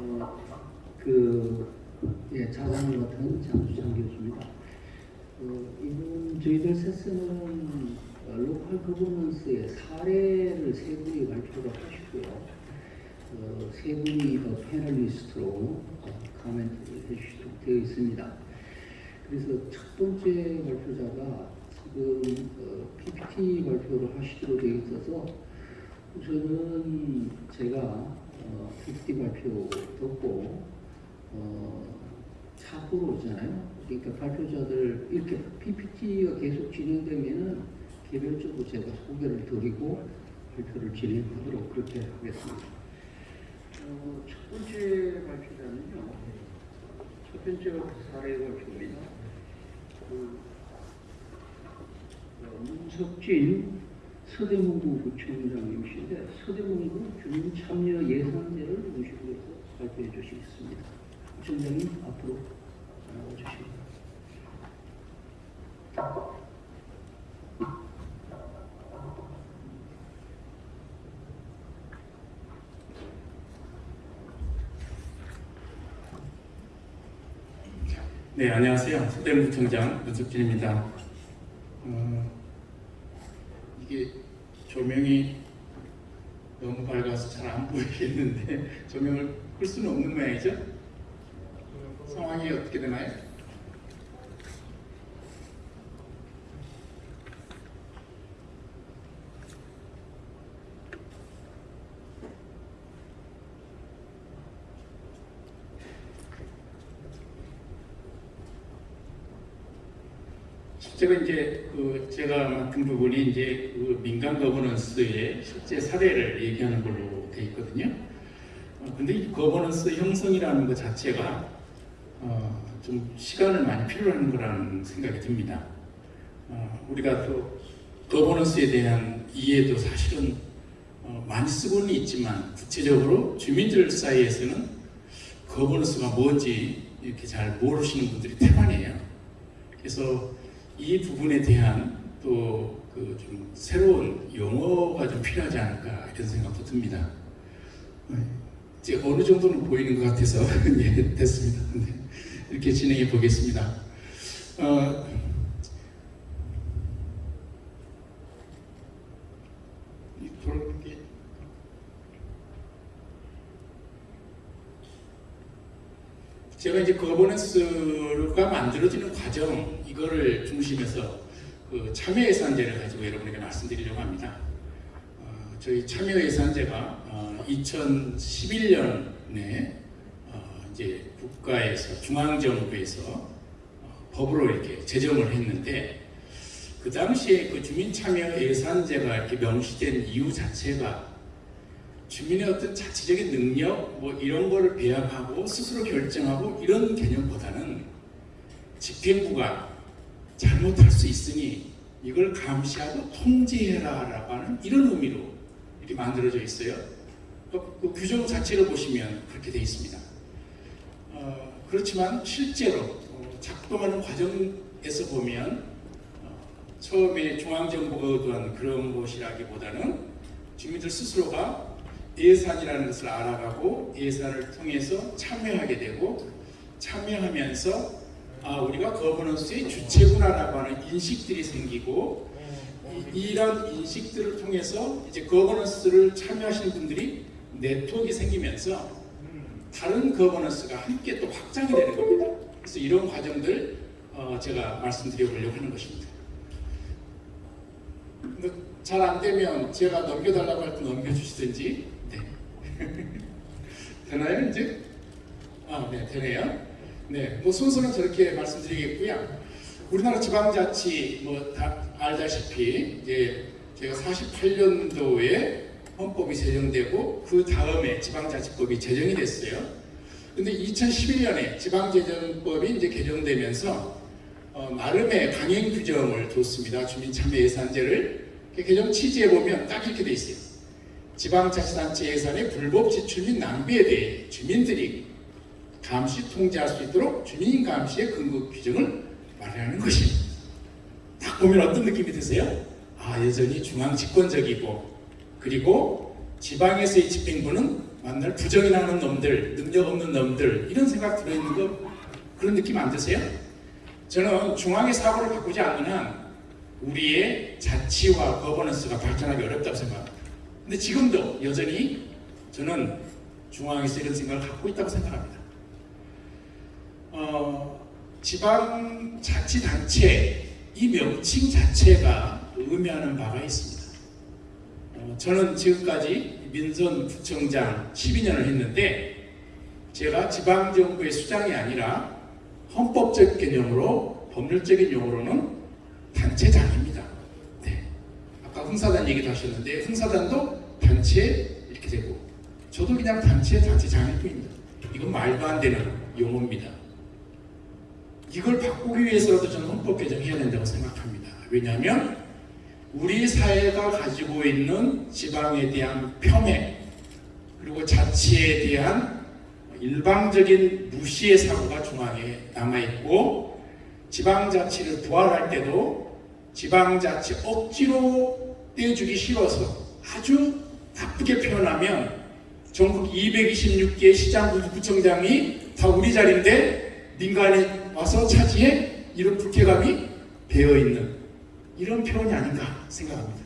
어, 그 예, 자산을 맡은 장수창 교수입니다. 어, 이번 저희들 세스는 어, 로컬 거버넌스의 사례를 세 분이 발표를 하시고요. 어, 세 분이 더 패널리스트로 어, 코멘트를 해주시도록 되어 있습니다. 그래서 첫 번째 발표자가 지금 어, PPT 발표를 하시도록 되어 있어서 우선은 제가 어, PPT 발표 듣고 어, 차후로 오잖아요. 그러니까 발표자들 이렇게 PPT가 계속 진행되면은 개별적으로 제가 소개를 드리고 발표를 진행하도록 그렇게 하겠습니다. 어, 첫 번째 발표자는요. 첫 번째 사례 발표입니다. 그, 어, 문석진 서대문구 구청장님이신데 서대문구 주민참여 예산제를 모시고 발표해 주시겠습니다. 구청장님 앞으로 나와주십니다. 네, 안녕하세요. 서대문구청장 문석진입니다. 어, 이게 조명이 너무 밝아서 잘 안 보이겠는데 조명을 끌 수는 없는 모양이죠? 상황이 어떻게 되나요? 제로 이제 그 제가 맡은 부분이 이제 그 민간 거버넌스의 실제 사례를 얘기하는 걸로 돼 있거든요. 어, 근데 이 거버넌스 형성이라는 것 자체가 어, 좀 시간을 많이 필요로 하는 거라는 생각이 듭니다. 어, 우리가 또 거버넌스에 대한 이해도 사실은 어, 많이 쓰고는 있지만 구체적으로 주민들 사이에서는 거버넌스가 뭔지 이렇게 잘 모르시는 분들이 태반이에요. 그래서 이 부분에 대한 또 그 좀 새로운 용어가 좀 필요하지 않을까 이런 생각도 듭니다. 어, 이제 어느 정도는 보이는 것 같아서 예, 됐습니다. 네, 이렇게 진행해 보겠습니다. 어, 이 돌아가는 게 제가 이제 거버넌스가 만들어지는 과정 이거를 중심해서 그 참여 예산제를 가지고 여러분에게 말씀드리려고 합니다. 어, 저희 참여 예산제가 어, 2011년에 어, 이제 국가에서 중앙 정부에서 어, 법으로 이렇게 제정을 했는데 그 당시에 그 주민 참여 예산제가 이렇게 명시된 이유 자체가 주민의 어떤 자체적인 능력 뭐 이런 거를 배합하고 스스로 결정하고 이런 개념보다는 집행부가 잘못할 수 있으니 이걸 감시하고 통제해라 라고 하는 이런 의미로 이렇게 만들어져 있어요. 그, 그 규정 자체를 보시면 그렇게 되어 있습니다. 어, 그렇지만 실제로 어, 작동하는 과정에서 보면 어, 처음에 중앙정부가 의도한 그런 것이라기보다는 주민들 스스로가 예산이라는 것을 알아가고 예산을 통해서 참여하게 되고 참여하면서 아 우리가 거버넌스의 주체구나라고 하는 인식들이 생기고 이, 이런 인식들을 통해서 이제 거버넌스를 참여하시는 분들이 네트워크가 생기면서 다른 거버넌스가 함께 또 확장이 되는 겁니다. 그래서 이런 과정들 어, 제가 말씀드려 보려고 하는 것입니다. 잘 안 되면 제가 넘겨달라고 할 때 넘겨주시든지 네. 되나요 이제? 아, 네, 되네요. 네, 뭐 순서는 저렇게 말씀드리겠고요. 우리나라 지방자치 뭐 다 알다시피 이제 제가 48년도에 헌법이 제정되고 그 다음에 지방자치법이 제정이 됐어요. 근데 2011년에 지방재정법이 이제 개정되면서 어, 나름의 강행 규정을 뒀습니다. 주민참여예산제를 개정 취지에 보면 딱 이렇게 돼 있어요. 지방자치단체 예산의 불법 지출 및 낭비에 대해 주민들이 감시 통제할 수 있도록 주민 감시의 근거 규정을 마련하는 것입니다. 딱 보면 어떤 느낌이 드세요? 아 여전히 중앙 집권적이고 그리고 지방에서의 집행부는 만날 부정이 나는 놈들, 능력 없는 놈들 이런 생각 들어있는 거 그런 느낌 안 드세요? 저는 중앙의 사고를 바꾸지 않는 한 우리의 자치와 거버넌스가 발전하기 어렵다고 생각합니다. 근데 지금도 여전히 저는 중앙에서 이런 생각을 갖고 있다고 생각합니다. 어, 지방자치단체 이 명칭 자체가 의미하는 바가 있습니다. 어, 저는 지금까지 민선 구청장 12년을 했는데 제가 지방정부의 수장이 아니라 헌법적 개념으로 법률적인 용어로는 단체장입니다. 네. 아까 흥사단 얘기도 하셨는데 흥사단도 단체 이렇게 되고 저도 그냥 단체 단체장일 뿐입니다. 이건 말도 안 되는 용어입니다. 이걸 바꾸기 위해서라도 저는 헌법 개정해야 된다고 생각합니다. 왜냐하면 우리 사회가 가지고 있는 지방에 대한 폄훼 그리고 자치에 대한 일방적인 무시의 사고가 중앙에 남아있고 지방자치를 부활할 때도 지방자치 억지로 떼주기 싫어서 아주 나쁘게 표현하면 전국 226개 시장 구청장이 다 우리 자리인데 민간에 와서 차지해 이런 불쾌감이 배어있는 이런 표현이 아닌가 생각합니다.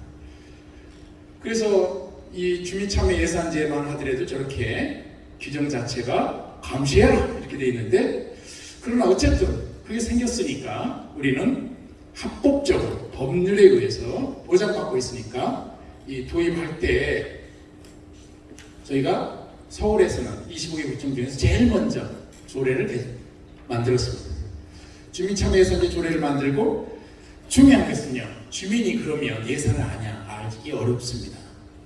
그래서 이 주민참여 예산제만 하더라도 저렇게 규정 자체가 감시해라 이렇게 돼 있는데 그러나 어쨌든 그게 생겼으니까 우리는 합법적으로 법률에 의해서 보장받고 있으니까 이 도입할 때 저희가 서울에서는 25개 구청 중에서 제일 먼저 조례를 개- 만들었습니다. 주민참여예산제 조례를 만들고 중요한 것은요. 주민이 그러면 예산을 아냐 알기 어렵습니다.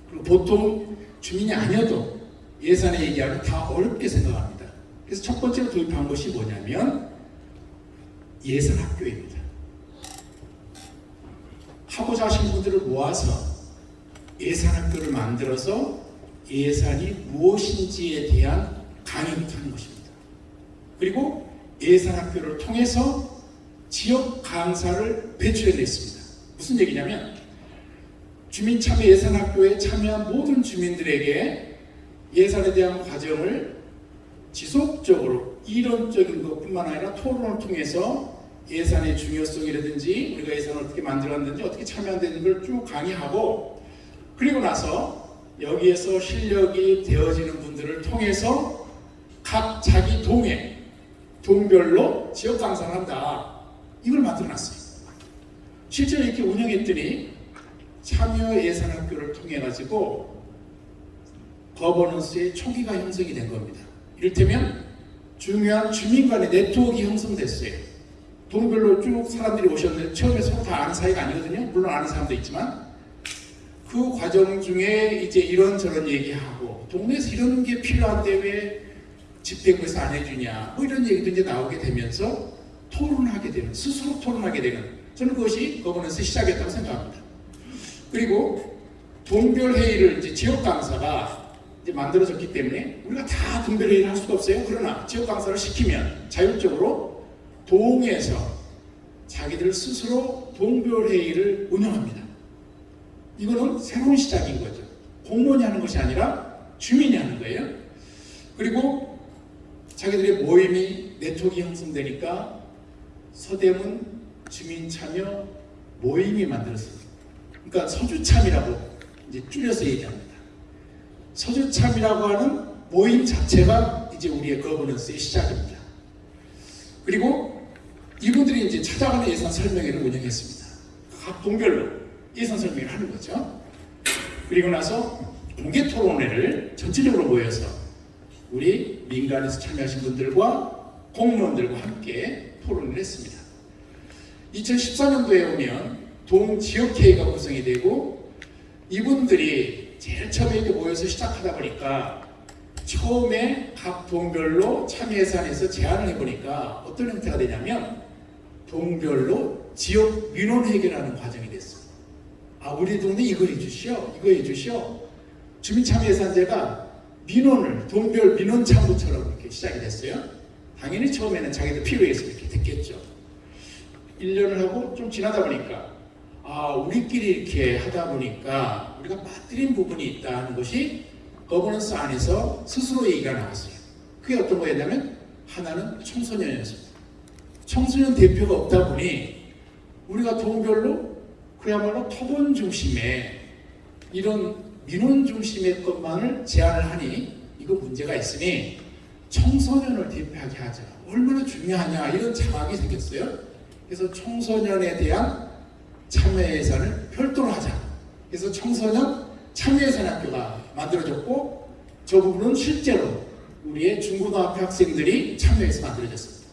그리고 보통 주민이 아니어도 예산에 얘기하면 다 어렵게 생각합니다. 그래서 첫 번째로 도입한 것이 뭐냐면 예산 학교입니다. 하고자 하신 분들을 모아서 예산 학교를 만들어서 예산이 무엇인지에 대한 강의부터 하는 것입니다. 그리고 예산 학교를 통해서 지역 강사를 배출해냈습니다. 무슨 얘기냐면 주민 참여 예산 학교에 참여한 모든 주민들에게 예산에 대한 과정을 지속적으로 이론적인 것뿐만 아니라 토론을 통해서 예산의 중요성이라든지 우리가 예산을 어떻게 만들었는지 어떻게 참여한다는 걸 쭉 강의하고 그리고 나서 여기에서 실력이 되어지는 분들을 통해서 각 자기 동에 동별로 지역 강사를 한다. 이걸 만들어놨어요. 실제로 이렇게 운영했더니 참여 예산 학교를 통해 가지고 거버넌스의 초기가 형성이 된 겁니다. 이를테면 중요한 주민 간의 네트워크 형성됐어요. 동별로 쭉 사람들이 오셨는데 처음에 서로 다 아는 사이가 아니거든요. 물론 아는 사람도 있지만 그 과정 중에 이제 이런저런 얘기하고 동네에서 이런 게 필요한데 왜 집행부에서 안 해주냐 뭐 이런 얘기도 이제 나오게 되면서 토론하게 되는 스스로 토론하게 되는 저는 그것이 거버넌스 시작이었다고 생각합니다. 그리고 동별 회의를 이제 지역 강사가 이제 만들어졌기 때문에 우리가 다 동별 회의를 할 수가 없어요. 그러나 지역 강사를 시키면 자율적으로 동에서 자기들 스스로 동별 회의를 운영합니다. 이거는 새로운 시작인 거죠. 공무원이 하는 것이 아니라 주민이 하는 거예요. 그리고 자기들의 모임이 네트워크 형성되니까 서대문 주민 참여 모임이 만들었습니다. 그러니까 서주참이라고 이제 줄여서 얘기합니다. 서주참이라고 하는 모임 자체가 이제 우리의 거버넌스의 시작입니다. 그리고 이분들이 이제 찾아가는 예산 설명회를 운영했습니다. 각 동별로 예산 설명을 하는 거죠. 그리고 나서 공개 토론회를 전체적으로 모여서 우리 민간에서 참여하신 분들과 공무원들과 함께 토론을 했습니다. 2014년도에 오면 동지역회의가 구성이 되고 이분들이 제일 처음에 모여서 시작하다 보니까 처음에 각 동별로 참여 예산에서 제안을 해보니까 어떤 형태가 되냐면 동별로 지역 민원 해결하는 과정이. 아 우리 동네 이거 해주시오, 이거 해주시오. 주민참여예산제가 민원을 동별 민원 창구처럼 이렇게 시작이 됐어요. 당연히 처음에는 자기들 필요해서 이렇게 됐겠죠. 1년을 하고 좀 지나다 보니까 아 우리끼리 이렇게 하다 보니까 우리가 빠뜨린 부분이 있다는 것이 거버넌스 안에서 스스로 얘기가 나왔어요. 그게 어떤 거였냐면 하나는 청소년이었습니다. 청소년 대표가 없다 보니 우리가 동별로 그야말로 토론 중심의 이런 민원 중심의 것만을 제안을 하니 이거 문제가 있으니 청소년을 대표하게 하자. 얼마나 중요하냐 이런 자각이 생겼어요. 그래서 청소년에 대한 참여 예산을 별도로 하자. 그래서 청소년 참여 예산 학교가 만들어졌고 저 부분은 실제로 우리의 중고등학교 학생들이 참여해서 만들어졌습니다.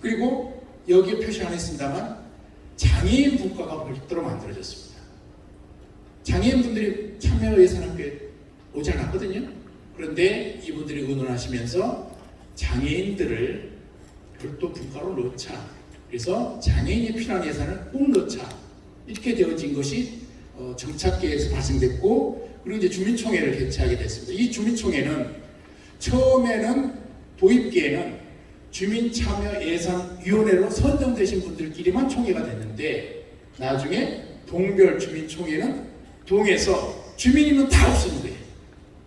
그리고 여기에 표시 안 했습니다만 장애인 분과가 별도로 만들어졌습니다. 장애인분들이 참여 예산학교에 오지 않았거든요. 그런데 이분들이 의논하시면서 장애인들을 별도 분과로 넣자. 그래서 장애인이 필요한 예산을 꼭 넣자. 이렇게 되어진 것이 어, 정착계에서 발생됐고 그리고 이제 주민총회를 개최하게 됐습니다. 이 주민총회는 처음에는 도입기에는 주민참여예산위원회로 선정되신 분들끼리만 총회가 됐는데 나중에 동별 주민총회는 동에서 주민이면 다 거예요.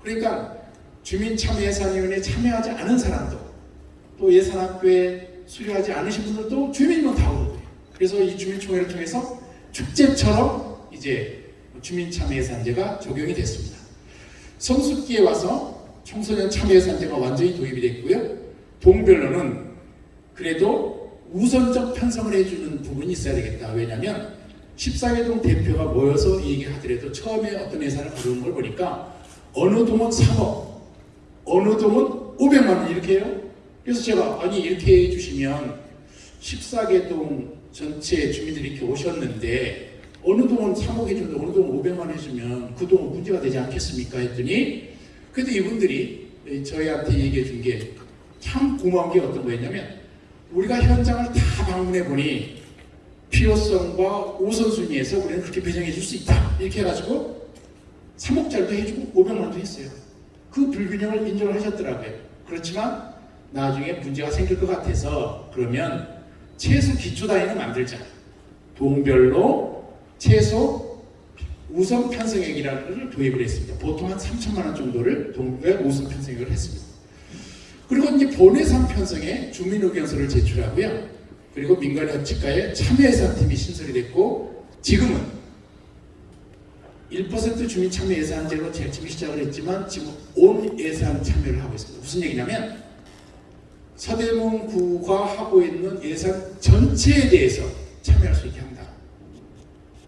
그러니까 주민참여예산위원회에 참여하지 않은 사람도 또 예산학교에 수료하지 않으신 분들도 주민이면 다 거예요. 그래서 이 주민총회를 통해서 축제처럼 이제 주민참여예산제가 적용이 됐습니다. 성숙기에 와서 청소년 참여예산제가 완전히 도입이 됐고요. 동별로는 그래도 우선적 편성을 해주는 부분이 있어야 되겠다. 왜냐하면 14개동 대표가 모여서 얘기하더라도 처음에 어떤 예산을 가져온 걸 보니까 어느 동은 3억, 어느 동은 500만 원 이렇게 해요. 그래서 제가 아니 이렇게 해주시면 14개동 전체 주민들이 이렇게 오셨는데 어느 동은 3억 해주는데 어느 동은 500만 원 해주면 그 동은 문제가 되지 않겠습니까? 했더니 그래도 이분들이 저희한테 얘기해 준게 참 고마운 게 어떤 거였냐면 우리가 현장을 다 방문해 보니 필요성과 우선순위에서 우리는 그렇게 배정해 줄 수 있다. 이렇게 해가지고 3억짜리도 해주고 500만 원도 했어요. 그 불균형을 인정을 하셨더라고요. 그렇지만 나중에 문제가 생길 것 같아서 그러면 최소 기초 단위는 만들자. 동별로 최소 우선 편성액이라는 것을 도입을 했습니다. 보통 한 3천만 원 정도를 동별 우선 편성액을 했습니다 그리고 이제 본예산 편성에 주민 의견서를 제출하고요. 그리고 민간 협치과에 참여예산팀이 신설이 됐고 지금은 1% 주민 참여 예산제로 제일 처음에 시작을 했지만 지금 온 예산 참여를 하고 있습니다. 무슨 얘기냐면 서대문 구가 하고 있는 예산 전체에 대해서 참여할 수 있게 한다.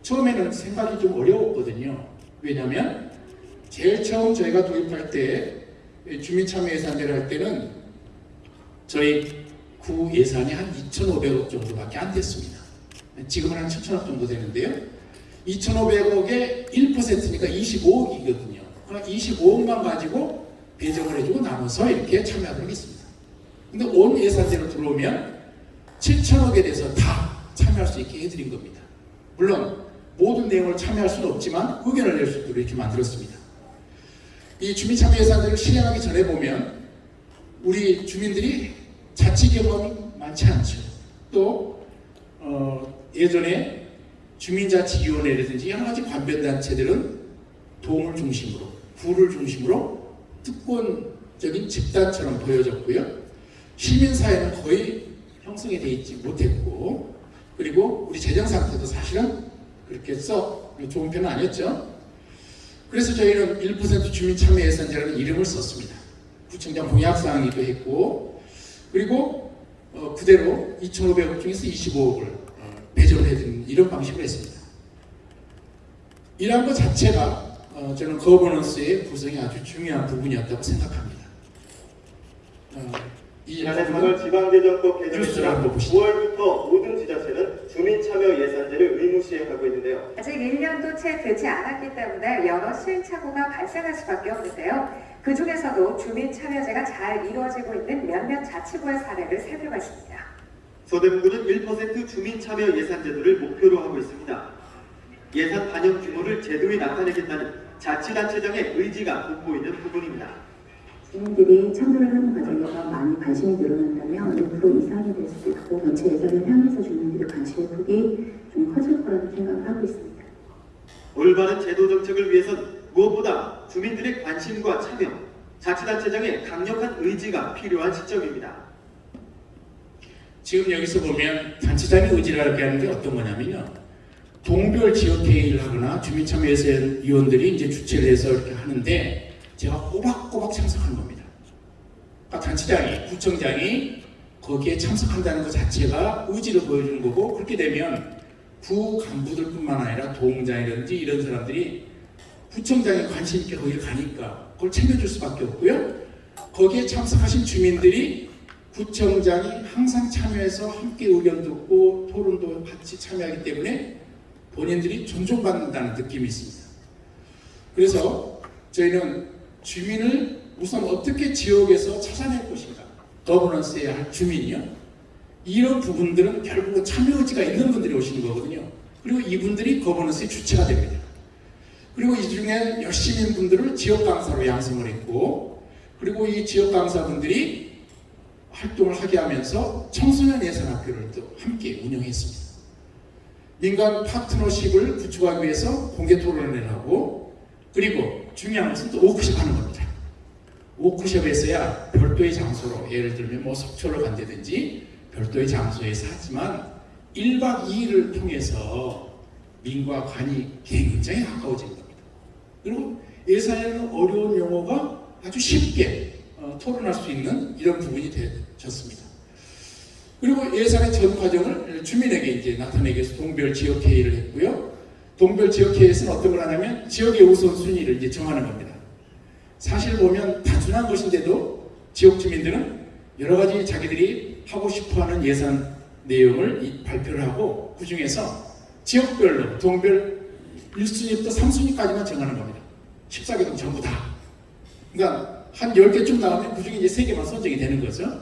처음에는 생각이 좀 어려웠거든요. 왜냐하면 제일 처음 저희가 도입할 때 주민 참여 예산제를 할 때는 저희 구 예산이 한 2,500억 정도밖에 안 됐습니다. 지금은 한 7천억 정도 되는데요. 2,500억의 1%니까 25억이거든요. 그러니까 25억만 가지고 배정을 해주고 나눠서 이렇게 참여하도록 했습니다. 근데 온 예산제로 들어오면 7천억에 대해서 다 참여할 수 있게 해드린 겁니다. 물론 모든 내용을 참여할 수는 없지만 의견을 낼 수 있도록 이렇게 만들었습니다. 이 주민참여 예산제를 실행하기 전에 보면 우리 주민들이 자치 경험이 많지 않죠. 또 어, 예전에 주민자치위원회라든지 여러 가지 관변단체들은 도움을 중심으로 구를 중심으로 특권적인 집단처럼 보여졌고요. 시민사회는 거의 형성이 되어 있지 못했고 그리고 우리 재정 상태도 사실은 그렇게 썩 좋은 편은 아니었죠. 그래서 저희는 1% 주민참여 예산제라는 이름을 썼습니다. 구청장 공약사항이기도 했고 그리고 어, 그대로 2,500억 중에서 25억을 어, 배정을 해드리는 이런 방식으로 했습니다. 이러한 것 자체가 어, 저는 거버넌스의 구성이 아주 중요한 부분이었다고 생각합니다. 어, 이 부분은 3월 지방재정법 개정에 따라 한번 보시죠. 9월부터 모든 지자체는 주민참여 예산제를 의무 시행하고 있는데요. 아직 1년도 채 되지 않았기 때문에 여러 시행착오가 발생할 수밖에 없는데요. 그 중에서도 주민 참여제가 잘 이루어지고 있는 몇몇 자치구의 사례를 살펴봤습니다. 서대문구는 1% 주민참여 예산제도를 목표로 하고 있습니다. 예산 반영 규모를 제도에 나타내겠다는 자치단체장의 의지가 돋보이는 부분입니다. 주민들이 참여를 하는 과정에서 많이 관심이 늘어난다면 5% 이상이 될 수도 있고 전체 예산을 향해서 주민들의 관심의 폭이 좀 커질 거라고 생각을 하고 있습니다. 올바른 제도 정책을 위해선 무엇보다 주민들의 관심과 참여, 자치단체장의 강력한 의지가 필요한 시점입니다. 지금 여기서 보면 단체장의 의지라고 하는 게 어떤 거냐면요. 동별 지역 회의를 하거나 주민참여위원들이 이제 주최를 해서 이렇게 하는데 제가 꼬박꼬박 참석하는 겁니다. 그러니까 단체장이, 구청장이 거기에 참석한다는 것 자체가 의지를 보여주는 거고 그렇게 되면 구 간부들뿐만 아니라 도움장이라든지 이런 사람들이 구청장이 관심 있게 거기 가니까 그걸 챙겨줄 수밖에 없고요. 거기에 참석하신 주민들이 구청장이 항상 참여해서 함께 의견 듣고 토론도 같이 참여하기 때문에 본인들이 존중받는다는 느낌이 있습니다. 그래서 저희는 주민을 우선 어떻게 지역에서 찾아낼 것인가 거버넌스해야 할 주민이요. 이런 부분들은 결국은 참여 의지가 있는 분들이 오시는 거거든요. 그리고 이분들이 거버넌스의 주체가 됩니다. 그리고 이 중에 열심인 분들을 지역 강사로 양성을 했고 그리고 이 지역 강사분들이 활동을 하게 하면서 청소년 예산학교를 또 함께 운영했습니다. 민간 파트너십을 구축하기 위해서 공개 토론을 하고 그리고 중요한 것은 또 워크숍 하는 겁니다. 워크숍에서야 별도의 장소로 예를 들면 뭐 속초를 간다든지 별도의 장소에서 하지만 1박 2일을 통해서 민과 관이 굉장히 가까워진 겁니다. 그리고 예산에는 어려운 용어가 아주 쉽게 어, 토론할 수 있는 이런 부분이 되셨습니다. 그리고 예산의 전 과정을 주민에게 이제 나타내기 위해서 동별 지역 회의를 했고요. 동별 지역 회의에서는 어떤 걸 하냐면 지역의 우선순위를 이제 정하는 겁니다. 사실 보면 단순한 것인데도 지역 주민들은 여러 가지 자기들이 하고 싶어하는 예산 내용을 이- 발표를 하고 그 중에서 지역별로 동별 1순위부터 3순위까지만 정하는 겁니다. 14개동 전부 다. 그러니까 한 10개쯤 나오면 그 중에 이제 3개만 선정이 되는 거죠.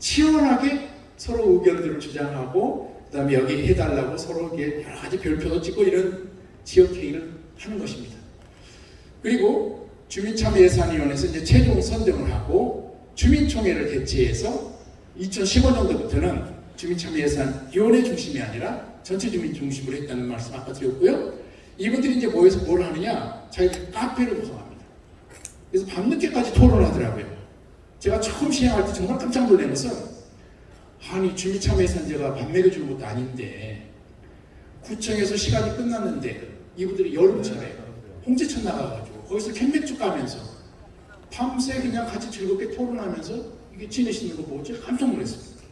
치열하게 서로 의견들을 주장하고 그 다음에 여기 해달라고 서로 이렇게 여러 가지 별표도 찍고 이런 지역 회의를 하는 것입니다. 그리고 주민참여예산위원회에서 이제 최종 선정을 하고 주민총회를 개최해서 2015년도부터는 주민참여예산위원회 중심이 아니라 전체 주민 중심으로 했다는 말씀 아까 드렸고요. 이분들이 이제 모여서 뭘 하느냐? 자기들 카페를 구성합니다. 그래서 밤늦게까지 토론하더라고요. 제가 처음 시행할 때 정말 깜짝 놀란 것은 아니 주민참여예산제가 밥 먹여주는 것도 아닌데 구청에서 시간이 끝났는데 이분들이 여름철에 홍제천 나가가지고 거기서 캔맥주 까면서 밤새 그냥 같이 즐겁게 토론하면서 이게 지내시는 거 보고 제가 깜짝 놀랐습니다.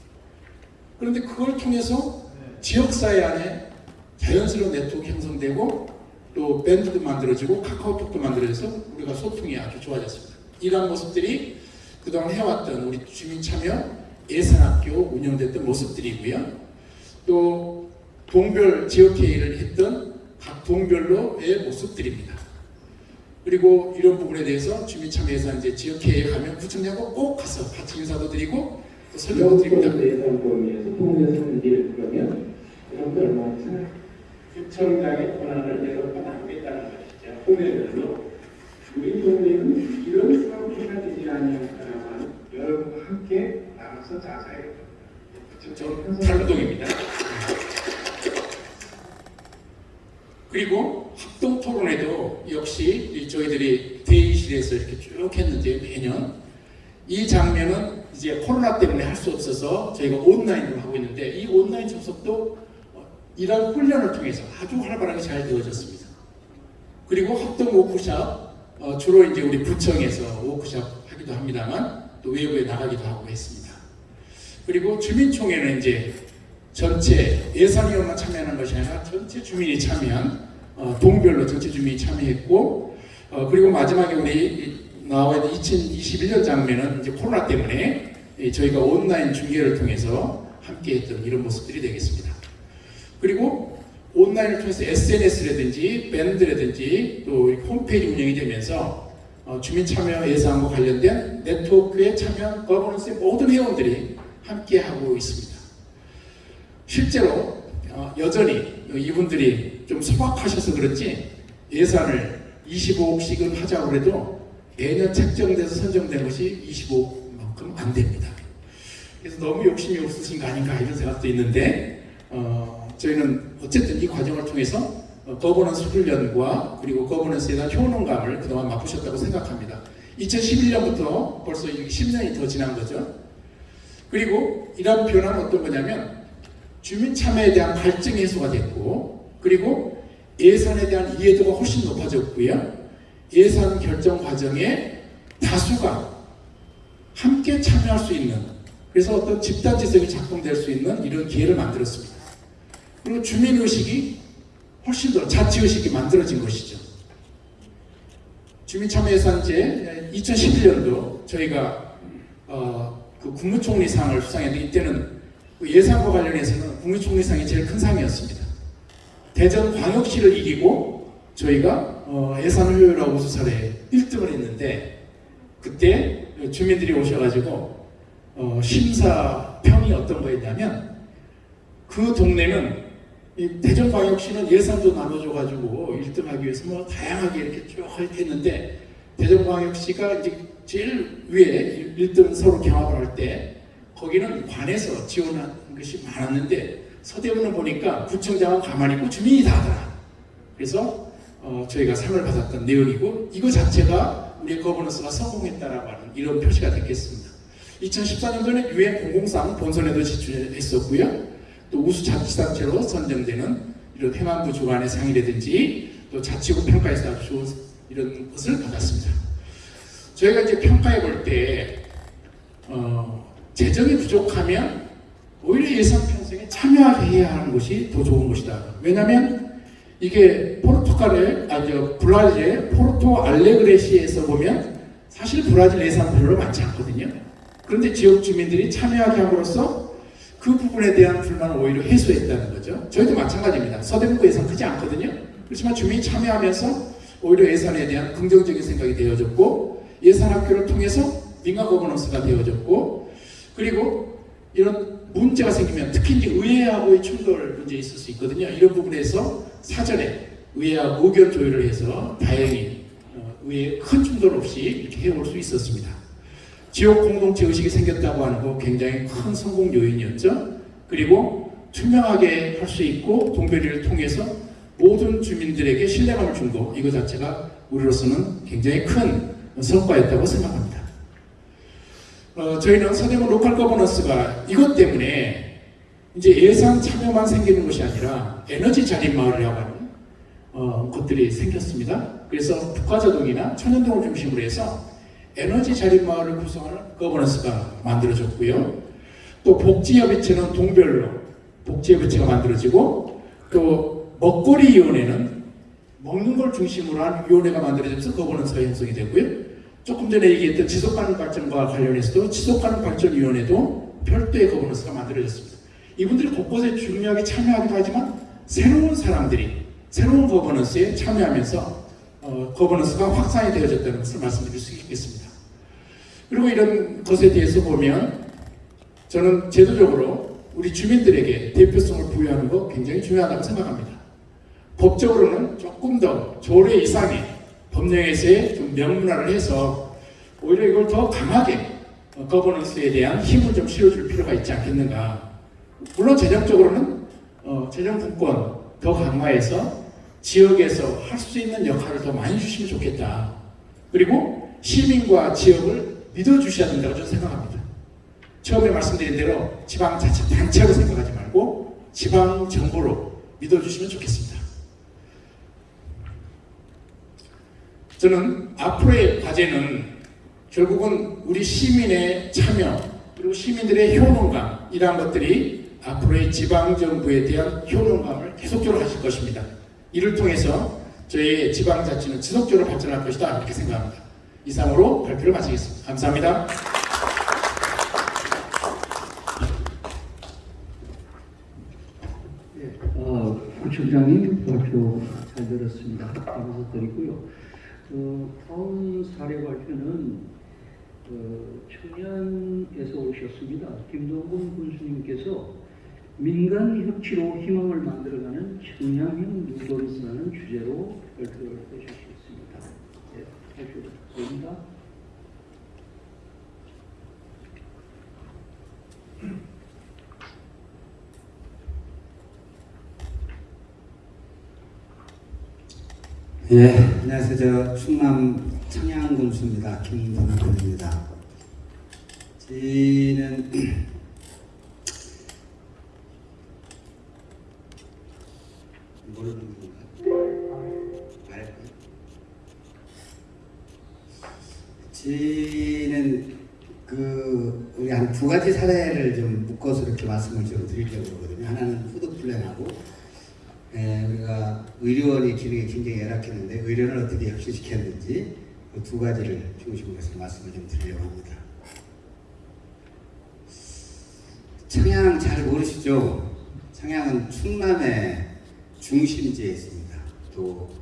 그런데 그걸 통해서 지역사회 안에 자연스러운 네트워크 형성되고 또 밴드도 만들어지고 카카오톡도 만들어져서 우리가 소통이 아주 좋아졌습니다. 이러한 모습들이 그동안 해왔던 우리 주민 참여 예산학교 운영됐던 모습들이고요. 또 동별 지역회의를 했던 각 동별로의 모습들입니다. 그리고 이런 부분에 대해서 주민참여예산제 지역회의에 가면 구청장하고 꼭 가서 같이 인사도 드리고 또 설명도 드립니다. 예산 범위에서 일을 그러면 구청장의 권한을 내려가 남겠다는 것이죠. 동네별로 우리 동네는 이런 사업체가 되지 아니할까라면 여러분과 함께 나 가서 자세히 저 달동입니다. 그리고 합동 토론회도 역시 이 저희들이 대의실에서 이렇게 쭉 했는데 매년 이 장면은 이제 코로나 때문에 할 수 없어서 저희가 온라인으로 하고 있는데 이 온라인 접속도 어, 이런 훈련을 통해서 아주 활발하게 잘 되어졌습니다. 그리고 합동 워크샵 어, 주로 이제 우리 구청에서 워크샵 하기도 합니다만 또 외부에 나가기도 하고 했습니다. 그리고 주민총회는 이제 전체 예산위원만 참여하는 것이 아니라 전체 주민이 참여한 어, 동별로 전체 주민이 참여했고 어, 그리고 마지막에 우리 나와 있는 2021년 장면은 이제 코로나 때문에 이 저희가 온라인 중계를 통해서 함께했던 이런 모습들이 되겠습니다. 그리고 온라인을 통해서 SNS라든지 밴드라든지 또 홈페이지 운영이 되면서 어, 주민 참여 예산과 관련된 네트워크에 참여한 거버넌스의 모든 회원들이 함께하고 있습니다. 실제로 어, 여전히 이분들이 좀 소박하셔서 그런지 예산을 25억씩은 하자고 해도 매년 책정돼서 선정된 것이 25억만큼 안 됩니다. 그래서 너무 욕심이 없으신 거 아닌가 이런 생각도 있는데 어, 저희는 어쨌든 이 과정을 통해서 어, 거버넌스 훈련과 그리고 거버넌스에 대한 효능감을 그동안 맛보셨다고 생각합니다. 2011년부터 벌써 10년이 더 지난 거죠. 그리고 이런 변화는 어떤 거냐면 주민 참여에 대한 갈증 해소가 됐고 그리고 예산에 대한 이해도가 훨씬 높아졌고요. 예산 결정 과정에 다수가 함께 참여할 수 있는 그래서 어떤 집단지성이 작동될 수 있는 이런 기회를 만들었습니다. 그리고 주민의식이 훨씬 더 자치의식이 만들어진 것이죠. 주민참여예산제 2011년도 저희가 어, 그 국무총리상을 수상했는데 이때는 그 예산과 관련해서는 국무총리상이 제일 큰 상이었습니다. 대전 광역시를 이기고 저희가 어, 예산 효율화 우수사례 1등을 했는데 그때 주민들이 오셔가지고 어, 심사 평이 어떤 거였냐면 그 동네는 이 대전광역시는 예산도 나눠줘가지고 1등하기 위해서 뭐 다양하게 이렇게 쭉 했는데 대전광역시가 이제 제일 위에 1등 서로 경합을 할 때 거기는 관에서 지원한 것이 많았는데 서대문은 보니까 구청장은 가만히 있고 주민이 다 하더라. 그래서 어, 저희가 상을 받았던 내용이고 이거 자체가 우리의 거버넌스가 성공했다라고 하는 이런 표시가 됐겠습니다. 2014년도에는 유엔 공공상 본선에도 지출했었고요. 또 우수 자치단체로 선정되는 이런 행안부 주관의 상이라든지 또 자치구 평가에서 아주 좋은 이런 것을 받았습니다. 저희가 이제 평가해 볼때 어, 재정이 부족하면 오히려 예산 편성에 참여하게 해야 하는 것이 더 좋은 것이다. 왜냐하면 이게 포르투갈의 아저 브라질의 포르토 알레그레시에서 보면 사실 브라질 예산 별로 많지 않거든요. 그런데 지역 주민들이 참여하게 함으로써 그 부분에 대한 불만을 오히려 해소했다는 거죠. 저희도 마찬가지입니다. 서대문구 예산 크지 않거든요. 그렇지만 주민이 참여하면서 오히려 예산에 대한 긍정적인 생각이 되어졌고 예산 학교를 통해서 민간 거버넌스가 되어졌고 그리고 이런 문제가 생기면 특히 이제 의회하고의 충돌 문제 있을 수 있거든요. 이런 부분에서 사전에 의회하고 의견 조율을 해서 다행히 어, 의회 큰 충돌 없이 이렇게 해올 수 있었습니다. 지역 공동체 의식이 생겼다고 하는 거 굉장히 큰 성공 요인이었죠. 그리고 투명하게 할 수 있고 동별이를 통해서 모든 주민들에게 신뢰감을 준 거 이거 자체가 우리로서는 굉장히 큰 성과였다고 생각합니다. 어, 저희는 서대문 로컬 거버넌스가 이것 때문에 이제 예산 참여만 생기는 것이 아니라 에너지 자립 마을이라고 하는 어, 것들이 생겼습니다. 그래서 북가좌동이나 천연동을 중심으로 해서 에너지 자립 마을을 구성하는 거버넌스가 만들어졌고요. 또 복지협의체는 동별로 복지협의체가 만들어지고 또 먹거리위원회는 먹는 걸 중심으로 한 위원회가 만들어져서 거버넌스가 형성이 되고요. 조금 전에 얘기했던 지속가능 발전과 관련해서도 지속가능 발전위원회도 별도의 거버넌스가 만들어졌습니다. 이분들이 곳곳에 중요하게 참여하기도 하지만 새로운 사람들이 새로운 거버넌스에 참여하면서 어, 거버넌스가 확산이 되어졌다는 것을 말씀드릴 수 있겠습니다. 그리고 이런 것에 대해서 보면 저는 제도적으로 우리 주민들에게 대표성을 부여하는 거 굉장히 중요하다고 생각합니다. 법적으로는 조금 더 조례 이상의 법령에서의 좀 명문화를 해서 오히려 이걸 더 강하게 어, 거버넌스에 대한 힘을 좀 실어줄 필요가 있지 않겠는가. 물론 재정적으로는 어, 재정 분권 더 강화해서 지역에서 할 수 있는 역할을 더 많이 주시면 좋겠다. 그리고 시민과 지역을 믿어주셔야 된다고 저는 생각합니다. 처음에 말씀드린 대로 지방자치단체로 생각하지 말고 지방정부로 믿어주시면 좋겠습니다. 저는 앞으로의 과제는 결국은 우리 시민의 참여 그리고 시민들의 효능감 이러한 것들이 앞으로의 지방정부에 대한 효능감을 계속적으로 하실 것입니다. 이를 통해서 저희의 지방자치는 지속적으로 발전할 것이다 이렇게 생각합니다. 이상으로 발표를 마치겠습니다. 감사합니다. 예, 어, 구청장님 발표 잘 들었습니다. 감사 드리고요. 어, 다음 사례 발표는 어, 청년에서 오셨습니다. 김동근 군수님께서 민간 협치로 희망을 만들어가는 청량형 누더리스라는 주제로 발표를 해주시겠습니다. 예, 발표 드립니다. 예, 안녕하세요. 저 충남 청양군수입니다. 김동근입니다. 저희는 모르는 건가? 저희는 그 우리 한 두 가지 사례를 좀 묶어서 이렇게 말씀을 좀 드리려고 그러거든요. 하나는 푸드 플랜하고 예, 우리가 의료원의 기능이 굉장히 열악했는데 의료를 어떻게 혁신시켰는지 그 두 가지를 중심으로 해서 말씀을 좀 드리려고 합니다. 청양 잘 모르시죠? 청양은 충남의 중심지에 있습니다. 또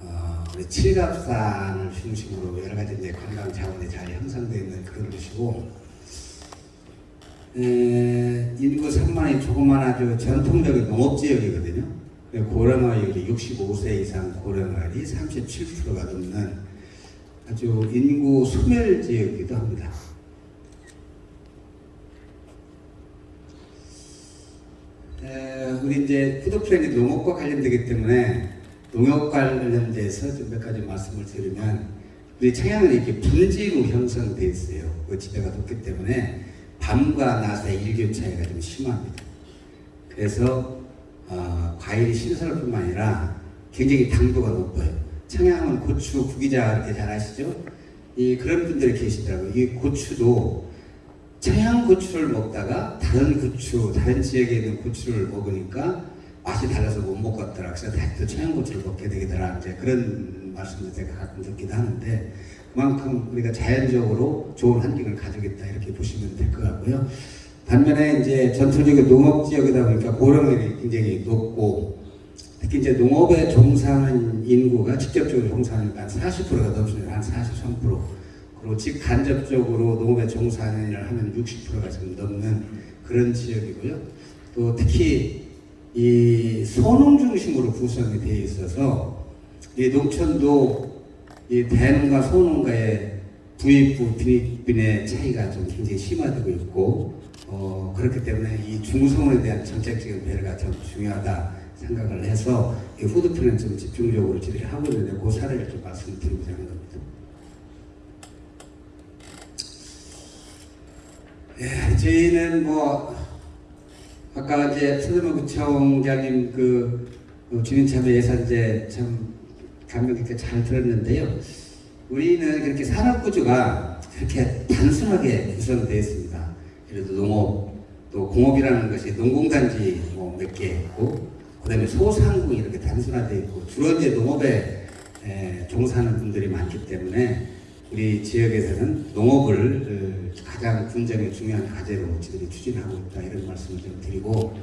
어, 우리 칠갑산을 중심으로 여러 가지 관광 자원이 잘 형성되어 있는 그런 곳이고 에, 인구 3만이 조그만 아주 전통적인 농업지역이거든요. 고령화율이 65세 이상 고령화율이 37%가 넘는 아주 인구 소멸 지역이기도 합니다. 에, 우리 이제 푸드 플랜이 농업과 관련되기 때문에 농업 관련돼서 좀 몇 가지 말씀을 드리면 우리 청양은 이렇게 분지로 형성되어 있어요. 그 지대가 높기 때문에 밤과 낮의 일교 차이가 좀 심합니다. 그래서 어, 과일이 신선할 뿐만 아니라 굉장히 당도가 높아요. 청양은 고추 구기자 이렇게 잘 아시죠? 이 그런 분들이 계시더라고요. 이 고추도 청양 고추를 먹다가 다른 고추, 다른 지역에 있는 고추를 먹으니까 맛이 달라서 못 먹겠더라. 그래서 다시 또 청양 고추를 먹게 되더라. 이제 그런 말씀을 제가 가끔 듣기도 하는데 그만큼 우리가 자연적으로 좋은 환경을 가지고 있다 이렇게 보시면 될 것 같고요. 반면에 이제 전통적인 농업 지역이다 보니까 고령률이 굉장히 높고 특히 이제 농업에 종사하는 인구가 직접적으로 종사하니까 한 40%가 넘습니다. 한 43%. 그리고 직간접적으로 농업에 종사하는 일을 하면 60%가 지금 넘는 그런 지역이고요. 또 특히 이 소농 중심으로 구성이 되어 있어서 이 농촌도 이 대농가 소농가의 부익부 빈익빈의 차이가 좀 굉장히 심화되고 있고 어, 그렇기 때문에 이 중성에 대한 정책적인 배려가 참 중요하다 생각을 해서 이 푸드플랜 좀 집중적으로 지들이 하고 있는데 그 사례를 좀 말씀드리고자 하는 겁니다. 예, 저희는 뭐 아까 이제 서대문 구청장님 그 어, 주민참여 예산제 참 감명 깊게 잘 들었는데요. 우리는 그렇게 산업 구조가 그렇게 단순하게 구성되어 있습니다. 예를 들어 농업, 또 공업이라는 것이 농공단지 뭐 몇 개 있고, 그 다음에 소상공이 이렇게 단순화되어 있고, 주로 이제 농업에 에, 종사하는 분들이 많기 때문에 우리 지역에서는 농업을 어, 가장 군정의 중요한 과제로 저희들이 추진하고 있다 이런 말씀을 좀 드리고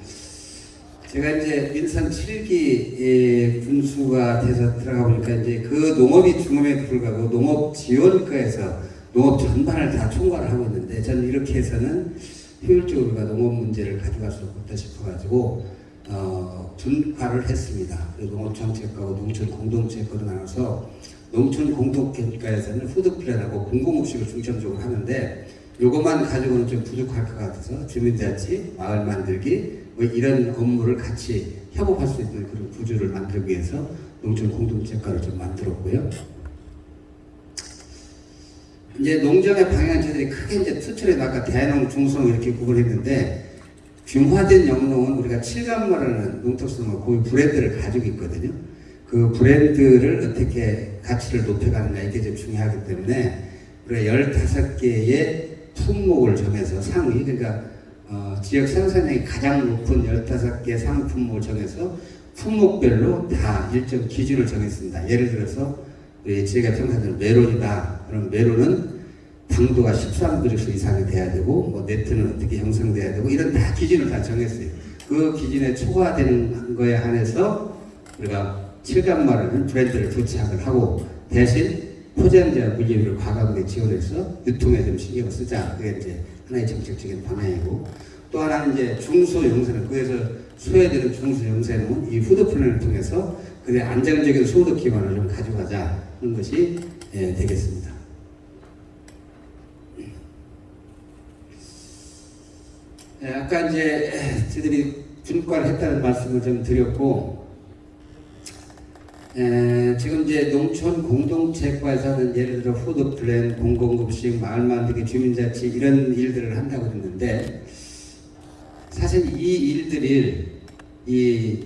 제가 이제 민선 7기 군수가 돼서 들어가 보니까 이제 그 농업이 중함에도 불구하고 농업 지원과에서 농업 전반을 다 총괄을 하고 있는데 저는 이렇게 해서는 효율적으로 우리가 농업 문제를 가져갈 수 없다 싶어가지고 어, 분화를 했습니다. 그리고 농업 정책과고 농촌 공동체과로 나눠서 농촌 공동체과에서는 푸드 플랜하고 공공급식을 중점적으로 하는데 요것만 가지고는 좀 부족할 것 같아서 주민자치, 마을 만들기 뭐 이런 업무를 같이 협업할 수 있는 그런 구조를 만들기 위해서 농촌 공동체과를 좀 만들었고요. 이제 농정의 방향 저들이 크게 이제 투철에 아까 대농, 중성 이렇게 구분했는데 균화된 영농은 우리가 칠감마라는 농특수농업 고유 브랜드를 가지고 있거든요. 그 브랜드를 어떻게 가치를 높여가느냐 이게 좀 중요하기 때문에 우리가 15개의 품목을 정해서 상위 그러니까 어, 지역 생산량이 가장 높은 15개 상품목을 정해서 품목별로 다 일정 기준을 정했습니다. 예를 들어서 우리 지역의 평산들 메론이다. 그럼 메론은 당도가 13도수 이상이 돼야 되고 뭐 네트는 어떻게 형성돼야 되고 이런 다 기준을 다 정했어요. 그 기준에 초과되는 거에 한해서 우리가 칠감마라는 브랜드를 도착을 하고 대신 포장자 물류를 과감하게 지원해서 유통에 좀 신경을 쓰자. 그게 이제 하나의 정책적인 방향이고 또 하나는 이제 중소영세농 그래서 소외되는 중소영세농 이 푸드 플랜을 통해서 그의 안정적인 소득 기반을 좀 가져가자 하는 것이 예, 되겠습니다. 예, 아까 이제 저희들이 분과를 했다는 말씀을 좀 드렸고 에, 지금 이제 농촌 공동체과에서는 예를 들어 푸드 플랜, 공공급식, 마을 만들기, 주민자치 이런 일들을 한다고 했는데 사실 이 일들이 이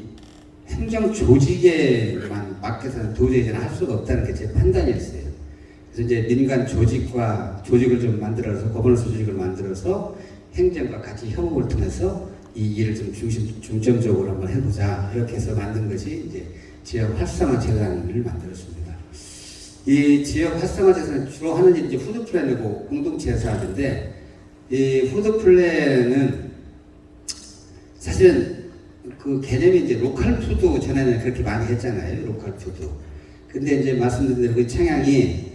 행정 조직에만 맡겨서는 도저히 할 수가 없다는 게 제 판단이었어요. 그래서 이제 민간 조직과 조직을 좀 만들어서 거버넌스 조직을 만들어서 행정과 같이 협업을 통해서 이 일을 좀 중심 중점적으로 한번 해보자 이렇게 해서 만든 것이 이제 지역 활성화 재단을 만들었습니다. 이 지역 활성화 재단은 주로 하는 일이 이제 푸드 플랜이고 공동체에서 하는데 이 푸드 플랜은 사실은 그 개념이 이제 로컬 푸드 전에는 그렇게 많이 했잖아요. 로컬 푸드. 근데 이제 말씀드린 대로 그 청양이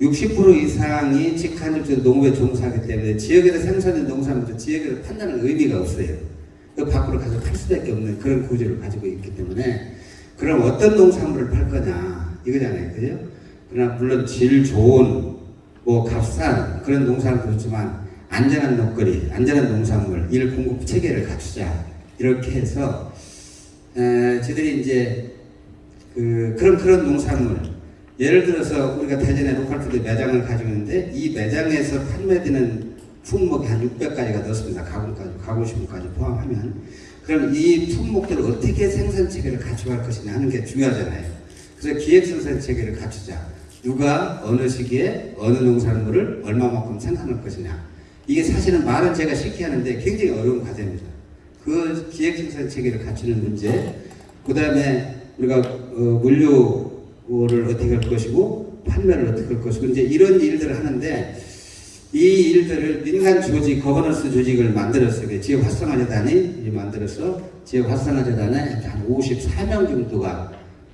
60% 이상이 직간접적으로 농업에 종사하기 때문에 지역에서 생산된 농산물도 지역에서 판다는 의미가 없어요. 그 밖으로 가서 팔 수밖에 없는 그런 구조를 가지고 있기 때문에 그럼 어떤 농산물을 팔 거냐 이거잖아요. 그죠? 그러나 물론 질 좋은 뭐 값싼 그런 농산물도 있지만 안전한 먹거리, 안전한 농산물, 일 공급 체계를 갖추자 이렇게 해서 에, 저희들이 이제 그 그런 그런 농산물 예를 들어서 우리가 대전에 로컬푸드 매장을 가지고 있는데 이 매장에서 판매되는 품목이 한 600가지가 넘습니다. 가공까지, 가공식품까지 포함하면. 그럼 이 품목들을 어떻게 생산 체계를 갖춰갈 것이냐 하는 게 중요하잖아요. 그래서 기획 생산 체계를 갖추자. 누가 어느 시기에 어느 농산물을 얼마만큼 생산할 것이냐. 이게 사실은 말은 제가 쉽게 하는데 굉장히 어려운 과제입니다. 그 기획 생산 체계를 갖추는 문제, 그 다음에 우리가 어, 물류를 어떻게 할 것이고 판매를 어떻게 할 것이고 이제 이런 일들을 하는데 이 일들을 민간 조직, 거버넌스 조직을 만들었어요. 지역 활성화 재단이 만들어서 지역 활성화 재단에 한 54명 정도가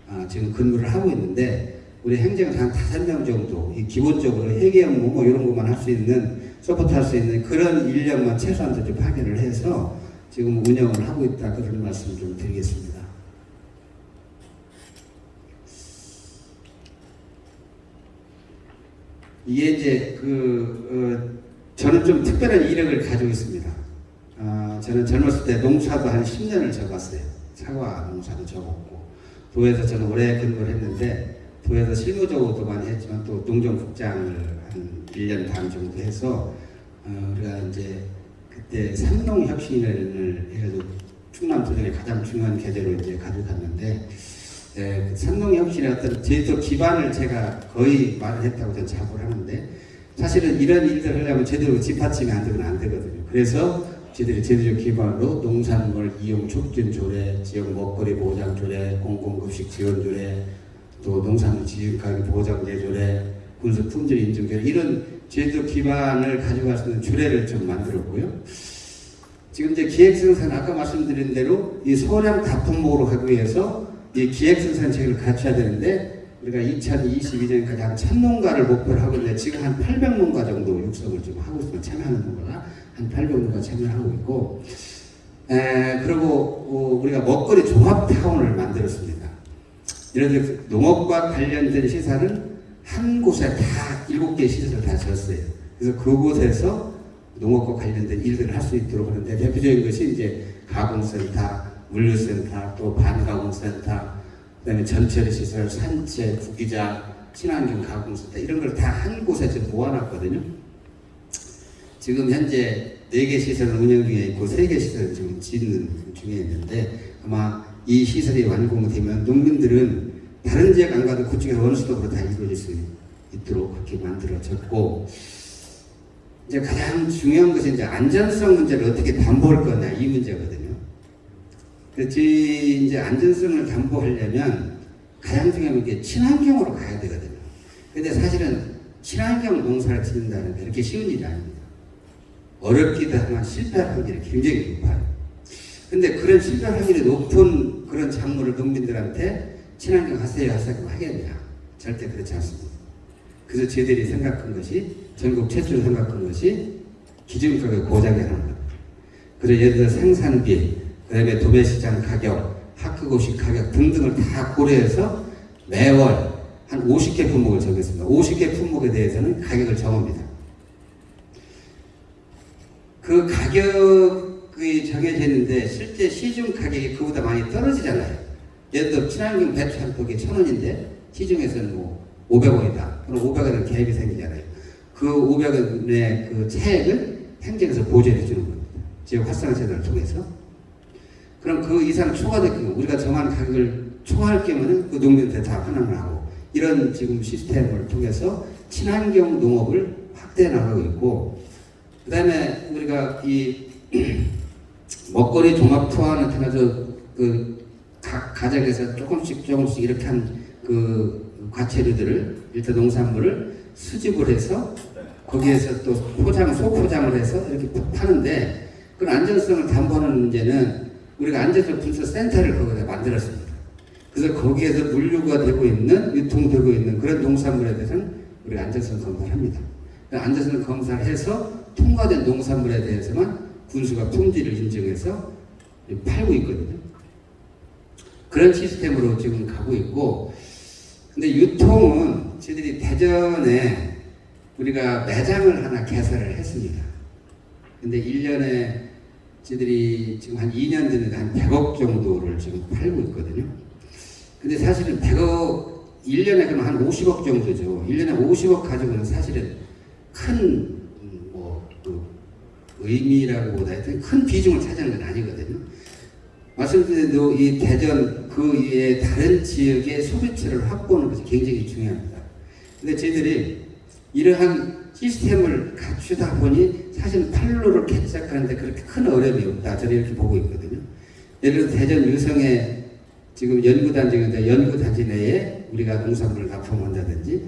아, 지금 근무를 하고 있는데 우리 행정에서 한 5명 정도 이 기본적으로 회계 업무 뭐 이런 것만 할 수 있는 서포트 할 수 있는 그런 인력만 최소한 좀 파견을 해서 지금 운영을 하고 있다 그런 말씀 좀 드리겠습니다. 이게 이제 그 어, 저는 좀 특별한 이력을 가지고 있습니다. 아, 저는 젊었을 때 농사도 한 10년을 접었어요. 사과 농사도 접었고 도에서 저는 오래 근무를 했는데 도에서 실무적으로도 많이 했지만 또 농정국장을 한 1년 반 정도 해서 어, 우리가 이제 그때 삼농혁신을 해가지고 충남 도전의 가장 중요한 계제로 이제 가져갔는데 예, 그 삼농혁신의 어떤 제도 기반을 제가 거의 말을 했다고 저는 자부를 하는데 사실은 이런 일들을 하려면 제대로 뒷받침이 안 되면 안 되거든요. 그래서 저희들이 제도적 기반으로 농산물 이용 촉진 조례, 지역 먹거리 보장 조례, 공공급식 지원 조례, 또 농산물 지역가격 보장제 조례, 군수 품질 인증 조례 이런 제도 기반을 가져갈 수 있는 조례를 좀 만들었고요. 지금 이제 기획생산 아까 말씀드린 대로 이 소량 다품목으로 하기 위해서 이 기획생산 체계를 갖춰야 되는데 우리가 2022년까지 한 1000농가를 목표로 하고 있는데 지금 한 800농가 정도 육성을 좀 하고 있습니다. 참여하는 농가가 한 800농가 참여하고 있고 에, 그리고 어, 우리가 먹거리 종합타운을 만들었습니다. 예를 들어 농업과 관련된 시설은 한 곳에 다 일곱 개 시설을 다 지었어요. 그래서 그곳에서 농업과 관련된 일들을 할 수 있도록 하는데 대표적인 것이 이제 가공센터, 물류센터, 또 반가공센터, 그 다음에 전철 시설, 산채, 구기자, 친환경 가공센터 이런 걸 다 한 곳에 지금 모아놨거든요. 지금 현재 네개 시설은 운영 중에 있고 세개 시설은 지금 짓는 중에 있는데 아마 이 시설이 완공되면 농민들은 다른 지역 안 가도 그쪽에서 수도로 다 이루어질 수 있도록 그렇게 만들어졌고 이제 가장 중요한 것이 이제 안전성 문제를 어떻게 담보할 거냐 이 문제거든요. 그래서 이제 안전성을 담보하려면 가장 중요한 게 친환경으로 가야 되거든요. 근데 사실은 친환경 농사를 짓는다는 게 그렇게 쉬운 일이 아닙니다. 어렵기도 하지만 실패할 확률이 굉장히 높아요. 근데 그런 실패 확률이 높은 그런 작물을 농민들한테 친환경 하세요 하세요 하겠냐? 절대 그렇지 않습니다. 그래서 저희들이 생각한 것이 전국 최초로 생각한 것이 기준가격 보장이라는 겁니다. 그래서 예를 들어 생산비, 그 다음에 도매시장 가격, 학급고식 가격 등등을 다 고려해서 매월 한 50개 품목을 정했습니다. 50개 품목에 대해서는 가격을 정합니다. 그 가격이 정해져 있는데 실제 시중 가격이 그보다 많이 떨어지잖아요. 예를 들어 친환경 배추 한 포기에 천 원인데 시중에서는 뭐 500원이다. 그럼 500원은 갭이 생기잖아요. 그 500원의 그 차액을 행정에서 보조해 주는 겁니다. 지역 활성화 제도를 통해서. 그럼 그 이상 경우 우리가 정한 가격을 초과할 경우는 그 농민한테 다 환원을 하고 이런 지금 시스템을 통해서 친환경 농업을 확대해 나가고 있고 그 다음에 우리가 이 먹거리 종합 투하는 통해서 그 각 가정에서 조금씩 조금씩 이렇게 한 그 과체류들을 일단 농산물을 수집을 해서 거기에서 또 포장 소포장을 해서 이렇게 파는데 그 안전성을 담보하는 문제는 우리가 안전성 분석 센터를 거기다 만들었습니다. 그래서 거기에서 물류가 되고 있는 유통되고 있는 그런 농산물에 대해서는 우리가 안전성 검사를 합니다. 그 안전성 검사를 해서 통과된 농산물에 대해서만 군수가 품질을 인증해서 팔고 있거든요. 그런 시스템으로 지금 가고 있고, 근데 유통은 저희들이 대전에 우리가 매장을 하나 개설을 했습니다. 근데 1년에 저희들이 지금 한 2년 전에 한 100억 정도를 지금 팔고 있거든요. 근데 사실은 100억, 1년에 그럼 한 50억 정도죠. 1년에 50억 가지고는 사실은 큰, 음, 뭐, 그 의미라고 보다 큰 비중을 차지하는 건 아니거든요. 말씀드린 대로 이 대전 그 이외에 다른 지역의 소비처를 확보하는 것이 굉장히 중요합니다. 근데 저희들이 이러한 시스템을 갖추다 보니 사실 팔로를 개척하는데 그렇게 큰 어려움이 없다. 저는 이렇게 보고 있거든요. 예를 들어 대전 유성에 지금 연구단지인데 연구단지 내에 우리가 농산물을 납품한다든지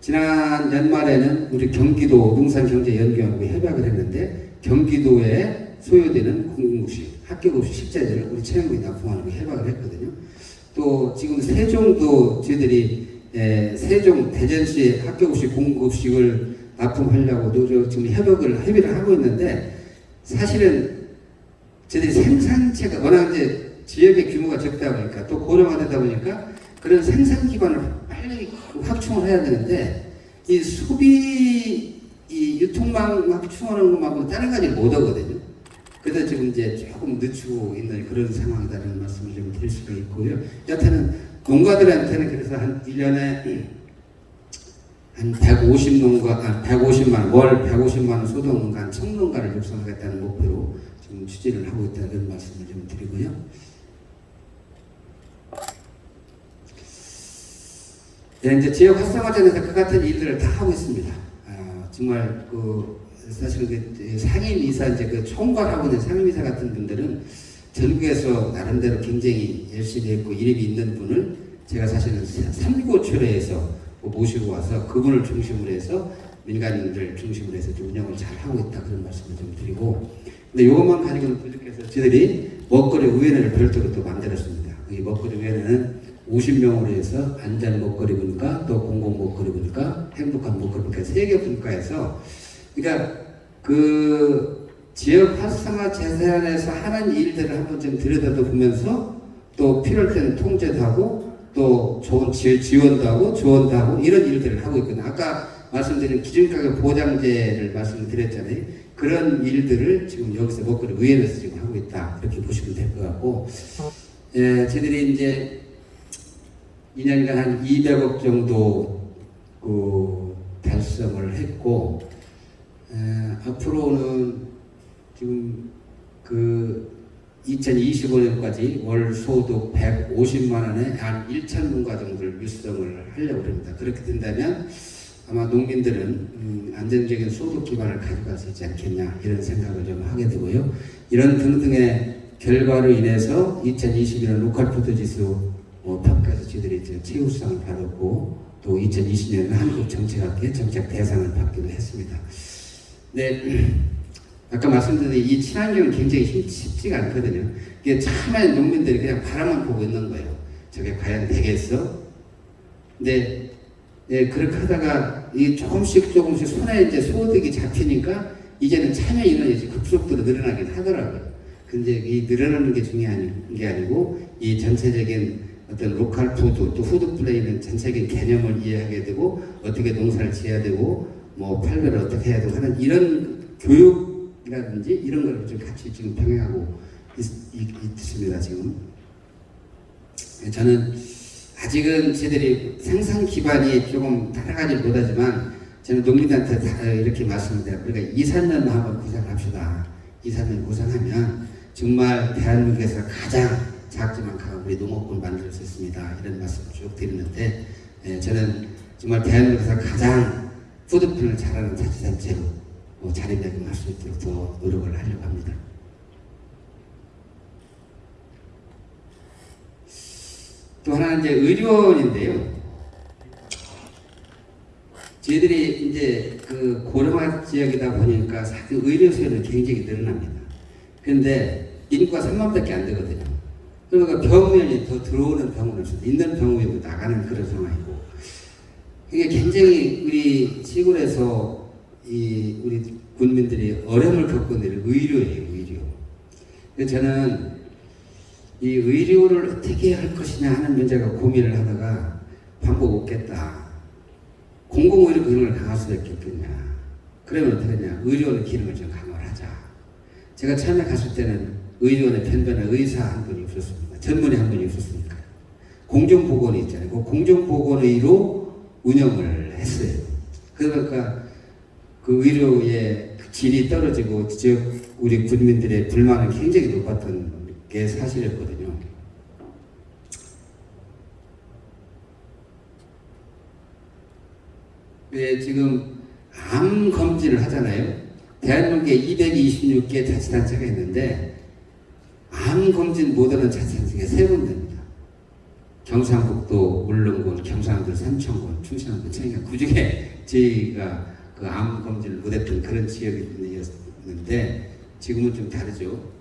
지난 연말에는 우리 경기도 농산경제연구원하고 협약을 했는데 경기도에 소요되는 공공급식, 학교급식 식자재를 우리 체험국에 납품하는 거 협약을 했거든요. 또 지금 세종도 저희들이 에, 세종 대전시 학교급식 공급식을 납품하려고 노력 지금 협약을 협의를 하고 있는데 사실은 저희들이 생산체가 워낙 이제 지역의 규모가 적다 보니까 또 고령화되다 보니까 그런 생산 기반을 빨리 확충을 해야 되는데 이 소비 이 유통망 확충하는 것만큼 다른 가지 못 하거든요. 그래서 지금 이제 조금 늦추고 있는 그런 상황이라는 말씀을 좀 드릴 수가 있고요. 여하튼은 농가들한테는 그래서 한 1년에 한 150농가, 아, 150만 원, 월 150만 원 소득농가, 한 청농가를 육성하겠다는 목표로 지금 추진을 하고 있다는 말씀을 좀 드리고요. 네, 이제 지역 활성화전에서 그 같은 일들을 다 하고 있습니다. 아, 정말 그 사실 그 상임 이사 이제 그 총괄하고 있는 상임 이사 같은 분들은 전국에서 나름대로 굉장히 열심히 했고 이름이 있는 분을 제가 사실은 삼고초려에서 모시고 와서 그분을 중심으로 해서 민간인들 중심으로 해서 좀 운영을 잘 하고 있다 그런 말씀을 좀 드리고 근데 이것만 가지고는 부족해서 저희들이 먹거리 위원회를 별도로 또 만들었습니다. 이 먹거리 위원회는 50명으로 해서 안전 먹거리 분과 또 공공 먹거리 분과 행복한 먹거리 분과 세개 분과에서 그러니까 그 지역 활성화 재산에서 하는 일들을 한번 좀 들여다도 보면서 또 필요할 때는 통제도 하고 또 좋은 지, 지원도 하고 조언도 하고 이런 일들을 하고 있거든요. 아까 말씀드린 기준가격 보장제를 말씀드렸잖아요. 그런 일들을 지금 여기서 먹거리 위원회에서 지금 하고 있다. 이렇게 보시면 될 것 같고 예, 저희들이 이제 2년간 한 200억 정도 그 달성을 했고 에, 앞으로는 지금 그 2025년까지 월 소득 150만 원에 한 1천 농가 정도를 육성을 하려고 합니다. 그렇게 된다면 아마 농민들은 음, 안정적인 소득 기반을 가져갈 수 있지 않겠냐 이런 생각을 좀 하게 되고요. 이런 등등의 결과로 인해서 2021년 로컬푸드 지수 어, 평가에서 저희들이 이제 최우수상을 받았고 또 2020년에는 한국정책학회 정책 대상을 받기도 했습니다. 네, 아까 말씀드린 이 친환경은 굉장히 쉽- 쉽지가 않거든요. 이게 참에 농민들이 그냥 바라만 보고 있는 거예요. 저게 과연 되겠어? 근데 예, 그렇게 하다가 이 조금씩 조금씩 손에 이제 소득이 잡히니까 이제는 참여 인원이 이제 급속도로 늘어나긴 하더라고요. 근데 이 늘어나는 게 중요한 게 아니고 이 전체적인 어떤 로컬 푸드 또 푸드 플랜의 전체적인 개념을 이해하게 되고 어떻게 농사를 지어야 되고 뭐 판매를 어떻게 해야 되고 하는 이런 교육 이라든지 이런 걸 좀 같이 지금 병행하고 있, 있, 있습니다 지금. 저는 아직은 저희들이 생산 기반이 조금 따라가지 못하지만 저는 농민한테 다 이렇게 말씀드려요. 우리가 2, 3년 한번 구상합시다. 2, 3년 구상하면 정말 대한민국에서 가장 작지만 강한 우리 농업군을 만들 수 있습니다. 이런 말씀을 쭉 드리는데 예, 저는 정말 대한민국에서 가장 푸드편을 잘하는 자치단체로 어, 자리매김할 수 있도록 더 노력을 하려고 합니다. 또 하나는 이제 의료원인데요. 저희들이 이제 그 고령화 지역이다 보니까 사실 의료 수요는 굉장히 늘어납니다. 그런데 인구가 3만밖에 안 되거든요. 그러니까 병원이 더 들어오는 병원을 수 있는 병원이 나가는 그런 상황이고 이게 굉장히 우리 시골에서 이 우리 군민들이 어려움을 겪고 있는 의료예요, 의료. 저는 이 의료를 어떻게 할 것이냐 하는 문제가 고민을 하다가 방법 없겠다. 공공의료 기능을 강할 수밖에 없겠냐. 그러면 어떡하냐. 의료원 기능을 좀 강화를 하자. 제가 처음에 갔을 때는 의료원에 편변한 의사 한 분이 없었습니다. 전문의 한 분이 없었으니까. 공정보건이 있잖아요. 그 공정보건의로 운영을 했어요. 그러니까 그 의료의 그 질이 떨어지고 지역 우리 군민들의 불만은 굉장히 높았던 게 사실이었거든요. 네, 지금 암 검진을 하잖아요. 대한민국에 226개 자치단체가 있는데 암 검진 못하는 자치단체가 세 군데입니다. 경상북도 울릉군, 경상도 삼천군, 충청남도 청양 그 중에 저희가 그 암 검진을 못했던 그런 지역이었는데 지금은 좀 다르죠.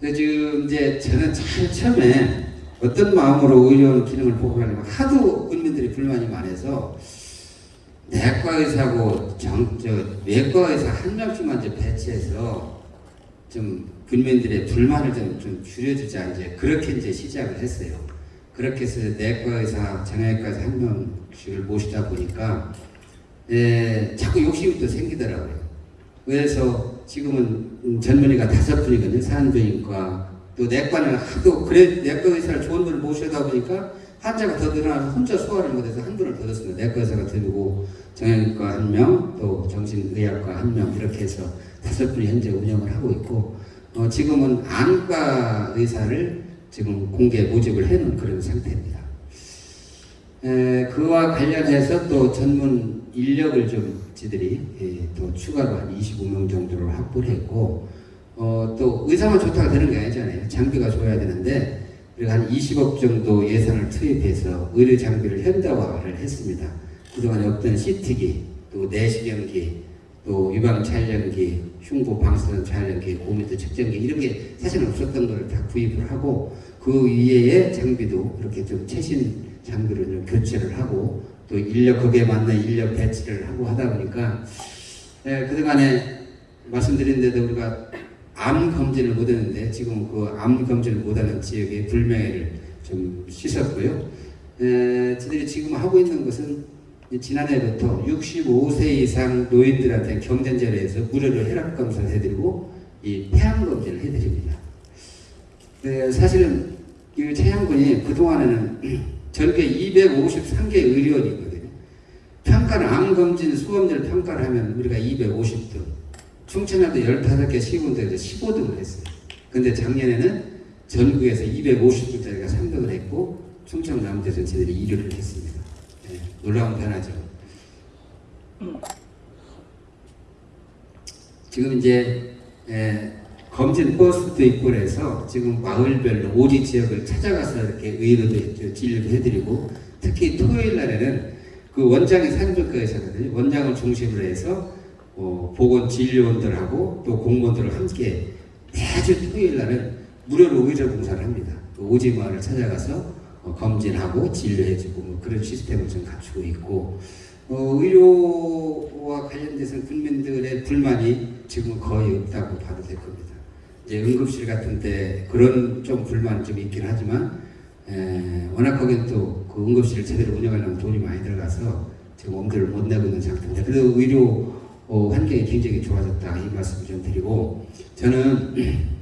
지금 이제 저는 참 처음에 어떤 마음으로 의료원 기능을 보고하냐면 하도 군민들이 불만이 많아서 내과 의사고 정, 저, 외과 의사 한 명씩만 이제 배치해서 좀 군민들의 불만을 좀, 좀 줄여주자 이제 그렇게 이제 시작을 했어요. 그렇게 해서 내과 의사, 정형외과 의사 한 명씩을 모시다 보니까 에, 자꾸 욕심이 또 생기더라고요. 그래서 지금은 음, 전문의가 다섯 분이거든요. 산부인과 또 내과는 하도 그래 내과 의사를 좋은 분을 모셔다 보니까 환자가 더 늘어나서 혼자 소화를 못해서 한 분을 더 넣습니다. 내과 의사가 들고 정형외과 한 명, 또 정신의학과 한 명 이렇게 해서 다섯 분이 현재 운영을 하고 있고 어, 지금은 안과 의사를 지금 공개 모집을 해놓은 그런 상태입니다. 에, 그와 관련해서 또 전문 인력을 좀 지들이 예, 또 추가로 한 25명 정도를 확보를 했고 어, 또 의사만 좋다가 되는 게 아니잖아요. 장비가 좋아야 되는데 우리가 한 20억 정도 예산을 투입해서 의료 장비를 현대화를 했습니다. 그동안 없던 CT기, 또 내시경기, 또 유방 촬영기, 흉부 방사선 촬영기, 고미도 측정기 이런 게 사실 없었던 걸 다 구입을 하고 그 이외의 장비도 이렇게 좀 최신 장비로 좀 교체를 하고 또 인력 거기에 맞는 인력 배치를 하고 하다 보니까 예, 그동안에 말씀드린 데도 우리가 암 검진을 못했는데 지금 그 암 검진을 못하는 지역의 불명예를 좀 씻었고요. 에, 저희들이 지금 하고 있는 것은 지난해부터 65세 이상 노인들한테 경전제로 해서 무료로 혈압 검사를 해드리고 이 폐암 검진을 해드립니다. 네, 사실은 이 최양군이 그동안에는 전국에 253개 의료원이 있거든요. 평가를 암 검진 수검제를 평가를 하면 우리가 250등, 충청남도 15개 시군들에서 15등을 했어요. 근데 작년에는 전국에서 250등짜리가 3등을 했고 충청남도에서 저희들이 1위를 했습니다. 네, 놀라운 변화죠. 지금 이제 에, 검진 버스도 있고 그래서 지금 마을별로 오지 지역을 찾아가서 이렇게 의료도 진료도 해드리고 특히 토요일 날에는 그 원장이 산부과에서거든요. 원장을 중심으로 해서 어, 보건 진료원들하고 또 공무원들을 함께 매주 토요일 날은 무료로 의료 봉사를 합니다. 그 오지 마을을 찾아가서 어, 검진하고 진료해주고 뭐 그런 시스템을 좀 갖추고 있고 어, 의료와 관련돼서 국민들의 불만이 지금 거의 없다고 봐도 될 겁니다. 이제 응급실 같은 데 그런 좀 불만이 좀 있긴 하지만 에, 워낙 거긴 또 그 응급실을 제대로 운영하려면 돈이 많이 들어가서 지금 엄두를 못 내고 있는 상태인데 그래도 의료 어, 환경이 굉장히 좋아졌다 이 말씀을 좀 드리고 저는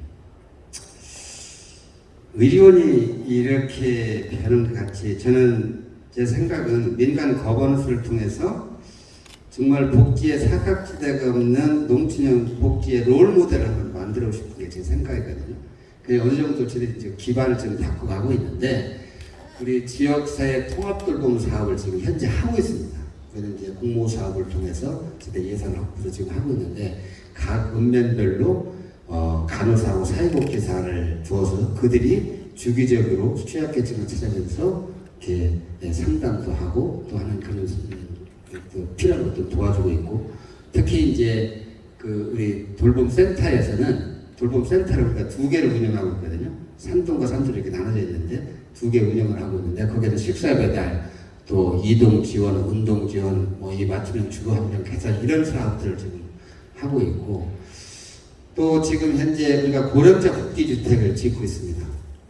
의료원이 이렇게 변한 것 같이 저는 제 생각은 민간 거버넌스를 통해서 정말 복지의 사각지대가 없는 농촌형 복지의 롤 모델을 한번 만들고 싶은 게 제 생각이거든요. 그 어느 정도 저희들이 이제 기반을 좀 닦고 가고 있는데 우리 지역사회 통합돌봄 사업을 지금 현재 하고 있습니다. 그래서 이제 공모 사업을 통해서 저희 예산 확보를 지금 하고 있는데 각 읍면별로 어, 간호사하고 사회복지사를 두어서 그들이 주기적으로 취약계층을 찾아면서 이렇게 예, 상담도 하고 또 하는 그런 음, 또 필요한 것도 도와주고 있고 특히 이제 그 우리 돌봄 센터에서는 돌봄 센터를 우리가 두 개를 운영하고 있거든요. 산동과 산도로 이렇게 나눠져 있는데 두 개 운영을 하고 있는데 거기에서 식사 배달 또 이동 지원, 운동 지원, 뭐 이 맞춤형 주거 환경 개선 이런 사업들을 지금 하고 있고 또 지금 현재 우리가 고령자 복지주택을 짓고 있습니다.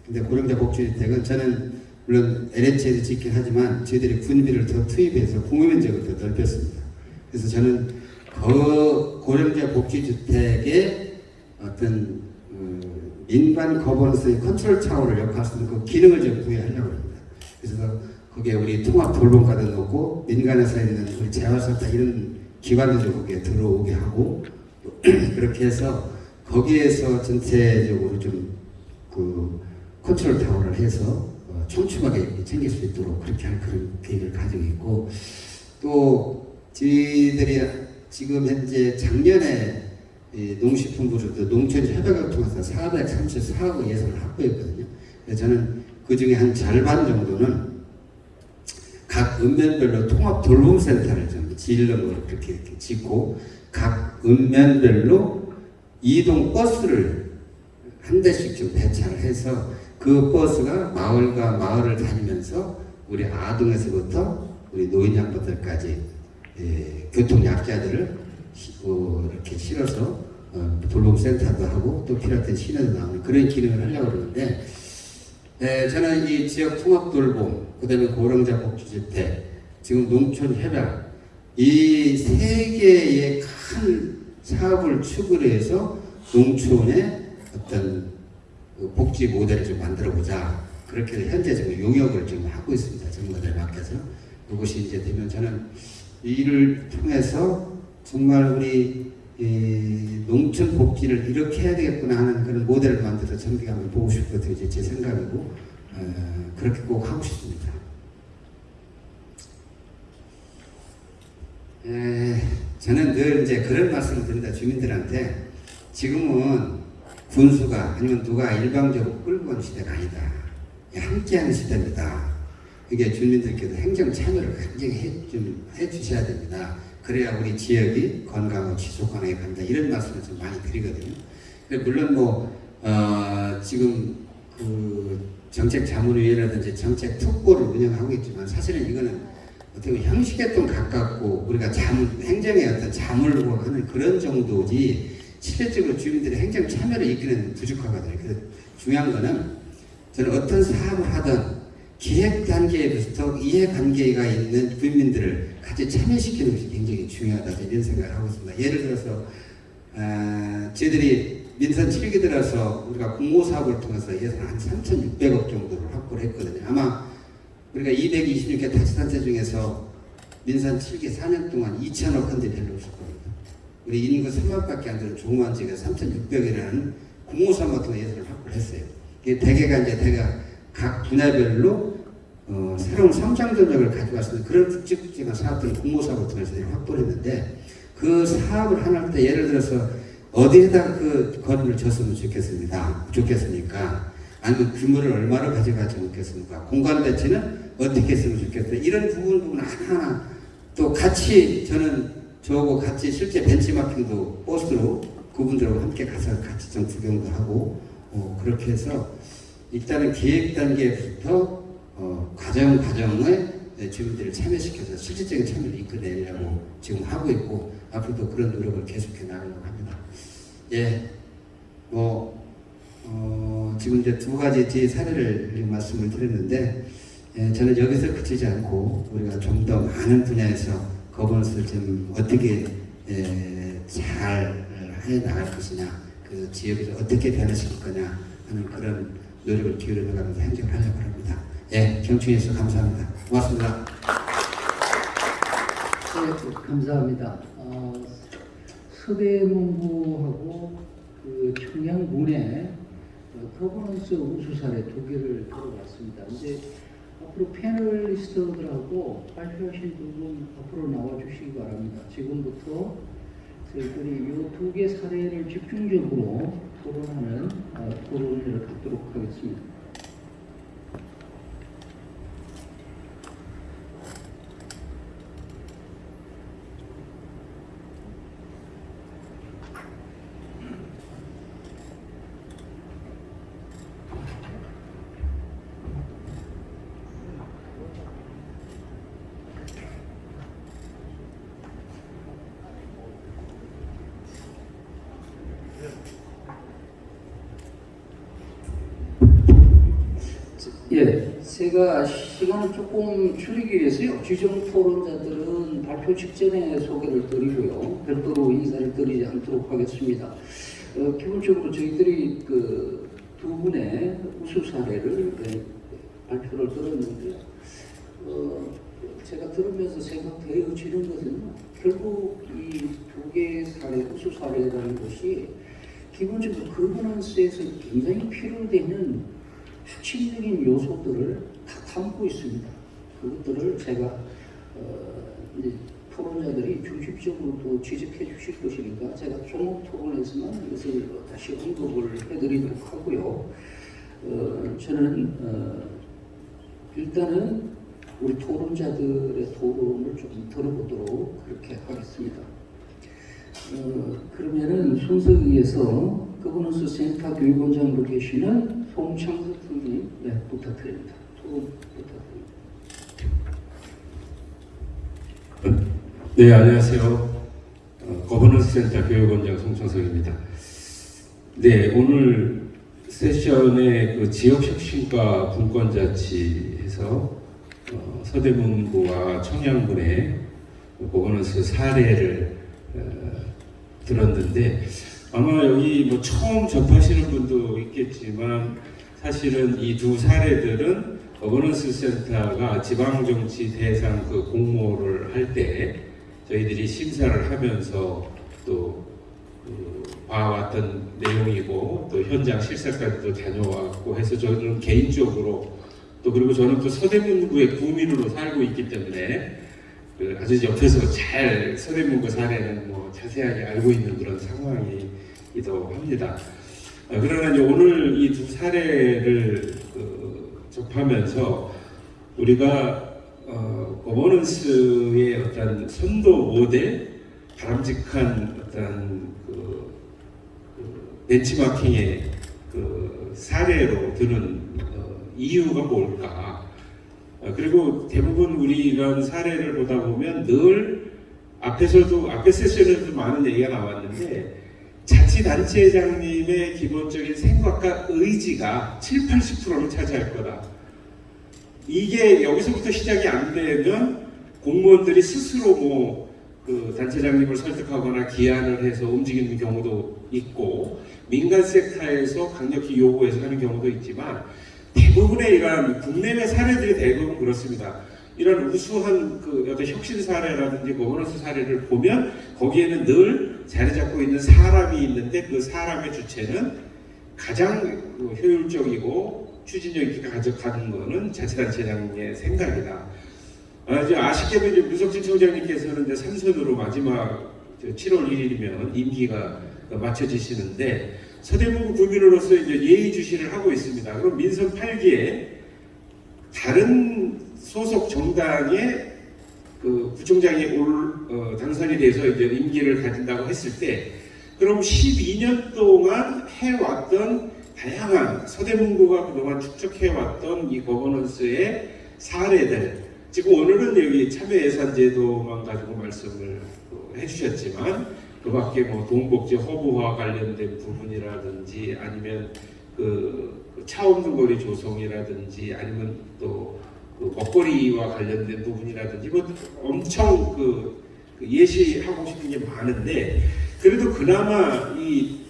근데 고령자 복지주택은 저는 물론 LH에도 짓긴 하지만 저희들이 군비를 더 투입해서 공유 면적을 더 넓혔습니다. 그래서 저는 그 고령자 복지주택의 어떤 어, 민간 거버넌스의 컨트롤 타워를 역할할 수 있는 그 기능을 좀 부여하려고 합니다. 그래서 거기에 우리 통합 돌봄과도 넣고 민간에서 있는 재활센터 이런 기관들도 거기에 들어오게 하고 그렇게 해서 거기에서 전체적으로 좀 그 컨트롤 타워를 해서 어, 촘촘하게 챙길 수 있도록 그렇게 할 그런 계획을 가지고 있고 또 저희들이 지금 현재 작년에 이 농식품부로도 농촌 협약을 통해서 434억 예산을 확보했거든요. 저는 그 중에 한 절반 정도는 각 읍면별로 통합 돌봄센터를 좀 지으려고 그렇게 짓고 각 읍면별로 이동 버스를 한 대씩 좀 배차를 해서 그 버스가 마을과 마을을 다니면서 우리 아동에서부터 우리 노인 양반들까지 예, 교통 약자들을 시- 어, 이렇게 실어서 어, 돌봄센터도 하고 또 필요할 때 시내도 나오는 그런 기능을 하려고 그러는데 예, 저는 이 지역 통합 돌봄, 그다음에 고령자 복지주택, 지금 농촌 협약 이 세 개의 큰 사업을 축으로 해서 농촌의 어떤 그 복지 모델을 좀 만들어 보자. 그렇게 현재 지금 용역을 지금 하고 있습니다. 전문가들 맡겨서 그것이 이제 되면 저는 이 일을 통해서 정말 우리 이 농촌 복지를 이렇게 해야 되겠구나 하는 그런 모델을 만들어서 전국에 한번 보고 싶거든요. 제 생각이고 어, 그렇게 꼭 하고 싶습니다. 에, 저는 늘 이제 그런 말씀을 드립니다. 주민들한테 지금은 군수가 아니면 누가 일방적으로 끌고 가는 시대가 아니다. 함께하는 시대입니다. 이게 주민들께도 행정 참여를 굉장히 해, 좀 해주셔야 됩니다. 그래야 우리 지역이 건강하고 지속가능하게 간다. 이런 말씀을 좀 많이 드리거든요. 물론 뭐, 어, 지금 그 정책 자문위원회라든지 정책 특보를 운영하고 있지만 사실은 이거는 어떻게 보면 형식에 좀 가깝고 우리가 자문, 행정의 어떤 자문을 하는 그런 정도지 실질적으로 주민들의 행정 참여를 이끄는 부족하거든요. 그래서 중요한 거는 저는 어떤 사업을 하든 기획 단계부터 이해 관계가 있는 주민들을 같이 참여시키는 것이 굉장히 중요하다 이런 생각을 하고 있습니다. 예를 들어서 아, 저희들이 민선 7기 들어서 우리가 공모 사업을 통해서 예산 한 3,600억 정도를 확보를 했거든요. 아마 우리가 226개 다시단체 중에서 민선 7기 4년 동안 2천억 헌데 별로 없을 겁니다. 우리 인구 3만밖에 안 되는 조그만 지역에 3,600이라는 공모 사업 같은 예산을 확보를 했어요. 이게 대개가 이제 대가 각 분야별로 어, 새로운 성장 수 있는 그런 굵직굵직한 사업들을 공모 사업을 통해서 확보를 했는데 그 사업을 하나 할 때 예를 들어서 어디에다 그 건물을 졌으면 좋겠습니다. 좋겠습니까? 아니면 규모를 얼마로 가져가지 좋겠습니까? 공간 배치는 어떻게 했으면 좋겠어요? 이런 부분 부분 하나하나 또 같이 저는 저하고 같이 실제 벤치마킹도 버스로 그분들하고 함께 가서 같이 좀 구경도 하고 어, 그렇게 해서 일단은 기획 단계부터 어, 과정 과정에 네, 주민들을 참여시켜서 실질적인 참여를 이끌어내려고 지금 하고 있고 앞으로도 그런 노력을 계속해 나가려고 합니다. 예, 뭐 어, 지금 이제 두 가지 제 사례를 말씀을 드렸는데 예, 저는 여기서 그치지 않고 우리가 좀 더 많은 분야에서 거버넌스를 좀 어떻게 예, 잘 해 나갈 것이냐, 그 지역을 어떻게 변화시킬 거냐 하는 그런 노력을 기울여가면서 행정을 하려고 합니다. 예, 경청해 주셔서 감사합니다. 고맙습니다. 네, 감사합니다. 어, 서대문구하고 그 청양군의 어, 거버넌스 우수 사례 두 개를 들어봤습니다. 이제 앞으로 패널리스트들하고 발표하신 두분 앞으로 나와 주시기 바랍니다. 지금부터 저희들이 이 두 개 사례를 집중적으로 토론하는 어, 토론을 갖도록 하겠습니다. 예, 제가 시간을 조금 줄이기 위해서요. 주정 토론자들은 발표 직전에 소개를 드리고요. 별도로 인사를 드리지 않도록 하겠습니다. 어, 기본적으로 저희들이 그 두 분의 우수 사례를 예, 발표를 들었는데요. 어, 제가 들으면서 생각되어지는 것은 결국 이 두 개의 사례, 우수 사례라는 것이 기본적으로 거버넌스에서 굉장히 필요되는 핵심적인 요소들을 다 담고 있습니다. 그것들을 제가 어, 이제 토론자들이 중심적으로 또 지적해 주실 것이니까 제가 종목 토론에서만 이것을 다시 언급을 해드리도록 하고요. 어, 저는 어, 일단은 우리 토론자들의 토론을 좀 들어보도록 그렇게 하겠습니다. 어, 그러면은 순서에 의해서 거버넌스 센터 교육원장으로 계시는 송창석 선생님 네, 부탁드립니다. 토론 부탁드립니다. 네, 안녕하세요. 어, 거버넌스 센터 교육원장 송창석입니다. 네, 오늘 세션에 그 지역혁신과 분권자치에서 어, 서대문구와 청양군의 거버넌스 사례를 어, 들었는데 아마 여기 뭐 처음 접하시는 분도 있겠지만 사실은 이 두 사례들은 거버넌스 센터가 지방정치 대상 그 공모를 할 때 저희들이 심사를 하면서 또 그, 봐왔던 내용이고 또 현장 실사까지도 다녀왔고 해서 저는 개인적으로 또 그리고 저는 또 서대문구의 구민으로 살고 있기 때문에 그 아주 옆에서 잘 서대문구 사례는 뭐 자세하게 알고 있는 그런 상황이기도 합니다. 어, 그러나 이제 오늘 이 두 사례를 그 접하면서 우리가 어, 거버넌스의 어떤 선도 모델, 바람직한 어떤 그, 그 벤치마킹의 그 사례로 드는 어, 이유가 뭘까? 어, 그리고 대부분 우리 이런 사례를 보다 보면 늘 앞에서도 앞에 세션에도 많은 얘기가 나왔는데 자치단체장님의 기본적인 생각과 의지가 7, 80%를 차지할 거다. 이게 여기서부터 시작이 안 되면 공무원들이 스스로 뭐 그 단체장님을 설득하거나 기한을 해서 움직이는 경우도 있고 민간 섹터에서 강력히 요구해서 하는 경우도 있지만 대부분의 이러한 국내외 사례들이 대부분 그렇습니다. 이런 우수한 그 어떤 혁신 사례라든지 거버넌스 사례를 보면 거기에는 늘 자리 잡고 있는 사람이 있는데 그 사람의 주체는 가장 그 효율적이고 추진력 있게 가져가는 거는 자치단체장의 생각이다. 아, 이제 아쉽게도 이제 무석진 청장님께서는 이제 삼선으로 마지막 7월 1일이면 임기가 마쳐지시는데 서대문구 구민으로서 이제 예의주시를 하고 있습니다. 그럼 민선 8기에 다른 소속 정당의 그 구청장이 올 어, 당선이 돼서 이제 임기를 가진다고 했을 때 그럼 12년 동안 해왔던 다양한 서대문구가 그동안 축적해왔던 이 거버넌스의 사례들 지금 오늘은 여기 참여예산제도만 가지고 말씀을 그 해주셨지만 그 밖에 뭐 동복지 허브화 관련된 부분이라든지 아니면 그, 그 차없는 거리 조성이라든지 아니면 또 그 먹거리와 관련된 부분이라든지 뭐 엄청 그, 그 예시하고 싶은 게 많은데 그래도 그나마 이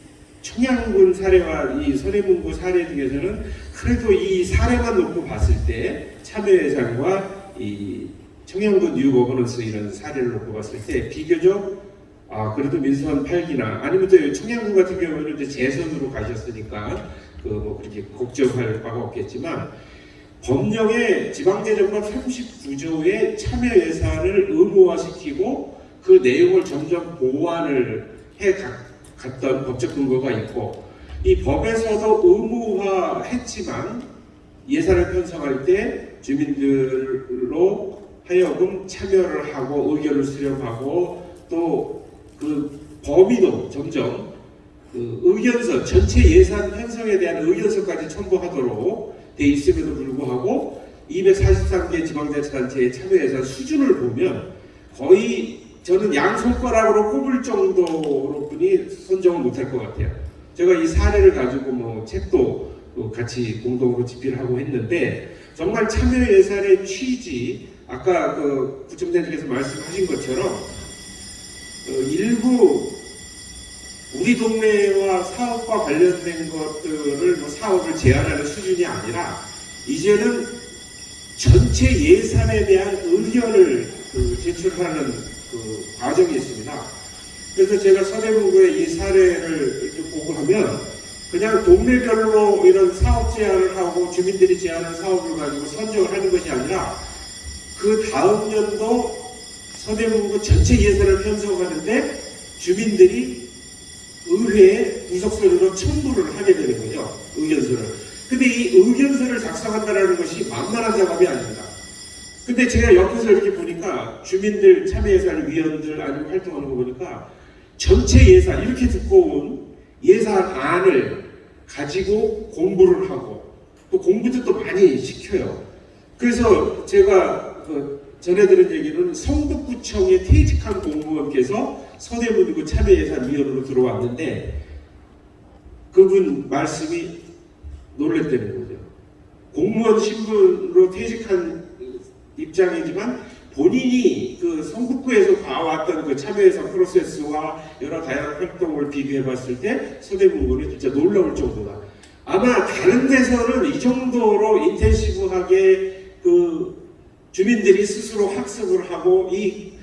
청양군 사례와 이 서대문구 사례 중에서는 그래도 이 사례만 놓고 봤을 때 참여예산과 이 청양군 뉴 거버넌스 이런 사례를 놓고 봤을 때 비교적 아 그래도 민선 8기나 아니면 또 청양군 같은 경우는 이제 재선으로 가셨으니까 그 뭐 그렇게 걱정할 바가 없겠지만 법령의 지방재정법 39조의 참여 예산을 의무화시키고 그 내용을 점점 보완을 해 가- 갔던 법적 근거가 있고 이 법에서도 의무화했지만 예산을 편성할 때 주민들로 하여금 참여를 하고 의견을 수렴하고 또 그 범위도 점점 그 의견서 전체 예산 편성에 대한 의견서까지 첨부하도록 돼 있음에도 불구하고 243개 지방자치단체의 참여 예산 수준을 보면 거의 저는 양손가락으로 꼽을 정도로 뿐이 선정을 못할 것 같아요. 제가 이 사례를 가지고 뭐 책도 또 같이 공동으로 집필을 하고 했는데 정말 참여 예산의 취지 아까 그 구청장님께서 말씀하신 것처럼 어, 일부 우리 동네와 사업과 관련된 것들을 뭐 사업을 제한하는 수준이 아니라 이제는 전체 예산에 대한 의견을 그 제출하는 그 과정이 있습니다. 그래서 제가 서대문구의 이 사례를 이렇게 보고 하면 그냥 동네별로 이런 사업 제안을 하고 주민들이 제안한 사업을 가지고 선정을 하는 것이 아니라 그 다음 년도 서대문구 전체 예산을 편성하는데 주민들이 의회에 구속서류로 첨부를 하게 되는 거죠. 의견서를. 근데 이 의견서를 작성한다는 것이 만만한 작업이 아닙니다. 근데 제가 옆에서 이렇게 보니까 주민들 참여예산 위원들 아니면 활동하는 거 보니까 전체 예산 이렇게 두꺼운 예산안을 가지고 공부를 하고 또 공부도 또 많이 시켜요. 그래서 제가 그 들은 얘기는 성북구청에 퇴직한 공무원께서 서대문구 참여예산위원으로 들어왔는데 그분 말씀이 놀랬다는 거죠. 공무원 신분으로 퇴직한 입장이지만 본인이 그 성북구에서 봐왔던 그 참여예산 프로세스와 여러 다양한 활동을 비교해 봤을 때 서대문구는 진짜 놀라울 정도다. 아마 다른 데서는 이 정도로 인텐시브하게 그 주민들이 스스로 학습을 하고 이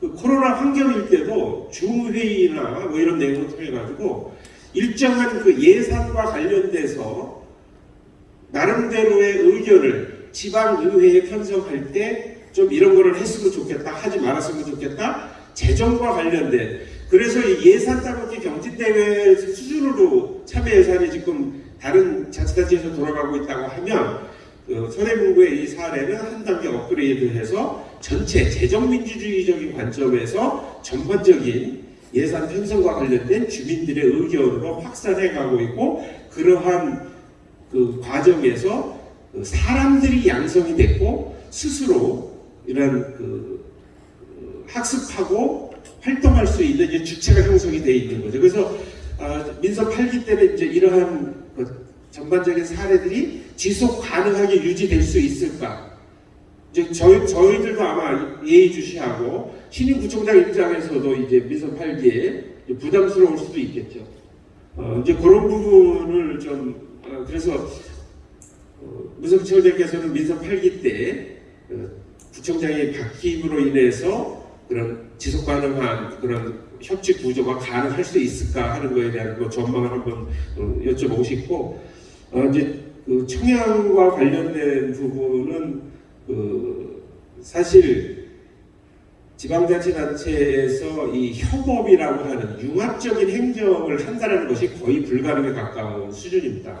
그 코로나 환경일 때도 중회의나 뭐 이런 내용을 통해 가지고 일정한 그 예산과 관련돼서 나름대로의 의견을 지방의회에 편성할 때 좀 이런 거를 했으면 좋겠다 하지 말았으면 좋겠다 재정과 관련된. 그래서 이 예산 따먹기 경진대회 수준으로 참여 예산이 지금 다른 자치단체에서 돌아가고 있다고 하면 그 서대문구의 이 사례는 한 단계 업그레이드해서 전체 재정민주주의적인 관점에서 전반적인 예산 편성과 관련된 주민들의 의견으로 확산해 가고 있고 그러한 그 과정에서 그 사람들이 양성이 됐고 스스로 이런 그 어, 학습하고 활동할 수 있는 주체가 형성이 되어 있는 거죠. 그래서 아, 민선 8기 때는 이제 이러한 그 전반적인 사례들이 지속 가능하게 유지될 수 있을까? 이제 저희 저희들도 아마 예의주시하고 신임 구청장 입장에서도 이제 민선 8기에 부담스러울 수도 있겠죠. 어, 이제 그런 부분을 좀 어, 그래서 어, 문성철장께서는 민선 8기 때 어, 구청장이 바뀜으로 인해서 그런 지속 가능한 그런 협치 구조가 가능할 수 있을까 하는 거에 대한 그 전망을 한번 어, 여쭤보고 싶고 어, 이제 그 청양과 관련된 부분은 그 사실 지방자치단체에서 이 협업이라고 하는 융합적인 행정을 한다는 것이 거의 불가능에 가까운 수준입니다.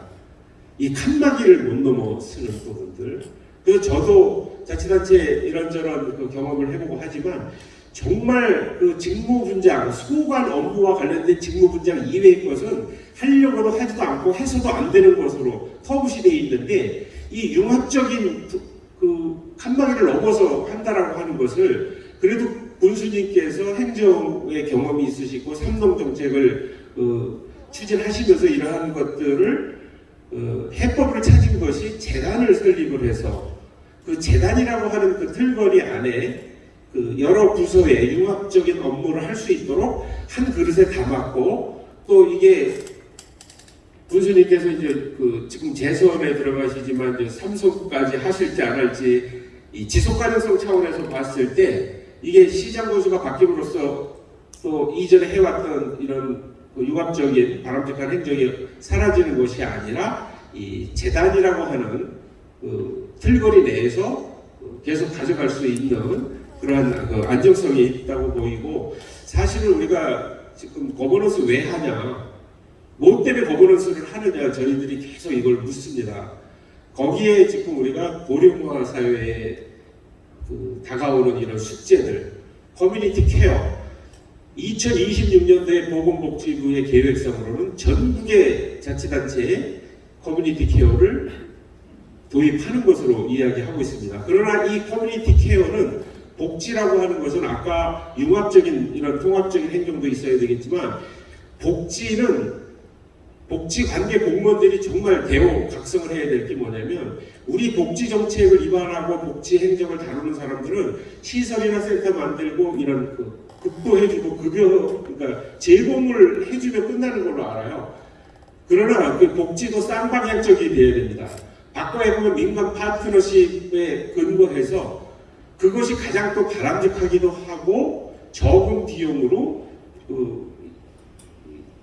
이 칸막이를 못 넘어서는 부분들. 그래서 저도 자치단체 이런저런 그 경험을 해보고 하지만 정말 그 직무 분장, 소관 업무와 관련된 직무 분장 이외의 것은 하려고도 하지도 않고 해서도 안 되는 것으로 터부시 되어 있는데 이 융합적인 그- 그 칸막이를 넘어서 한다라고 하는 것을 그래도 군수님께서 행정의 경험이 있으시고 삼동 정책을 어, 추진하시면서 이러한 것들을 어, 해법을 찾은 것이 재단을 설립을 해서 그 재단이라고 하는 그 틀거리 안에 그 여러 부서의 융합적인 업무를 할 수 있도록 한 그릇에 담았고 또 이게 군수님께서 이제 그 지금 재선에 들어가시지만 이제 삼성까지 하실지 안 할지 이 지속 가능성 차원에서 봤을 때 이게 시장 군수가 바뀜으로써 또 이전에 해왔던 이런 그 융합적인 바람직한 행정이 사라지는 것이 아니라 이 재단이라고 하는 그 틀거리 내에서 그 계속 가져갈 수 있는 그러한 그 안정성이 있다고 보이고 사실은 우리가 지금 거버넌스 왜 하냐 뭐 때문에 거버넌스를 하느냐 저희들이 계속 이걸 묻습니다. 거기에 지금 우리가 고령화 사회에 그 다가오는 이런 숙제들 커뮤니티 케어 2026년도에 보건복지부의 계획상으로는 전국의 자치단체에 커뮤니티 케어를 도입하는 것으로 이야기하고 있습니다. 그러나 이 커뮤니티 케어는 복지라고 하는 것은 아까 융합적인 이런 통합적인 행정도 있어야 되겠지만 복지는 복지 관계 공무원들이 정말 대우 각성을 해야 될 게 뭐냐면 우리 복지 정책을 입안하고 복지 행정을 다루는 사람들은 시설이나 센터 만들고 이런 그 급부해주고 급여 그러니까 제공을 해주면 끝나는 걸로 알아요. 그러나 그 복지도 쌍방향적이 돼야 됩니다. 바꿔야 보면 민간 파트너십에 근거해서 그것이 가장 또 바람직하기도 하고 적은 비용으로 그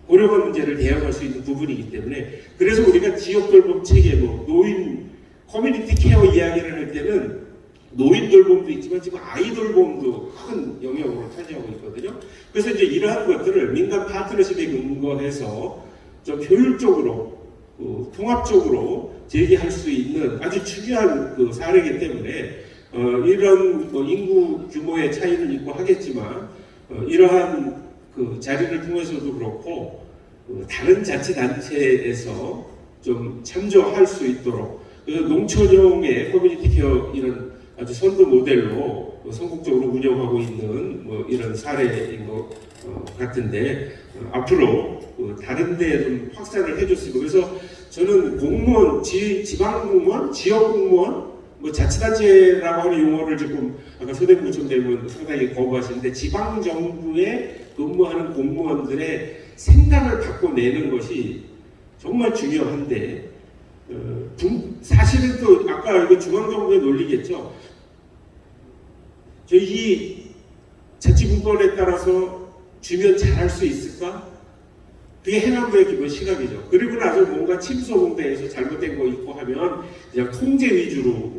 고령화 문제를 대응할 수 있는 부분이기 때문에 그래서 우리가 지역 돌봄 체계 뭐 노인 커뮤니티 케어 이야기를 할 때는 노인 돌봄도 있지만 지금 아이 돌봄도 큰 영역으로 차지하고 있거든요. 그래서 이제 이러한 것들을 민간 파트너십에 근거해서 좀 효율적으로 어, 통합적으로 제기할 수 있는 아주 중요한 그 사례이기 때문에 어, 이런 뭐 인구 규모의 차이는 있고 하겠지만 어, 이러한 그 자리를 통해서도 그렇고 그 다른 자치단체에서 좀 참조할 수 있도록 그 농촌형의 커뮤니티 케어 이런 아주 선도 모델로 뭐 성공적으로 운영하고 있는 뭐 이런 사례인 것 어, 같은데 어, 앞으로 그 다른 데에 좀 확산을 해줬으면 그래서 저는 공무원, 지, 지방 공무원, 지역 공무원, 뭐 자치단체라고 하는 용어를 지금 아까 서대구청장님은 상당히 거부하시는데 지방 정부에 근무하는 공무원들의 생각을 바꿔내는 것이 정말 중요한데 어, 분- 사실은 또 아까 이거 중앙정부의 논리겠죠. 저희 이 자치분권에 따라서 주면 잘할 수 있을까? 그게 해남부의 기본 시각이죠. 그리고 나서 뭔가 침소봉대에서 잘못된 거 있고 하면 그냥 통제 위주로 의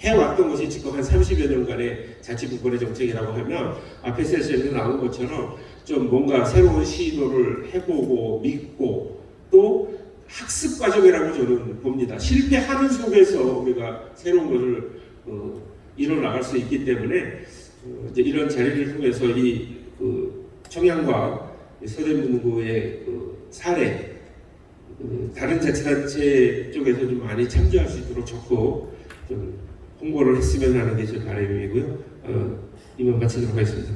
해왔던 것이 지금 한 30여 년간의 자치분권의 정책이라고 하면 앞에 세션에 나온 것처럼 좀 뭔가 새로운 시도를 해보고 믿고 또 학습 과정이라고 저는 봅니다. 실패하는 속에서 우리가 새로운 것을 어, 이뤄나갈 수 있기 때문에 어, 이제 이런 자리를 통해서 이 그 청양과 이 서대문구의 그 사례 그 다른 자치단체 쪽에서 좀 많이 참조할 수 있도록 적극 좀 홍보를 했으면 하는 게 제 바람이고요. 어, 이만 마치도록 하겠습니다.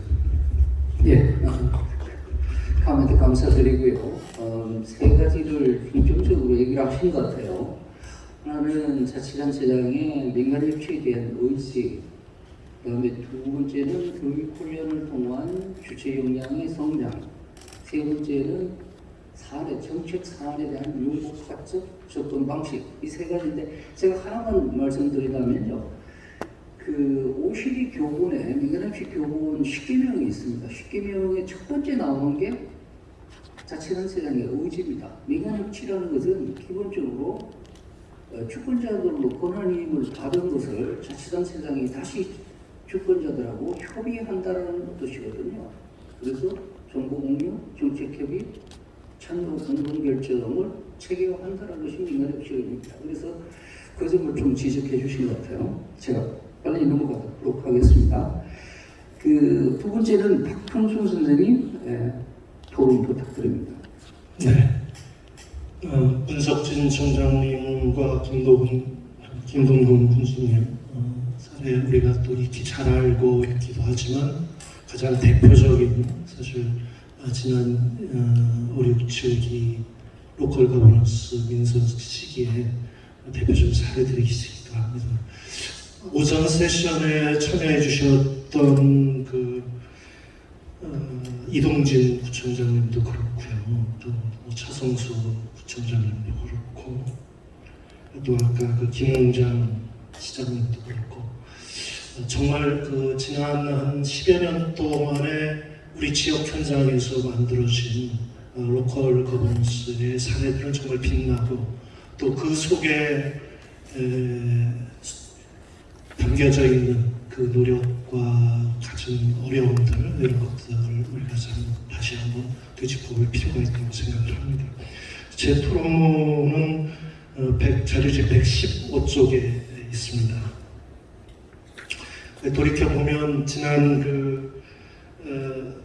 예, 감사합니다. 감사드리고요. 어, 세 가지를 중점적으로 얘기를 하신 것 같아요. 하나는 자치단체장의 민간 협치에 대한 의지, 그 다음에 두 번째는 교육 훈련을 통한 주체 역량의 성장, 세 번째는 사례, 정책 사안에 대한 융복합적 접근 방식 이 세 가지인데 제가 하나만 말씀드리자면요. 그 OECD 교본에 민간협치 교본 10개명이 있습니다. 10개명의 첫 번째 나오는 게 자치단체장의 의지입니다. 민간협치라는 것은 기본적으로 어, 주권자들로 권한임을 받은 것을 자치단체장이 다시 주권자들하고 협의한다는 뜻이거든요. 그래서 정보 공유, 정책 협의, 참여 공동 결정을 체계화한다는 것이 민간협치입니다. 그래서 그 점을 좀 지적해 주신 것 같아요. 제가 빨리 넘어가도록 하겠습니다. 그 두 번째는 박평순 선생님 예, 토론 부탁드립니다. 네. 어, 문석진 청장님과 김도훈, 김동근 군수님 어, 사례 우리가 또 익히 잘 알고 있기도 하지만 가장 대표적인 사실 아, 지난 어, 5, 6, 7기 로컬 거버넌스 민선 시기에 대표적인 사례들이 있기도 합니다. 오전 세션에 참여해 주셨던 그 어, 이동진 구청장님도 그렇고요. 또뭐 차성수 구청장님도 그렇고 또 아까 그 김홍장 시장님도 그렇고 어, 정말 그 지난 한 10여 년 동안에 우리 지역 현장에서 만들어진 어, 로컬 거버넌스의 사례들은 정말 빛나고 또 그 속에 에, 담겨져 있는 그 노력과 가진 어려움들 이런 것들을 우리가 참 다시 한번 되짚어볼 필요가 있다고 생각을 합니다. 제 100, 자료집 115쪽에 있습니다. 돌이켜 보면 지난 그 어,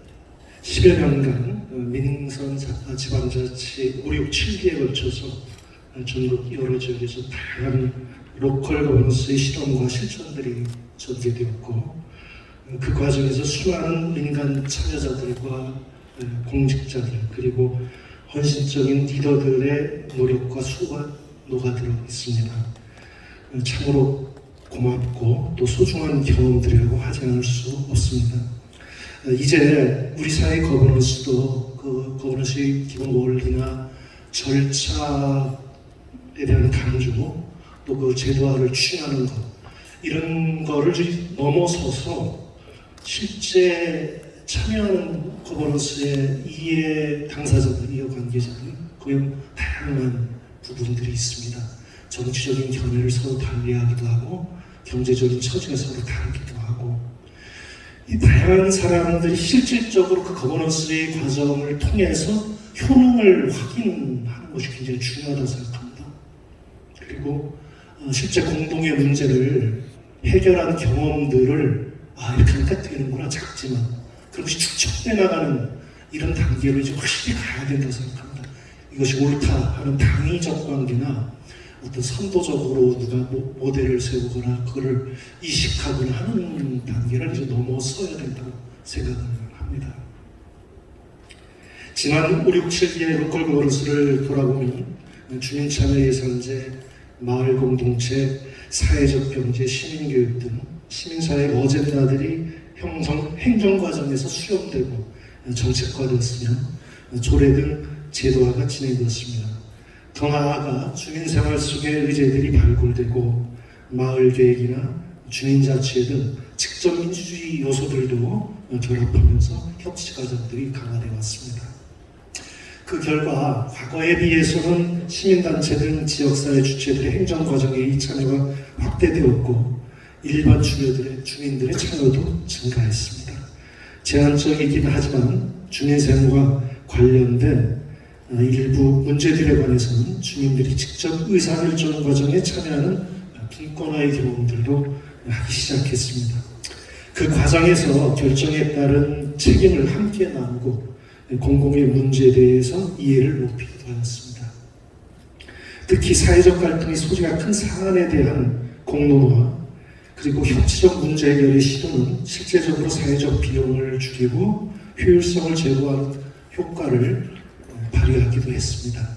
10여 년간 어, 민선 자- 지방자치 5, 6, 7기에 걸쳐서 어, 전국 여러 지역에서 다양한 로컬 거버넌스의 실험과 실천들이 전개되었고 어, 그 과정에서 수많은 민간 참여자들과 어, 공직자들 그리고 헌신적인 리더들의 노력과 수고가 녹아들어 있습니다. 어, 참으로 고맙고 또 소중한 경험들이라고 하지 않을 수 없습니다. 어, 이제 우리 사회 거버넌스도 그 거버넌스의 기본 원리나 절차에 대한 강조 또 그 제도화를 추진하는 것 이런 거를 좀 넘어서서 실제 참여하는 거버넌스의 이해 당사자들, 이해 관계자들 그의 다양한 부분들이 있습니다. 정치적인 견해를 서로 달리하기도 하고 경제적인 처지가 서로 다르기도 하고 이 다양한 사람들이 실질적으로 그 거버넌스의 과정을 통해서 효능을 확인하는 것이 굉장히 중요하다고 생각합니다. 그리고 어, 실제 공동의 문제를 해결한 경험들을 아 이렇게 하니까 되는구나 작지만 그것이 축적돼 나가는 이런 단계로 이제 확실히 가야 된다고 생각합니다. 이것이 옳다 하는 당위적 관계나 어떤 선도적으로 누가 모- 모델을 세우거나 그거를 이식하거나 하는 단계를 이제 넘어서야 된다고 생각을 합니다. 지난 5, 6, 7기의 로컬 거버넌스를 돌아보면 주민참여 예산제, 마을 공동체, 사회적 경제, 시민교육 등 시민사회 어젠다들이 형성, 행정 과정에서 수렴되고 정책화되었으며 조례 등 제도화가 진행되었습니다. 더 나아가 주민생활 속의 의제들이 발굴되고 마을 계획이나 주민자치회 등 직접 민주주의 요소들도 결합하면서 협치 과정들이 강화되어 왔습니다. 그 결과 과거에 비해서는 시민단체 등 지역사회 주체들의 행정 과정의 참여가 확대되었고 일반 주민들의, 주민들의 참여도 증가했습니다. 제한적이긴 하지만 주민생활과 관련된 어, 일부 문제들에 관해서는 주민들이 직접 의사결정 과정에 참여하는 분권화의 경험들도 하기 시작했습니다. 그 과정에서 결정에 따른 책임을 함께 나누고 공공의 문제에 대해서 이해를 높이기도 하였습니다. 특히 사회적 갈등이 소지가 큰 사안에 대한 공론화 그리고 협치적 문제 해결의 시도는 실제적으로 사회적 비용을 줄이고 효율성을 제고하는 효과를 발휘하기도 했습니다.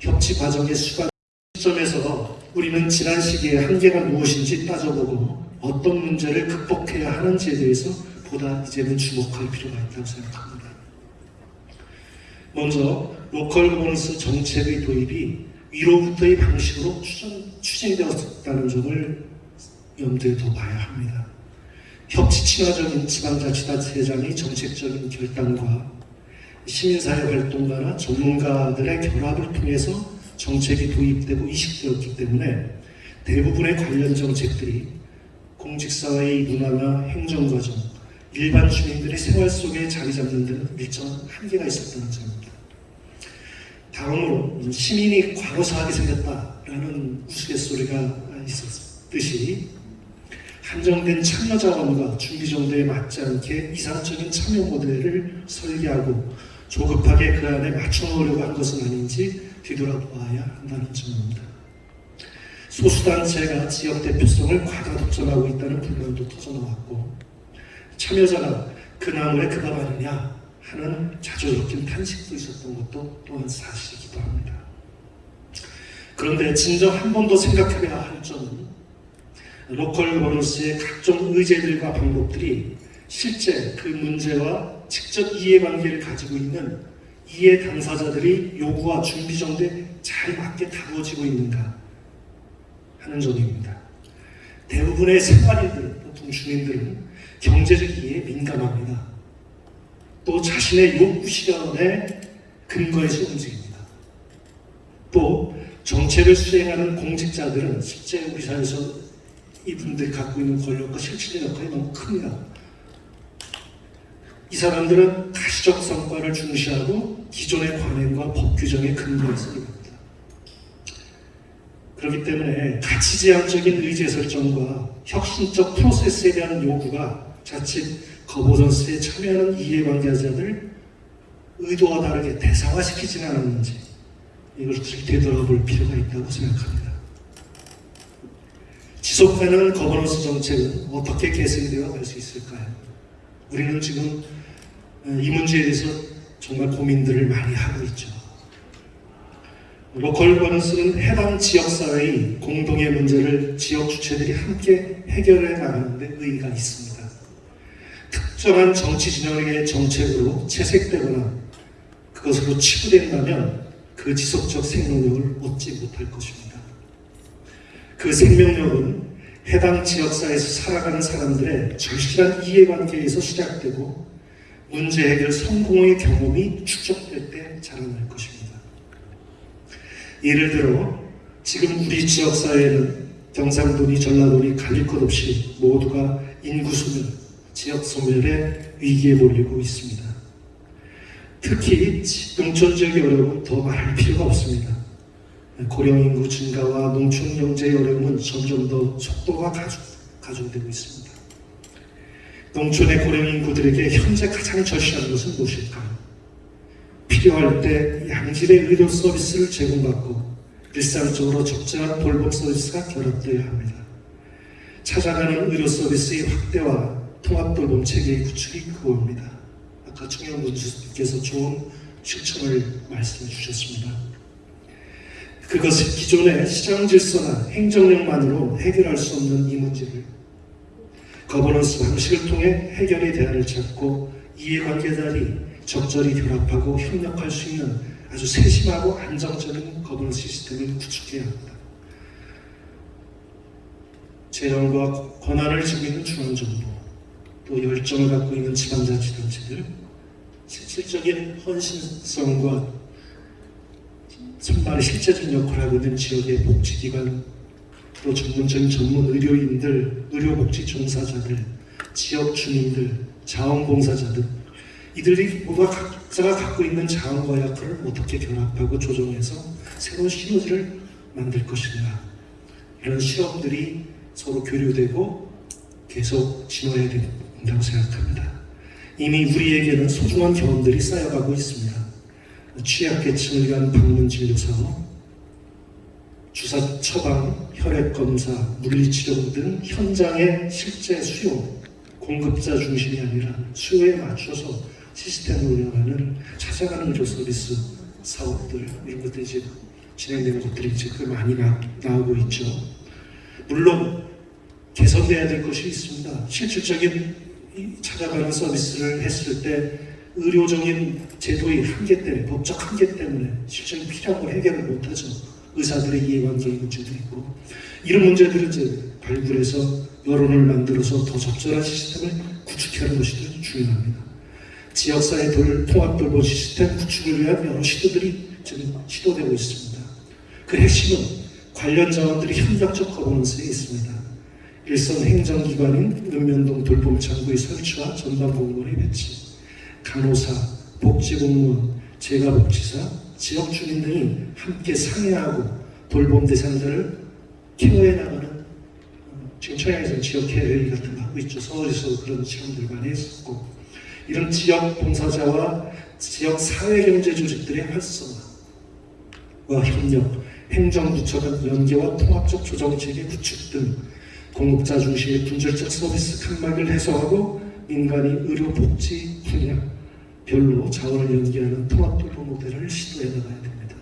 협치 과정의 수반 시점에서 우리는 지난 시기에 한계가 무엇인지 따져보고 어떤 문제를 극복해야 하는지에 대해서 보다 이제는 주목할 필요가 있다고 생각합니다. 먼저 로컬 거버넌스 정책의 도입이 위로부터의 방식으로 추진, 추진되었다는 점을 염두에 둬봐야 합니다. 협치 친화적인 지방자치단체장의 정책적인 결단과 시민사회 활동가나 전문가들의 결합을 통해서 정책이 도입되고 이식되었기 때문에 대부분의 관련 정책들이 공직사회의 문화나 행정과정, 일반 주민들의 생활 속에 자리 잡는 데는 일정한 한계가 있었다는 점입니다. 다음으로 시민이 과로사하게 생겼다라는 우스갯소리가 있었듯이 한정된 참여 자원과 준비 정도에 맞지 않게 이상적인 참여 모델을 설계하고 조급하게 그 안에 맞춰놓으려고 한 것은 아닌지 뒤돌아보아야 한다는 점입니다. 소수단체가 지역 대표성을 과다 독점하고 있다는 불만도 터져나왔고 참여자가 그 나물에 그밥 아니냐 하는 자주 섞인 탄식도 있었던 것도 또한 사실이기도 합니다. 그런데 진정 한 번 더 생각해봐야 할 점은 로컬 거버넌스의 각종 의제들과 방법들이 실제 그 문제와 직접 이해관계를 가지고 있는 이해 당사자들이 요구와 준비 정도에 잘 맞게 다루어지고 있는가 하는 점입니다. 대부분의 생활인들, 보통 주민들은 경제적 이해에 민감합니다. 또 자신의 욕구 실현에 근거해서 움직입니다. 또 정책을 수행하는 공직자들은 실제 우리 사회에서 이분들이 갖고 있는 권력과 실질적 역할이 너무 큽니다. 이 사람들은 가시적 성과를 중시하고 기존의 관행과 법 규정에 근거해서 일합니다. 그렇기 때문에 가치지향적인 의제 설정과 혁신적 프로세스에 대한 요구가 자칫 거버넌스에 참여하는 이해관계자들 의도와 다르게 대상화시키지는 않았는지 이것을 되돌아볼 필요가 있다고 생각합니다. 지속 가능한 거버넌스 정책은 어떻게 개선이 되어 갈 수 있을까요? 우리는 지금 어, 이 문제에 대해서 정말 고민들을 많이 하고 있죠. 로컬 거버넌스는 해당 지역사회의 공동의 문제를 지역 주체들이 함께 해결해 나가는 데 의의가 있습니다. 특정한 정치 진영의 정책으로 채색되거나 그것으로 치부된다면 그 지속적 생명력을 얻지 못할 것입니다. 그 생명력은 해당 지역사회에서 살아가는 사람들의 절실한 이해관계에서 시작되고 문제 해결 성공의 경험이 축적될 때 자라날 것입니다. 예를 들어 지금 우리 지역사회는 경상도니 전라도니 가릴 것 없이 모두가 인구 소멸, 지역 소멸의 위기에 몰리고 있습니다. 특히 농촌 지역의 어려움은 더 말할 필요가 없습니다. 고령 인구 증가와 농촌 경제의 어려움은 점점 더 속도가 가중, 가중되고 있습니다. 농촌의 고령 인구들에게 현재 가장 절실한 것은 무엇일까요? 필요할 때 양질의 의료 서비스를 제공받고 일상적으로 적절한 돌봄 서비스가 결합되어야 합니다. 찾아가는 의료 서비스의 확대와 통합 돌봄 체계의 구축이 그겁니다. 아까 청영문 주께서 좋은 실천을 말씀해 주셨습니다. 그것은 기존의 시장 질서나 행정력만으로 해결할 수 없는 이 문제를 거버넌스 방식을 통해 해결의 대안을 찾고 이해관계자들이 적절히 결합하고 협력할 수 있는 아주 세심하고 안정적인 거버넌스 시스템을 구축해야 합니다. 재정과 권한을 쥐고 있는 중앙정부, 또 열정을 갖고 있는 지방자치단체들, 실질적인 헌신성과 선발의 실제적 역할을 하고 있는 지역의 복지기관, 또 전문적인 전문 의료인들, 의료복지 종사자들, 지역 주민들, 자원봉사자들, 이들이 모두 각자가 갖고 있는 자원과 역할을 어떻게 결합하고 조정해서 새로운 시너지를 만들 것인가. 이런 실험들이 서로 교류되고 계속 진화해야 된다고 생각합니다. 이미 우리에게는 소중한 경험들이 쌓여가고 있습니다. 취약계층을 위한 방문진료사업, 주사 처방, 혈액검사, 물리치료 등 현장의 실제 수요, 공급자 중심이 아니라 수요에 맞춰서 시스템을 운영하는 찾아가는 의료 서비스 사업들 이런 것들이 이제 진행되는 것들이 꽤 많이 나, 나오고 있죠. 물론 개선돼야 될 것이 있습니다. 실질적인 이 찾아가는 서비스를 했을 때 의료적인 제도의 한계 때문에 법적 한계 때문에 실질적인 필요한 걸 해결을 못하죠. 의사들의 이해관계의 문제도 있고 이런 문제들을 이제 발굴해서 여론을 만들어서 더 적절한 시스템을 구축하는 것이 중요합니다. 지역사회 돌, 통합 돌봄 시스템 구축을 위한 여러 시도들이 지금 시도되고 있습니다. 그 핵심은 관련 자원들이 협력적 거버넌스에 있습니다. 일선 행정기관인 읍면동 돌봄창구의 설치와 전담 공무원의 배치, 간호사, 복지공무원, 재가복지사, 지역 주민 등이 함께 상의하고 돌봄 대상자를 케어해 나가는 어, 지금 청양에서는 지역 케어회의 같은 거 하고 있죠. 서울에서 그런 실험들 많이 했었고 이런 지역 봉사자와 지역 사회경제 조직들의 활성화와 협력, 행정부처 간 연계와 통합적 조정체계 구축 등 공급자 중심의 분절적 서비스 칸막을 해소하고 민간이 의료 복지 분야 별로 자원을 연계하는 통합돌봄 모델을 시도해 나가야 됩니다.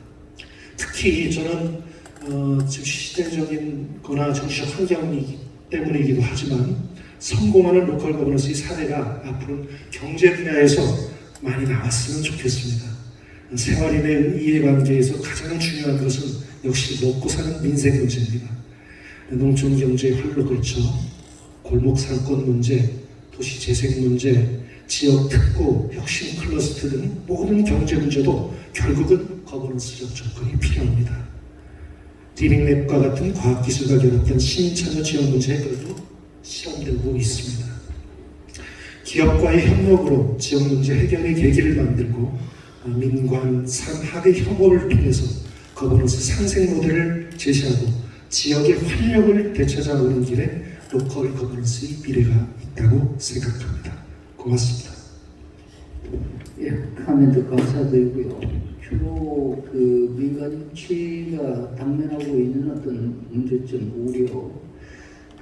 특히 저는 어, 시대적인 거나 정치적 환경이기 때문이기도 하지만 성공하는 로컬 거버넌스의 사례가 앞으로 경제 분야에서 많이 나왔으면 좋겠습니다. 생활인의 이해관계에서 가장 중요한 것은 역시 먹고 사는 민생 문제입니다. 농촌 경제의 활로 개척 골목 상권 문제, 도시 재생 문제, 지역 특구, 혁신 클러스터 등 모든 경제 문제도 결국은 거버넌스적 접근이 필요합니다. 리빙랩과 같은 과학기술과 결합된 시민참여 지역 문제 해결도 실험되고 있습니다. 기업과의 협력으로 지역 문제 해결의 계기를 만들고 어, 민관, 산학의 협업을 통해서 거버넌스 상생 모델을 제시하고 지역의 활력을 되찾아오는 길에 로컬 거버넌스의 미래가 있다고 생각합니다. 고맙습니다. 예, 코멘트 감사드리고요. 주로 그 민간 유치가 당면하고 있는 어떤 문제점, 우려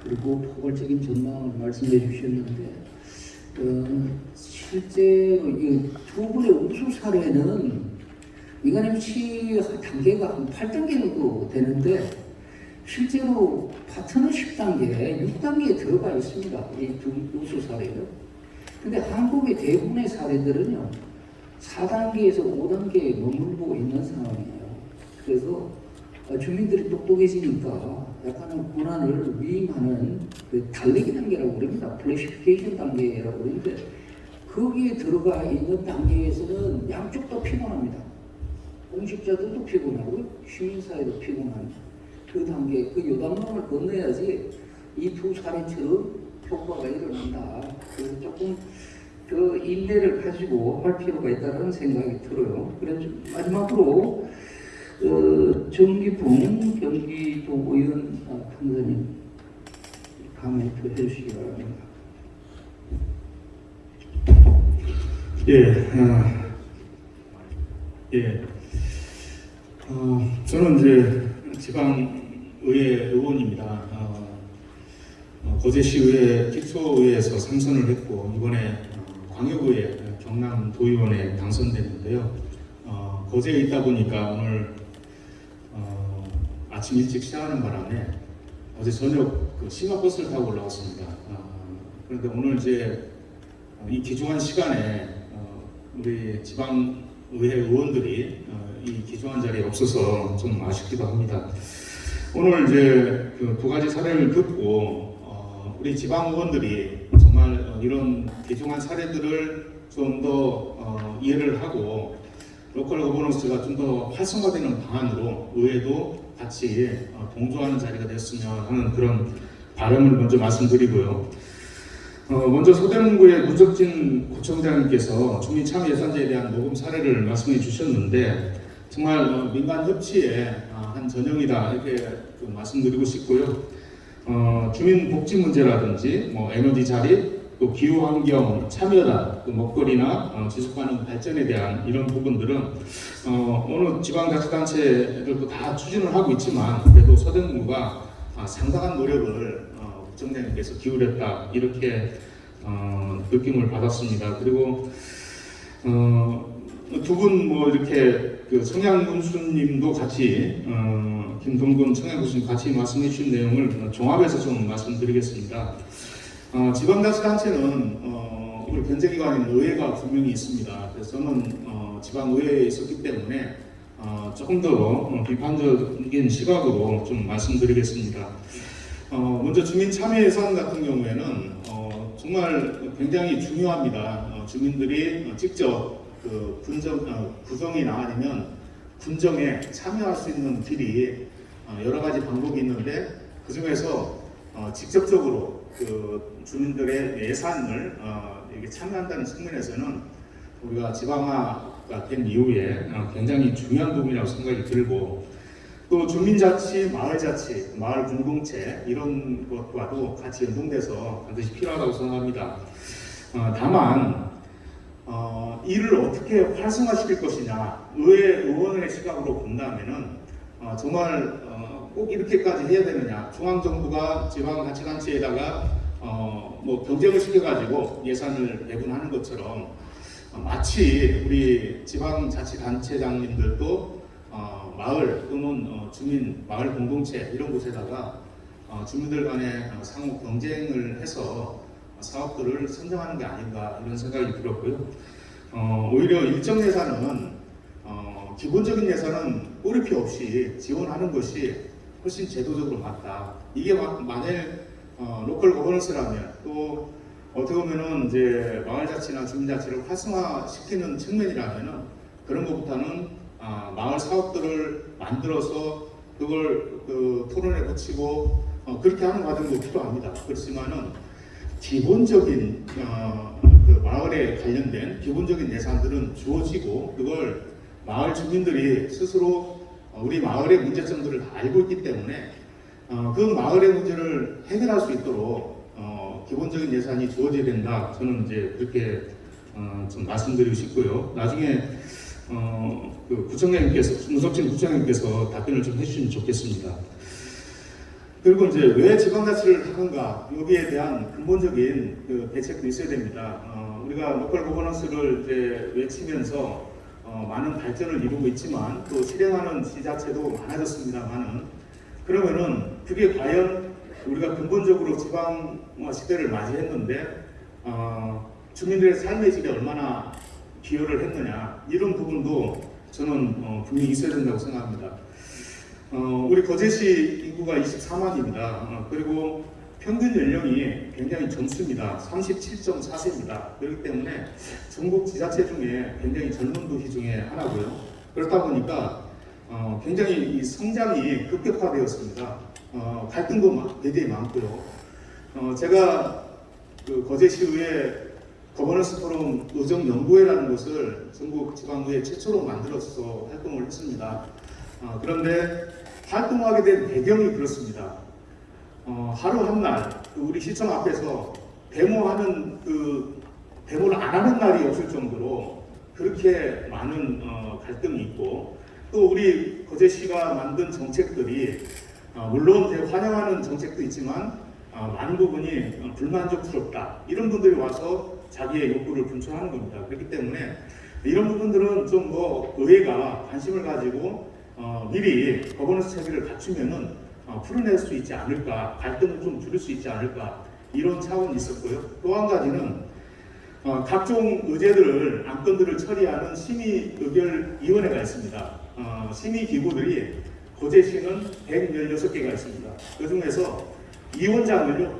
그리고 포괄적인 전망을 말씀해 주셨는데 어, 실제로 이두 분의 우수 사례는 민간 유치 단계가 한 8단계 정도 되는데 실제로 파트너십 단계, 6단계에 들어가 있습니다. 이 두 우수 사례는. 근데 한국의 대부분의 사례들은요, 4단계에서 5단계에 머물고 있는 상황이에요. 그래서 어, 주민들이 똑똑해지니까 약간은 권한을 위임하는 그 달래기 단계라고 그럽니다. pacification 단계라고 그러는데 거기에 들어가 있는 단계에서는 양쪽 다 피곤합니다. 공직자들도 피곤하고 시민사회도 피곤한 그 단계, 그 요단강을 건너야지 이 두 사례처럼 효과가 일어난다. 그래서 조금 그 인내를 가지고 할 필요가 있다는 생각이 들어요. 그래서 마지막으로 어, 정기붕 경기도 의원 아, 판사님 강의도 해주시기 바랍니다. 예, 아, 예. 어, 저는 이제 지방의회 의원입니다. 어, 어, 거제시의회 기초의회에서 삼선을 했고 이번에 어, 광역의회 경남 도의원에 당선됐는데요. 어, 거제에 있다 보니까 오늘 어, 아침 일찍 시작하는 바람에 어제 저녁 그 심화버스를 타고 올라왔습니다. 어, 그런데 오늘 이제 어, 이 귀중한 시간에 어, 우리 지방의회 의원들이 어, 이 귀중한 자리에 없어서 좀 아쉽기도 합니다. 오늘 이제 그 두 가지 사례를 듣고 어, 우리 지방 의원들이 정말 어, 이런 귀중한 사례들을 좀더 어, 이해를 하고 로컬 거버넌스가 좀 더 활성화되는 방안으로 의회도 같이 어, 동조하는 자리가 됐으면 하는 그런 바람을 먼저 말씀드리고요. 어, 먼저 서대문구의 문석진 구청장님께서 주민 참여 예산제에 대한 녹음 사례를 말씀해 주셨는데 정말 어, 민간 협치의 아, 한 전형이다 이렇게 그 말씀드리고 싶고요. 어, 주민 복지 문제라든지 뭐 에너지 자립, 또 기후 환경 참여다, 또 먹거리나 어, 지속 가능 발전에 대한 이런 부분들은 어, 어느 지방자치단체들도 다 추진을 하고 있지만 그래도 서대문구가 아, 상당한 노력을 어, 구청장님께서 기울였다 이렇게 어, 느낌을 받았습니다. 그리고 어, 두 분 뭐 이렇게 그 청양 군수님도 같이 어, 김동근 청양 군수님 같이 말씀해 주신 내용을 종합해서 좀 말씀드리겠습니다. 어, 지방자치단체는 어, 우리 견제기관인 의회가 분명히 있습니다. 그래서 저는 어, 지방의회에 있었기 때문에 어, 조금 더 어, 비판적인 시각으로 좀 말씀드리겠습니다. 어, 먼저 주민 참여 예산 같은 경우에는 어, 정말 굉장히 중요합니다. 어, 주민들이 어, 직접 그 분정, 어, 구정이나 아니면 군정에 참여할 수 있는 길이 어, 여러 가지 방법이 있는데 그 중에서 어, 직접적으로 그 주민들의 예산을 어, 이게 참여한다는 측면에서는 우리가 지방화가 된 이후에 어, 굉장히 중요한 부분이라고 생각이 들고 또 주민자치, 마을자치, 마을 공동체 이런 것과도 같이 연동돼서 반드시 필요하다고 생각합니다. 어, 다만 어, 이를 어떻게 활성화시킬 것이냐 의회 의원의 시각으로 본다면은 어, 정말 어, 꼭 이렇게까지 해야 되느냐. 중앙정부가 지방자치단체에다가 어, 뭐 경쟁을 시켜가지고 예산을 배분하는 것처럼 어, 마치 우리 지방자치단체장님들도 어, 마을 또는 어, 주민 마을 공동체 이런 곳에다가 어, 주민들 간의 어, 상호 경쟁을 해서 사업들을 선정하는 게 아닌가 이런 생각이 들었고요. 어, 오히려 일정 예산은 어, 기본적인 예산은 꼬리표 없이 지원하는 것이 훨씬 제도적으로 맞다. 이게 마- 만일 어, 로컬 거버넌스라면 또 어떻게 보면은 이제 마을자치나 주민자치를 활성화시키는 측면이라면은 그런 것보다는 아, 마을 사업들을 만들어서 그걸 그 토론에 붙이고 어, 그렇게 하는 과정도 필요합니다. 그렇지만은 기본적인 어, 그 마을에 관련된 기본적인 예산들은 주어지고 그걸 마을 주민들이 스스로 어, 우리 마을의 문제점들을 다 알고 있기 때문에 어, 그 마을의 문제를 해결할 수 있도록 어, 기본적인 예산이 주어져야 된다. 저는 이제 그렇게 어, 좀 말씀드리고 싶고요. 나중에 어, 그 구청장님께서 문석진 구청장님께서 답변을 좀 해주시면 좋겠습니다. 그리고 이제 왜 지방자치를 하는가 여기에 대한 근본적인 그 대책도 있어야 됩니다. 어, 우리가 로컬 거버넌스를 이제 외치면서 어, 많은 발전을 이루고 있지만 또 실행하는 지자체도 많아졌습니다만은 그러면은 그게 과연 우리가 근본적으로 지방화 시대를 맞이했는데 어, 주민들의 삶의 질에 얼마나 기여를 했느냐 이런 부분도 저는 어, 분명히 있어야 된다고 생각합니다. 어, 우리 거제시 인구가 24만입니다. 어, 그리고 평균 연령이 굉장히 젊습니다. 37.4세입니다. 그렇기 때문에 전국 지자체 중에 굉장히 젊은 도시 중에 하나고요. 그렇다 보니까 어, 굉장히 이 성장이 급격화되었습니다. 어, 갈등도 마- 굉장히 많고요. 어, 제가 그 거제시의회 거버넌스 포럼 의정 연구회라는 것을 전국 지방의회 최초로 만들어서 활동을 했습니다. 어, 그런데 활동하게 된 배경이 그렇습니다. 어, 하루 한날 그 우리 시청 앞에서 데모하는 그 데모를 안 하는 날이 없을 정도로 그렇게 많은 어, 갈등이 있고 또 우리 거제시가 만든 정책들이 어, 물론 환영하는 정책도 있지만 어, 많은 부분이 어, 불만족스럽다 이런 분들이 와서 자기의 욕구를 분출하는 겁니다. 그렇기 때문에 이런 부분들은 좀 뭐 의회가 관심을 가지고 어, 미리 거버넌스 체계를 갖추면은 어, 풀어낼 수 있지 않을까 갈등을 좀 줄일 수 있지 않을까 이런 차원이 있었고요. 또 한 가지는 어, 각종 의제들을 안건들을 처리하는 심의 의결 위원회가 있습니다. 어, 심의 기구들이 거제시는 116개가 있습니다. 그 중에서 위원장을요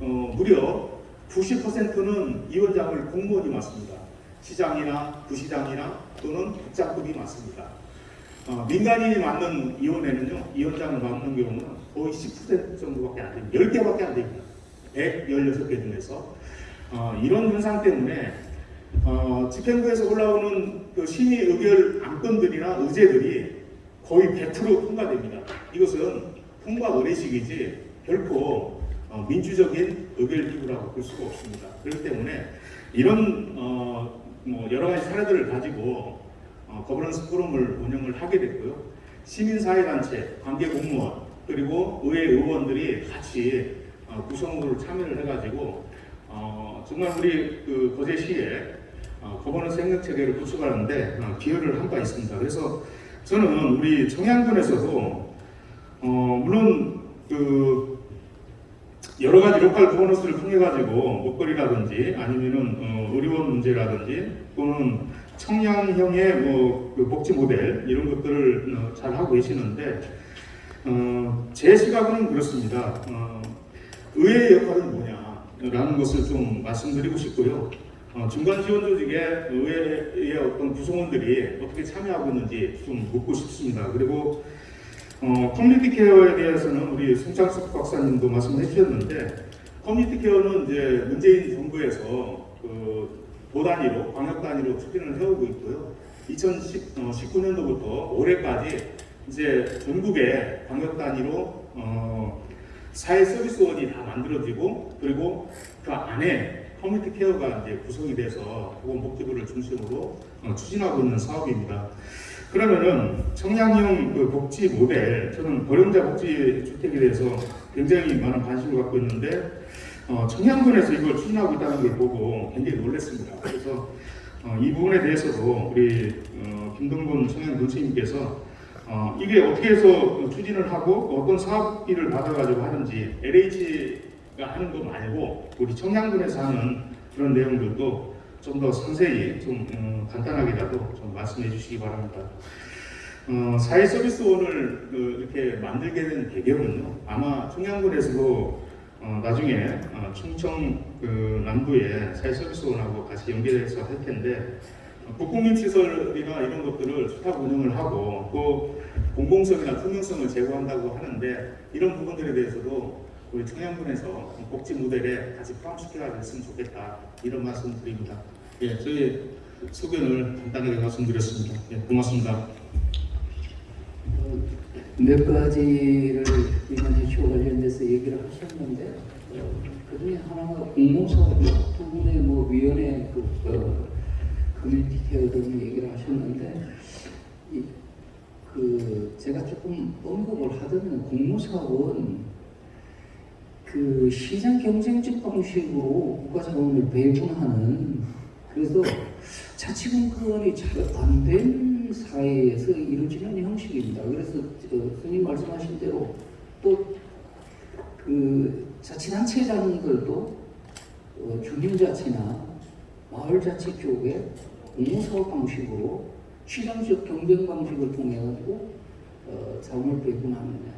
어, 무려 90%는 위원장을 공무원이 맡습니다. 시장이나 부시장이나 또는 국장급이 맡습니다. 어, 민간인이 맡는 위원회는요, 위원장을 맡는 경우는 거의 10% 정도밖에 안 됩니다. 10개밖에 안 됩니다. 116개 중에서. 어, 이런 현상 때문에 어, 집행부에서 올라오는 그 심의 의결 안건들이나 의제들이 거의 100% 통과됩니다. 이것은 통과 의례식이지 결코 어, 민주적인 의결 기구라고 볼 수가 없습니다. 그렇기 때문에 이런 어, 뭐 여러 가지 사례들을 가지고 어, 거버넌스 포럼을 운영을 하게 됐고요. 시민사회단체, 관계공무원, 그리고 의회 의원들이 같이 어, 구성으로 참여를 해가지고 어, 정말 우리 그 거제시에 어, 거버넌스 행정체계를 구축하는데 어, 기여를 한 바 있습니다. 그래서 저는 우리 청양군에서도 어, 물론 그 여러 가지 로컬 거버넌스를 통해 가지고 먹거리라든지 아니면은 어, 의료원 문제라든지 또는 청량형의 뭐그 복지 모델 이런 것들을 어, 잘 하고 계시는데 어, 제 시각은 그렇습니다. 어, 의회의 역할은 뭐냐라는 것을 좀 말씀드리고 싶고요. 어, 중간 지원 조직에 의회의 어떤 구성원들이 어떻게 참여하고 있는지 좀 묻고 싶습니다. 그리고 어, community care에 대해서는 우리 송창석 박사님도 말씀해 주셨는데 community care는 이제 문재인 정부에서 그 도단위로 광역 단위로 추진을 해오고 있고요. 2019년도부터 올해까지 이제 전국에 광역 단위로 어, 사회 서비스원이 다 만들어지고 그리고 그 안에 community care가 이제 구성이 돼서 보건복지부를 중심으로 어, 추진하고 있는 사업입니다. 그러면은 청량형 그 복지 모델, 저는 고령자 복지 주택에 대해서 굉장히 많은 관심을 갖고 있는데 어, 청양군에서 이걸 추진하고 있다는 걸 보고 굉장히 놀랐습니다. 그래서 어, 이 부분에 대해서도 우리 어, 김동건 청양군수님께서 어, 이게 어떻게 해서 추진을 하고 어떤 사업비를 받아가지고 하는지 LH 하는 거 말고 우리 청양군에서 하는 그런 내용들도 좀 더 상세히 좀 음, 간단하게라도 좀 말씀해 주시기 바랍니다. 어, 사회 서비스원을 그, 이렇게 만들게 된 배경은요. 아마 청양군에서도 어, 나중에 어, 충청 그 남부의 사회 서비스원하고 같이 연계해서 할 텐데 어, 국공립 시설이나 이런 것들을 수탁 운영을 하고 또 공공성이나 투명성을 제고한다고 하는데 이런 부분들에 대해서도 우리 청양군에서 복지 모델에 같이 포함시켜 줬으면 좋겠다 이런 말씀 드립니다. 예, 저희 소견을 간단하게 말씀드렸습니다. 예, 고맙습니다. 몇 가지를 이번 해초 관련돼서 얘기를 하셨는데 어, 그중에 하나가 공모사업 부분의 뭐 위원회 그 어, 커뮤니티 케어 등 얘기를 하셨는데 이, 그 제가 조금 언급을 하자면 공모사업은 그 시장 경쟁적 방식으로 국가 자원을 배분하는 그래서 자치분권이 잘 안 된 사회에서 이루어지는 형식입니다. 그래서 어, 선생님 말씀하신 대로 또그 자치단체장들도 어, 주민자치나 마을자치 쪽에 공모사업 방식으로 시장적 경쟁 방식을 통해 가지고 어, 자원을 배분하느냐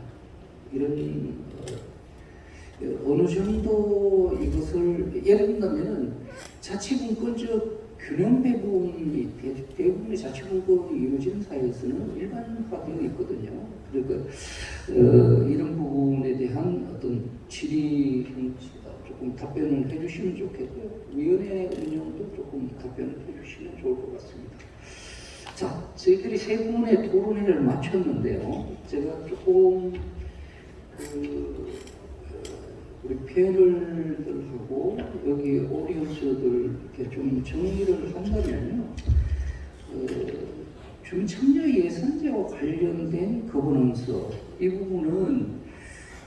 이런 어, 어느 정도 이것을 예를 든다면은 자치분권적 균형 배분이 대- 대부분의 자치분권이 이루어지는 사회에서는 일반화되어 있거든요. 그러니까 어, 이런 부분에 대한 어떤 질의 형식 조금 답변을 해주시면 좋겠고요. 위원회 운영도 조금 답변을 해주시면 좋을 것 같습니다. 자, 저희들이 세 분의 토론회를 마쳤는데요. 제가 조금 그 우리 패널들하고 여기 오디언스들 이렇게 좀 정리를 한다면요. 어, 주민 참여 예산제와 관련된 거버넌스 이 부분은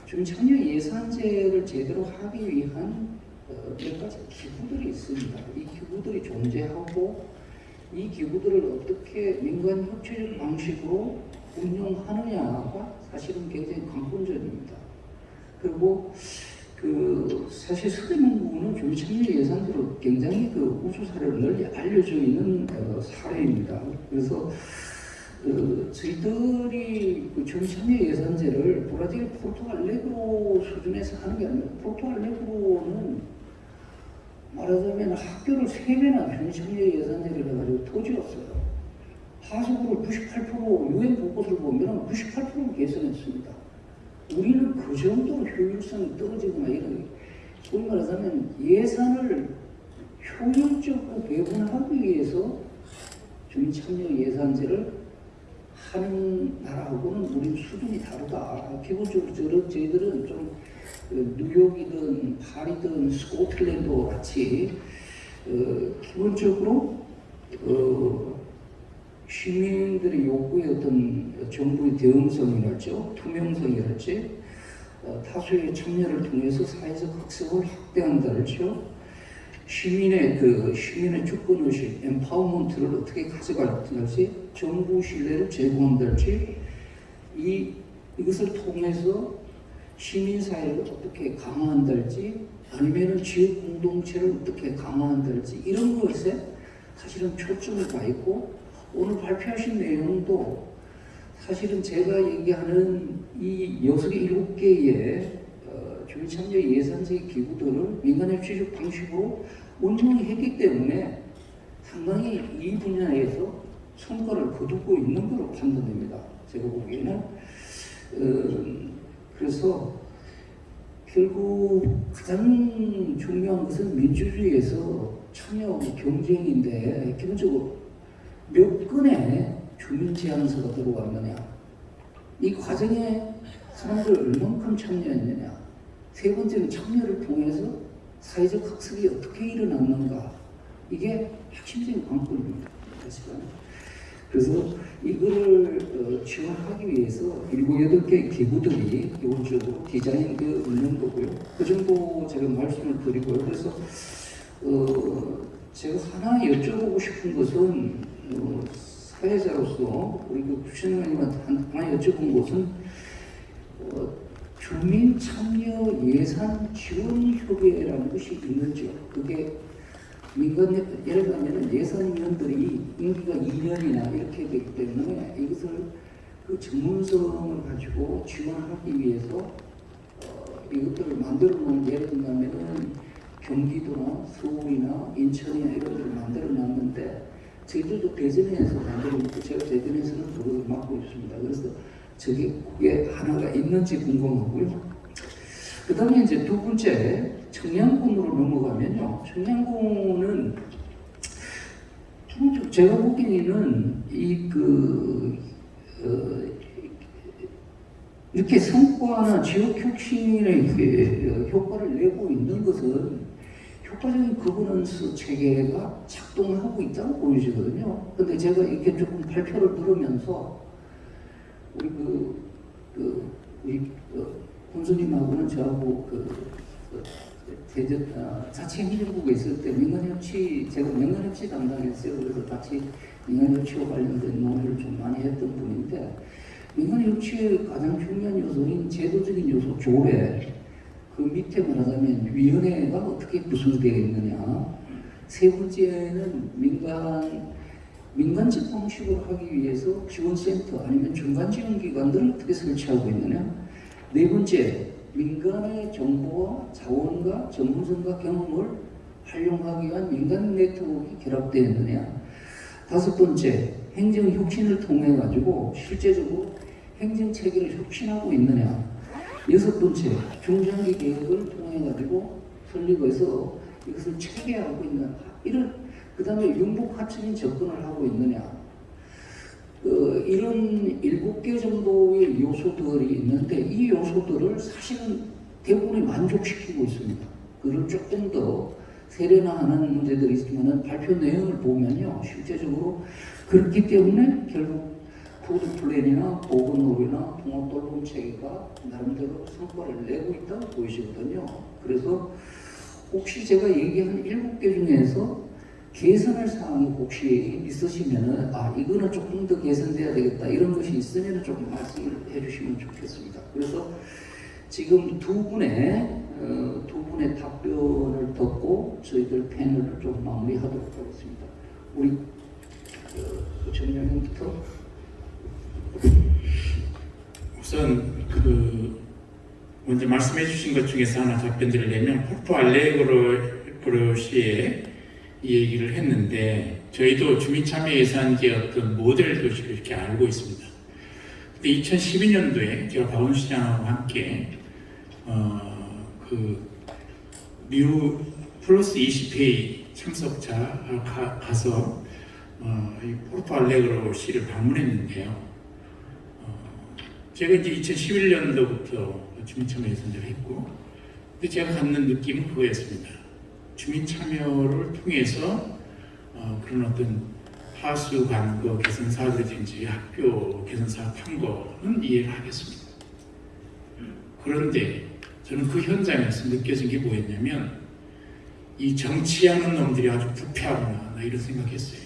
주민 참여 예산제를 제대로 하기 위한 어, 몇 가지 기구들이 있습니다. 이 기구들이 존재하고 이 기구들을 어떻게 민간 협조적 방식으로 운영하느냐가 사실은 굉장히 관건점입니다. 그리고 그 사실 서대문 부분은 주민 참여 예산대로 굉장히 그 우수 사례로 널리 알려져 있는 어, 사례입니다. 그래서 어, 저희들이 그 주민 참여 예산제를 브라질 포르투갈레그로 수준에서 하는 게 아니라 포르투갈레그로는 말하자면 학교를 세 배나 주민 참여 예산제를 해가지고 터지었어요. 하수구를 98% 유엔 보고서를 보면 98%를 개선했습니다. 우리는 그 정도로 효율성이 떨어지거나 이런 소위 말하자면 예산을 효율적으로 배분하기 위해서 주민 참여 예산제를 하는 나라하고는 우리 수준이 다르다. 기본적으로 저, 저희들은 좀그 뉴욕이든 파리든 스코틀랜드 같이 어, 기본적으로 어, 시민들의 요구의 어떤 정부의 대응성이랄지 투명성이랄지 어, 다수의 참여를 통해서 사회적 학습을 확대한다랄지요. 시민의 그 시민의 주권 의식 엠파워먼트를 어떻게 가져갈지 정부 신뢰를 제공한다랄지 이 이것을 통해서 시민 사회를 어떻게 강화한다랄지 아니면은 지역 공동체를 어떻게 강화한다랄지 이런 것에 사실은 초점을 가 있고 오늘 발표하신 내용도 사실은 제가 얘기하는 이 여섯 개, 일곱 개의 어, 주민 참여 예산제 기구들을 취득 방식으로 운영했기 때문에 상당히 이 분야에서 성과를 거두고 있는 것으로 판단됩니다. 제가 보기에는 어, 그래서 결국 가장 중요한 것은 민주주의에서 참여 경쟁인데 기본적으로 몇 건의 주민 제안서가 들어왔느냐. 이 과정에 사람들 얼만큼 참여했느냐. 세 번째는 참여를 통해서 사회적 학습이 어떻게 일어났는가. 이게 핵심적인 관건입니다. 그래서 이거를 어, 지원하기 위해서 일곱 여덟 개 기구들이 기본적으로 디자인되어 있는 거고요. 그 정도 제가 말씀을 드리고요. 그래서 어, 제가 하나 여쭤보고 싶은 것은 어, 사회자로서 우리 그 부신님한테 하나 여쭤본 것은 어, 주민 참여 예산 지원 협의회라는 것이 있는지요. 그게 민간 예를 들면 예산위원들이 임기가 2년이나 이렇게 되기 때문에 이것을 그 전문성을 가지고 지원하기 위해서 어, 이것들을 만들어 놓은 예를 들면은 경기도나 서울이나 인천이나 이런 데를 만들어 놨는데 저희들도 대전에서 만들어 놓고 제가 대전에서는 그걸 맡고 있습니다. 그래서 저게 그게 하나가 있는지 궁금하고요. 그 다음에 이제 두 번째 청양군으로 넘어가면요. 청양군은 좀 제가 보기에는 이그 어, 이렇게 성과나 지역 혁신의 그 효과를 내고 있는 것은 효과적인 거버넌스 체계가 작동하고 있다고 보이시거든요. 근데 제가 이렇게 조금 발표를 들으면서 우리 그, 그 우리 그 군수님하고는 저하고 그, 그 대전 아, 자치행정국에 있을 때 민간협치 제가 민간협치 담당했어요. 그래서 같이 민간협치와 관련된 논의를 좀 많이 했던 분인데 민간협치의 가장 중요한 요소인 제도적인 요소 조례 그 밑에 말하자면 위원회가 어떻게 구성되어 있느냐. 세 번째는 민간 민간적 방식으로 하기 위해서 지원센터 아니면 중간 지원기관들을 어떻게 설치하고 있느냐. 네 번째 민간의 정보와 자원과 전문성과 경험을 활용하기 위한 민간 네트워크가 결합되어 있느냐. 다섯 번째 행정 혁신을 통해 가지고 실제적으로 행정 체계를 혁신하고 있느냐 여섯 번째 중장기 계획을 통해 가지고 설립해서 이것을 체계하고 있는 이런 그 다음에 융복합적인 접근을 하고 있느냐 어, 이런 일곱 개 정도의 요소들이 있는데 이 요소들을 사실은 대부분이 만족시키고 있습니다. 그걸 조금 더 세련화하는 문제들이 있지만 발표 내용을 보면요 실제적으로 그렇기 때문에 결국 food plan이나 보건놀이나 통합 돌봄 체계가 나름대로 성과를 내고 있다고 보이시거든요. 그래서 혹시 제가 얘기한 일곱 개 중에서 개선할 사항이 혹시 있으시면은 아 이거는 조금 더 개선돼야 되겠다 이런 것이 있으면 조금 말씀을 해주시면 좋겠습니다. 그래서 지금 두 분의 어, 두 분의 답변을 듣고 저희들 패널을 좀 마무리하도록 하겠습니다. 우리 어, 정영님부터 우선 그 먼저 말씀해 주신 것 중에서 하나 답변 드리려면 포르토 알레그로 시에 이 얘기를 했는데 저희도 주민참여 예산제 어떤 모델 도시를 이렇게 알고 있습니다. 근데 2012년도에 제가 박원순 시장하고 함께 어, 그 리우 플러스 20회의 참석자 가, 가서 어, 이 포르토 알레그로 시를 방문했는데요. 어, 제가 이제 2011년도부터 주민참여 예산제를 했고 근데 제가 갖는 느낌은 그거였습니다. 주민 참여를 통해서 어, 그런 어떤 하수 관거 개선 사업이든지 학교 개선 사업 한 거는 이해를 하겠습니다. 그런데 저는 그 현장에서 느껴진 게 뭐였냐면 이 정치하는 놈들이 아주 부패하구나 나 이런 생각했어요.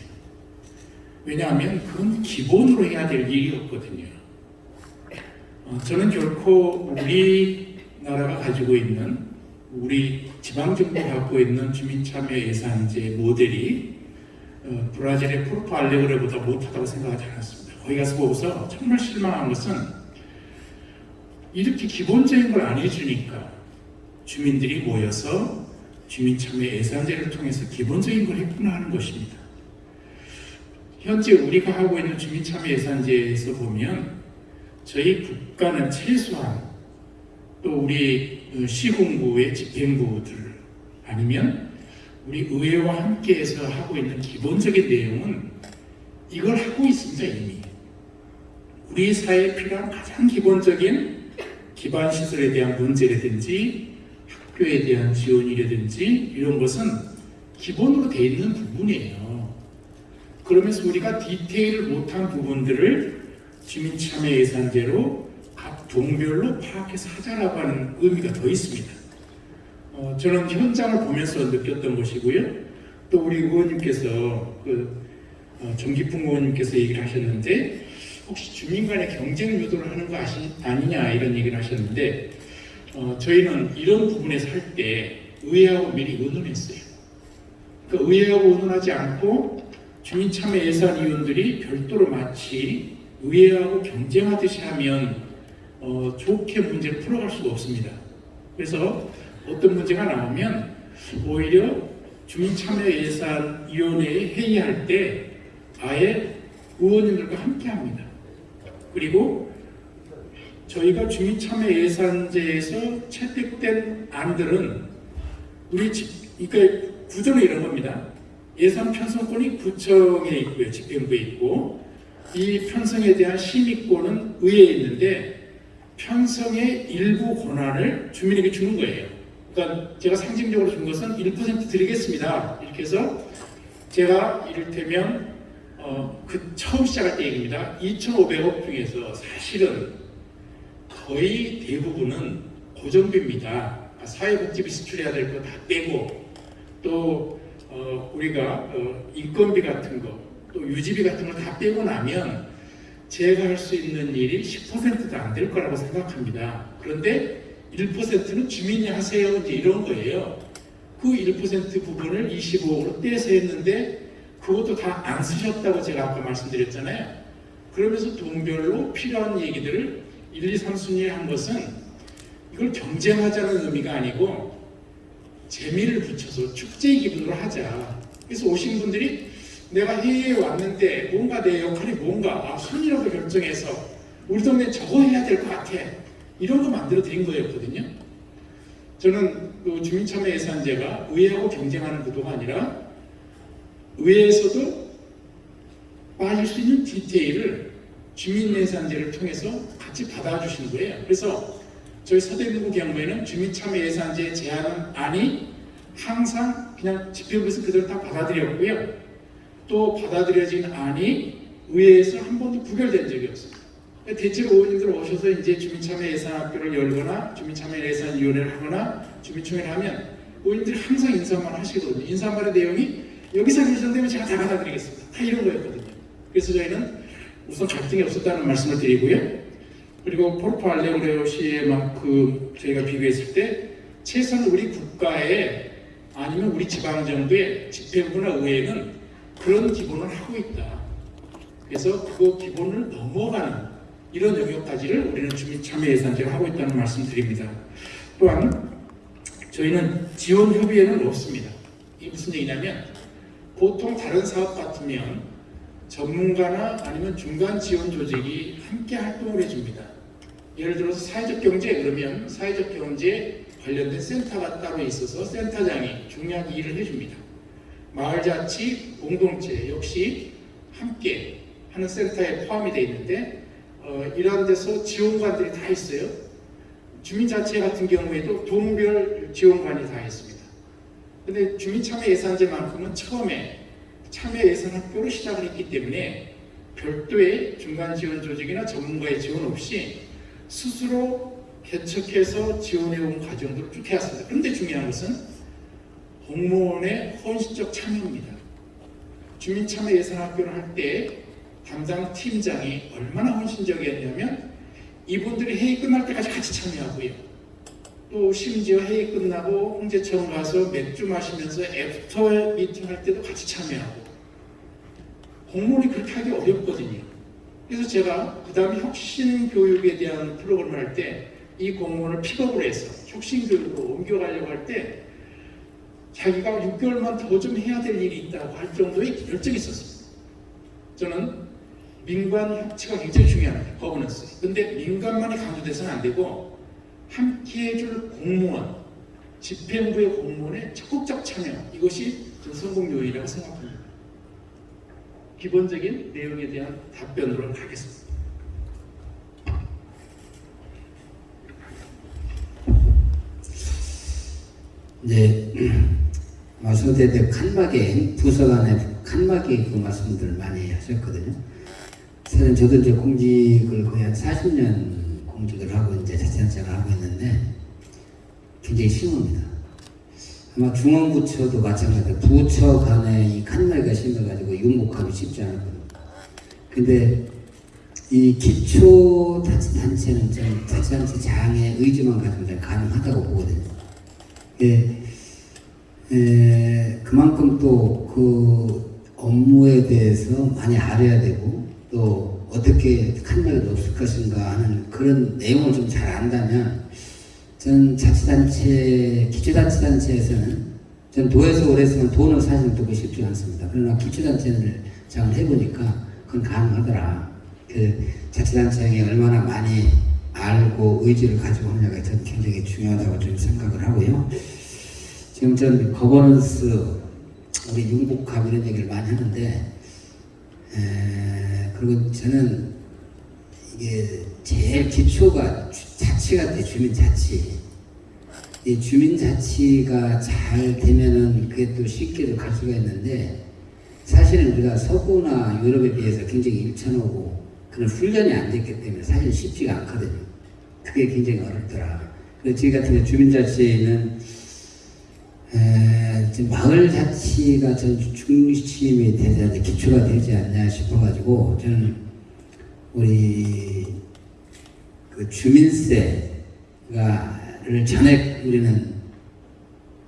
왜냐하면 그건 기본으로 해야 될 일이었거든요. 어, 저는 결코 우리나라가 가지고 있는 우리 지방정부가 갖고 있는 주민참여 예산제 모델이 어, 브라질의 포르토 알레그레보다 못하다고 생각하지 않았습니다. 거기 가서 보고서 정말 실망한 것은 이렇게 기본적인 걸 안 해주니까 주민들이 모여서 주민참여 예산제를 통해서 기본적인 걸 했구나 하는 것입니다. 현재 우리가 하고 있는 주민참여 예산제에서 보면 저희 국가는 최소한 또 우리 시군구의 집행부들 아니면 우리 의회와 함께해서 하고 있는 기본적인 내용은 이걸 하고 있습니다 이미 우리 사회에 필요한 가장 기본적인 기반 시설에 대한 문제라든지 학교에 대한 지원이라든지 이런 것은 기본으로 돼 있는 부분이에요. 그러면서 우리가 디테일을 못한 부분들을 주민참여 예산제로 각 동별로 파악해서 하자라고 하는 의미가 더 있습니다. 어, 저는 현장을 보면서 느꼈던 것이고요. 또 우리 의원님께서 그 어, 정기풍 의원님께서 얘기를 하셨는데 혹시 주민 간의 경쟁 유도를 하는 거 아시, 아니냐 이런 얘기를 하셨는데 어, 저희는 이런 부분에서 할 때 의회하고 미리 의논했어요. 그 의회하고 의논하지 않고 주민참여예산위원들이 별도로 마치 의회하고 경쟁하듯이 하면 어, 좋게 문제를 풀어갈 수가 없습니다. 그래서 어떤 문제가 나오면 오히려 주민참여예산위원회에 회의할 때 아예 의원님들과 함께 합니다. 그리고 저희가 주민참여예산제에서 채택된 안들은 우리 집, 그러니까 구조는 이런 겁니다. 예산 편성권이 구청에 있고요, 집행부에 있고 이 편성에 대한 심의권은 의회에 있는데 편성의 일부 권한을 주민에게 주는 거예요. 그러니까 제가 상징적으로 준 것은 1% 드리겠습니다. 이렇게 해서 제가 이를테면 어, 그 처음 시작할 때 얘기입니다. 2,500억 중에서 사실은 거의 대부분은 고정비입니다. 사회복지비 지출해야 될 거 다 빼고 또 어, 우리가 어, 인건비 같은 거, 또 유지비 같은 거다 빼고 나면 제가 할 수 있는 일이 10%도 안 될 거라고 생각합니다. 그런데 1%는 주민이 하세요. 이제 이런 거예요. 그 1% 부분을 25억으로 떼서 했는데 그것도 다 안 쓰셨다고 제가 아까 말씀드렸잖아요. 그러면서 동별로 필요한 얘기들을 1, 2, 3순위에 한 것은 이걸 경쟁하자는 의미가 아니고 재미를 붙여서 축제 기분으로 하자. 그래서 오신 분들이 내가 회의에 왔는데 뭔가 내 역할이 뭔가 아, 순위라도 결정해서 우리 동네 저거 해야 될 것 같아. 이런 거 만들어 드린 거였거든요. 저는 그 주민참여 예산제가 의회하고 경쟁하는 구도가 아니라 의회에서도 빠질 수 있는 디테일을 주민예산제를 통해서 같이 받아주신 거예요. 그래서 저희 서대문구 경우에는 주민참여 예산제 제안안이 항상 그냥 집행부에서 그대로 다 받아들였고요. 또 받아들여진 안이 의회에서 한 번도 부결된 적이 없어요. 대체로 의원님들 오셔서 이제 주민참여 예산학교를 열거나 주민참여 예산위원회를 하거나 주민총회를 하면 의원님들이 항상 인사말 하시거든요. 인사말의 내용이 여기서 결정되면 제가 다 받아드리겠습니다. 다 이런 거였거든요. 그래서 저희는 우선 갈등이 없었다는 말씀을 드리고요. 그리고 포르투 알레그레오 시에만큼 저희가 비교했을 때 최소한 우리 국가에 아니면 우리 지방정부의 집행부나 의회는 그런 기본을 하고 있다. 그래서 그 기본을 넘어가는 이런 영역까지를 우리는 주민 참여 예산제를 하고 있다는 말씀 드립니다. 또한 저희는 지원협의회는 없습니다. 이게 무슨 얘기냐면 보통 다른 사업 같으면 전문가나 아니면 중간 지원 조직이 함께 활동을 해줍니다. 예를 들어서 사회적 경제 그러면 사회적 경제 관련된 센터가 따로 있어서 센터장이 중요한 일을 해줍니다. 마을자치 공동체 역시 함께 하는 센터에 포함이 되어 있는데 어, 이러한 데서 지원관들이 다 있어요. 주민자치 같은 경우에도 동별 지원관이 다 있습니다. 근데 주민참여 예산제만큼은 처음에 참여 예산 학교로 시작을 했기 때문에 별도의 중간 지원 조직이나 전문가의 지원 없이 스스로 개척해서 지원해온 과정들을 쭉 해왔습니다. 그런데 중요한 것은 공무원의 헌신적 참여입니다. 주민참여 예산학교를 할 때 담당 팀장이 얼마나 헌신적이었냐면 이분들이 회의 끝날 때까지 같이 참여하고요. 또 심지어 회의 끝나고 홍제천 가서 맥주 마시면서 after meeting 할 때도 같이 참여하고 공무원이 그렇게 하기 어렵거든요. 그래서 제가 그 다음에 혁신 교육에 대한 프로그램을 할 때 이 공무원을 픽업을 해서 혁신 교육으로 옮겨가려고 할때 자기가 6개월만 더 좀 해야 될 일이 있다고 할 정도의 열정이 있었습니다. 저는 민관 협치가 굉장히 중요합니다. 거버넌스. 근데 민간만이 강조돼서는 안 되고 함께 해 줄 공무원, 집행부의 공무원의 적극적 참여 이것이 저는 성공 요인이라고 생각합니다. 기본적인 내용에 대한 답변으로 가겠습니다. 이제 말씀드린 대 칸막이 부서 간의 칸막이 그 말씀들 많이 하셨거든요. 사실 저도 이제 공직을 거의 한 40년 공직을 하고 이제 자체생활을 하고 있는데 굉장히 심합니다. 아마 중앙부처도 마찬가지로 부처 간에 이 칸막이가 심해가지고 육목하기 쉽지 않거든요. 근데 이 기초 단체 단체는 좀 자치단체 장의 의지만 가지고 좀 가능하다고 보거든요. 예, 에, 그만큼 또 그 업무에 대해서 많이 알아야 되고 또 어떻게ขั้력이 없을 것인가 하는 그런 내용을 좀 잘 안다면 전 자치단체, 기초자치단체에서는 전 도에서 오래 했으면 돈은 사실 두고 쉽지 않습니다. 그러나 기초단체를 장을 해보니까 그건 가능하더라. 그 자치단체장이 얼마나 많이 알고 의지를 가지고 하느냐가 전 굉장히 중요하다고 좀 생각을 하고요. 지금 전 거버넌스 우리 융복합 이런 얘기를 많이 하는데 에, 그리고 저는 이게 제일 기초가 주- 자치가 돼 주민자치 이 주민자치가 잘 되면은 그게 또 쉽게도 갈 수가 있는데 사실은 우리가 서구나 유럽에 비해서 굉장히 일천하고 그런 훈련이 안 됐기 때문에 사실 쉽지가 않거든요. 그게 굉장히 어렵더라. 저희 같은 주민자치는 에, 마을 자치가 전 중심이 되지 않냐, 기초가 되지 않냐 싶어가지고 저는 우리 그 주민세가를 전액 우리는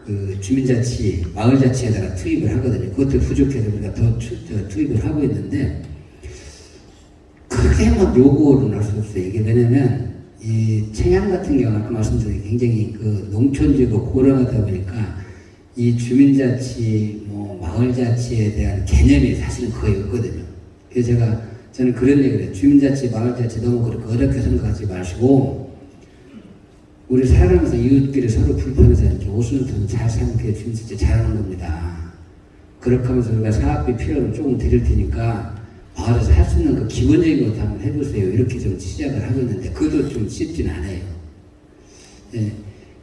그 주민자치, 마을자치에다가 투입을 하거든요. 그것도 부족해서 우리가 더 투, 더 투입을 하고 있는데 크게 막 요구는 할수 없어요. 이게 왜냐면 이 청양 같은 경우는 아까 말씀드린 굉장히 그 농촌지고 고령하다 보니까 이 주민자치, 뭐 마을자치에 대한 개념이 사실은 거의 없거든요. 그래서 제가 저는 그런 얘기를 해요. 주민자치, 마을자치 너무 그렇게 어렵게 생각하지 마시고 우리 살아가면서 이웃끼리 서로 불편해서 이렇게 오순도순 잘 사는 게 주민자치 잘하는 겁니다. 그렇게 하면서 우리가 사업비 필요를 조금 드릴 테니까 마을에서 할 수 있는 그 기본적인 것도 한번 해보세요. 이렇게 좀 시작을 하고 있는데 그것도 좀 쉽진 않아요. 예,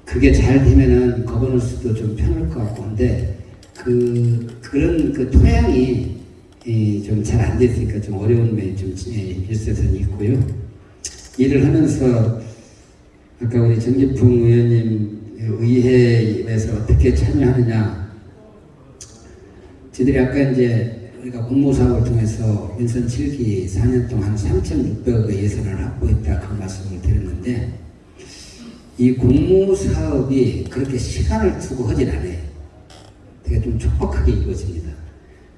그게 잘 되면은 거버넌스도 좀 편할 것 같고 한데 그 그런 그 토양이 좀잘 안 됐으니까 좀 어려운 면이 좀 예, 일세선 있고요. 일을 하면서 아까 우리 정기풍 의원님 의회에서 어떻게 참여하느냐 저희들이 아까 이제 우리가 공모사업을 통해서 민선 7기 4년 동안 3,600억의 예산을 확보했다 그 말씀을 드렸는데 이 공모사업이 그렇게 시간을 두고 하진 않아요. 되게 좀 촉박하게 이루어집니다.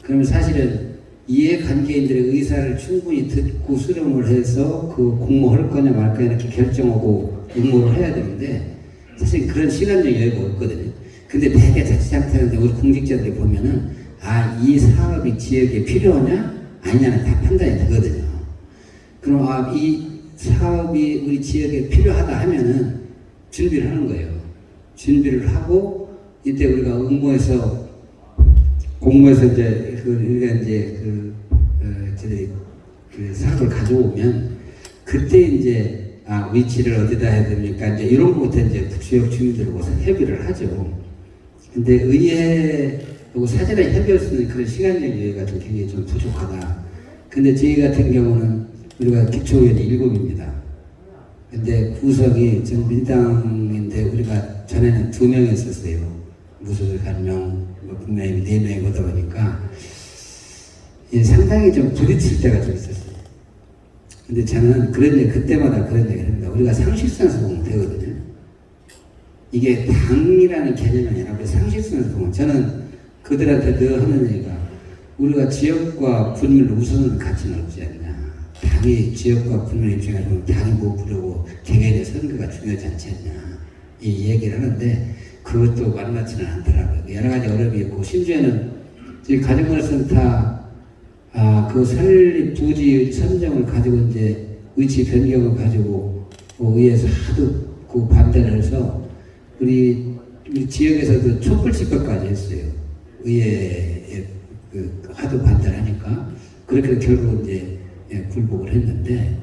그러면 사실은 이해 관계인들의 의사를 충분히 듣고 수렴을 해서 그 공모할 거냐 말 거냐 이렇게 결정하고 응모를 해야 되는데 사실 그런 시간적 여유가 없거든요. 근데 대개 자치단체한테 우리 공직자들이 보면은 아, 이 사업이 지역에 필요하냐? 아니냐는 다 판단이 되거든요. 그럼 아, 이 사업이 우리 지역에 필요하다 하면은 준비를 하는 거예요. 준비를 하고 이때 우리가 응모해서 공모해서 이제 그 우리가 이제 그 어, 저희 그 사업을 가져오면 그때 이제 아 위치를 어디다 해야 됩니까? 이제 이런 것부터 이제 지역 주민들하고 협의를 하죠. 근데 의회 하고 사전에 협의할 수 있는 그런 시간적 여유가 좀 굉장히 좀 부족하다. 근데 저희 같은 경우는 우리가 기초의원이 일곱입니다. 근데 구성이 전 민당인데 우리가 전에는 두 명이었었어요. 무소속 한 명, 뭐 국민의힘 네 명이 보다 보니까 예, 상당히 좀 부딪힐 때가 좀 있었어요. 근데 저는 그런 얘기, 그때마다 그런 얘기를 합니다. 우리가 상식선에서 보면 되거든요. 이게 당이라는 개념이 아니라 상식선에서 보면 저는 그들한테 늘 하는 얘기가 우리가 지역과 분을 우선은 가치는 없지 않냐. 당이 지역과 분을 보면 당이 뭐 부르고 개개인의 선거가 중요하지 않지 않냐. 이 얘기를 하는데 그것도 만만치는 않더라고요. 여러 가지 어려움이 있고 심지어는 저희 가정건설센터 아, 그 설립 부지 선정을 가지고 이제 위치 변경을 가지고 그 의회에서 하도 그 반대를 해서 우리, 우리 지역에서도 촛불 집회까지 했어요. 의회에 그 하도 반대를 하니까 그렇게 결국 이제 예, 굴복을 했는데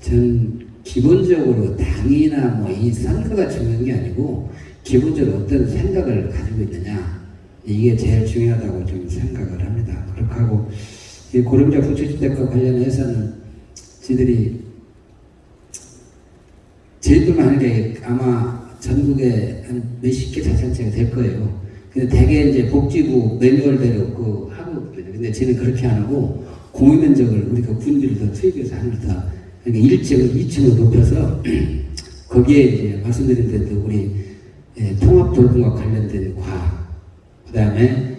전 기본적으로 당이나 뭐 이 선거가 중요한 게 아니고 기본적으로 어떤 생각을 가지고 있느냐 이게 제일 중요하다고 좀 생각을 합니다. 그렇게 하고 이 고령자 부처주택과 관련해서는 저희들이 제일뿐만 아니라 이게 아마 전국에 한 몇십 개 자산체가 될 거예요. 근데 대개 이제 복지부 매뉴얼대로 그 하고 있거든요. 근데 저는 그렇게 안 하고 공유 면적을 우리가 군비를 더 투입해서 하늘 더 그러니까 1층을 2층으로 높여서 거기에 이제 말씀드린 대로 우리 예, 통합돌봄과 관련된 과학, 그 다음에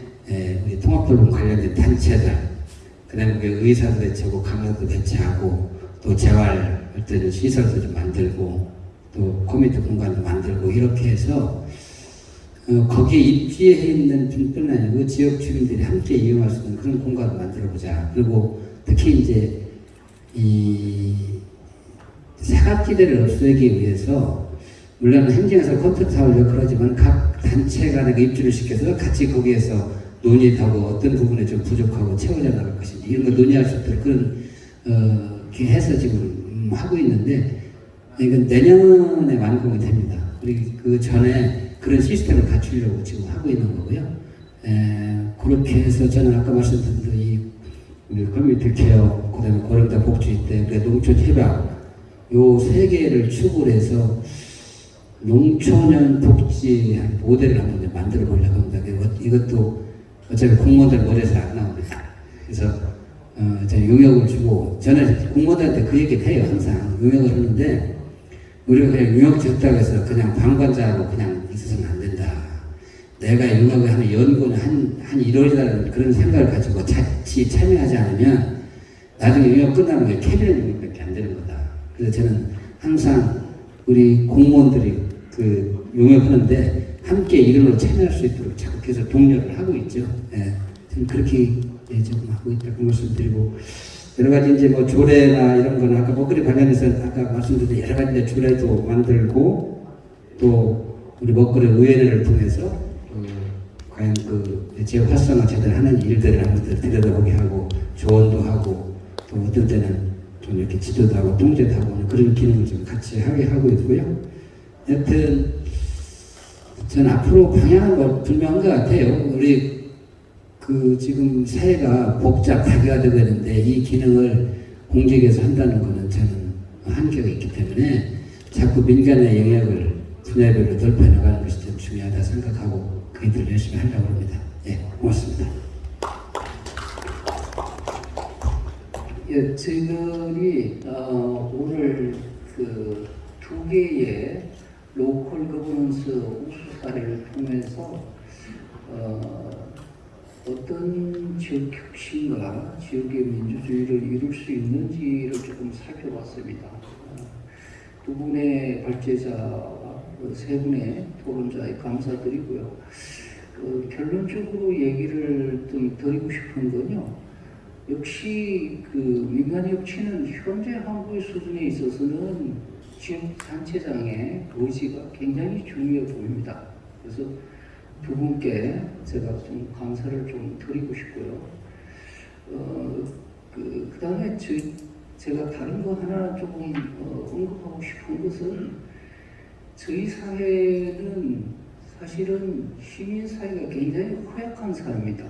우리 통합돌봄 관련된 단체들, 그 다음에 그 의사도 배치하고 강사도 배치하고 또 재활 어떤 시설도 좀 만들고 또 커뮤니티 공간도 만들고 이렇게 해서 어, 거기에 입지해 있는 분뿐 아니고 지역 주민들이 함께 이용할 수 있는 그런 공간을 만들어 보자. 그리고 특히 이제 이 사각지대를 없애기 위해서 물론 행정에서 컨트롤하고 그러지만 각 단체가 내가 입주를 시켜서 같이 거기에서 논의하고 어떤 부분에 좀 부족하고 채워져 나갈 것인지 이런 거 논의할 수 있도록 그런 어, 해서 지금 음, 하고 있는데 이건 내년에 완공이 됩니다. 그리고 그 전에 그런 시스템을 갖추려고 지금 하고 있는 거고요. 에, 그렇게 해서 저는 아까 말씀드린 대로 이 community care, 그 다음에 고령자 복지주택 농촌 협약 요 세 개를 축으로 해서 농촌형 복지 한 모델을 한번 만들어 보려고 합니다. 그리고 이것도 어차피 공무원들 머리에서 안 나옵니다. 그래서 어, 제가 용역을 주고 저는 공무원들한테 그 얘기를 해요. 항상 용역을 하는데 우리가 그냥 용역 줬다고 해서 그냥 방관자로 그냥 있어서는 안 된다. 내가 용역을 하는 연구는 한, 한 1월이라는 그런 생각을 가지고 같이 참여하지 않으면 나중에 용역 끝나면 게 캐비넷 용역밖에 안 되는 거다. 그래서 저는 항상 우리 공무원들이 그 용역하는데 함께 이름으로 참여할 수 있도록 자극해서 독려를 하고 있죠. 예. 지금 그렇게 예, 조금 하고 있다고 말씀드리고 여러 가지 이제 뭐 조례나 이런 거는 아까 먹거리 관련해서 아까 말씀드린 여러 가지 조례도 만들고 또 우리 먹거리 의회를 통해서 어, 과연 그 지역 활성화 제대로 하는 일들을 한번 들여다보게 하고 조언도 하고 또 어떤 때는 좀 이렇게 지도도 하고 통제도 하고 그런 기능을 좀 같이 하게 하고 있고요. 여튼 저는 앞으로 방향은 뭐 분명한 것 같아요. 우리 그 지금 사회가 복잡하게 되고 있는데 이 기능을 공직에서 한다는 것은 저는 한계가 있기 때문에 자꾸 민간의 영역을 분야별로 넓혀나가는 것이 좀 중요하다 생각하고 그 일을 열심히 하려고 합니다. 예, 고맙습니다. 예, 저희들이 어, 오늘 그 두 개의 local governance 우수 사례를 통해서 어, 어떤 지역 혁신과 지역의 민주주의를 이룰 수 있는지를 조금 살펴봤습니다. 어, 두 분의 발제자와 그 세 분의 토론자에 감사드리고요. 그 결론적으로 얘기를 좀 드리고 싶은 건요. 역시 그 민간 협치는 현재 한국의 수준에 있어서는 지역 단체장의 의지가 굉장히 중요해 보입니다. 그래서 두 분께 제가 좀 감사를 좀 드리고 싶고요. 어, 그, 그 다음에 저, 제가 다른 거 하나 조금 어, 언급하고 싶은 것은 저희 사회는 사실은 시민 사회가 굉장히 허약한 사회입니다.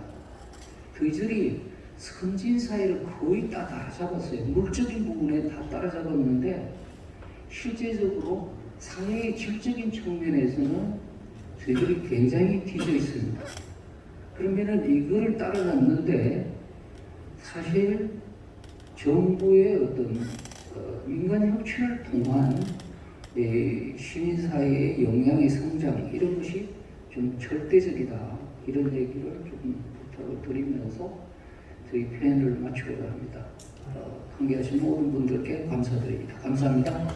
저희들이 선진 사회를 거의 다 따라잡았어요. 물적인 부분에 다 따라잡았는데 실제적으로 사회의 질적인 측면에서는 저희들이 굉장히 뒤져 있습니다. 그러면은 이거를 따라잡는데 사실 정부의 어떤 어, 민간 협치를 통한 예, 시민 사회의 역량의 성장 이런 것이 좀 절대적이다 이런 얘기를 조금 부탁을 드리면서 저희 표현을 마치고자 합니다. 어, 함께하신 모든 분들께 감사드립니다. 감사합니다.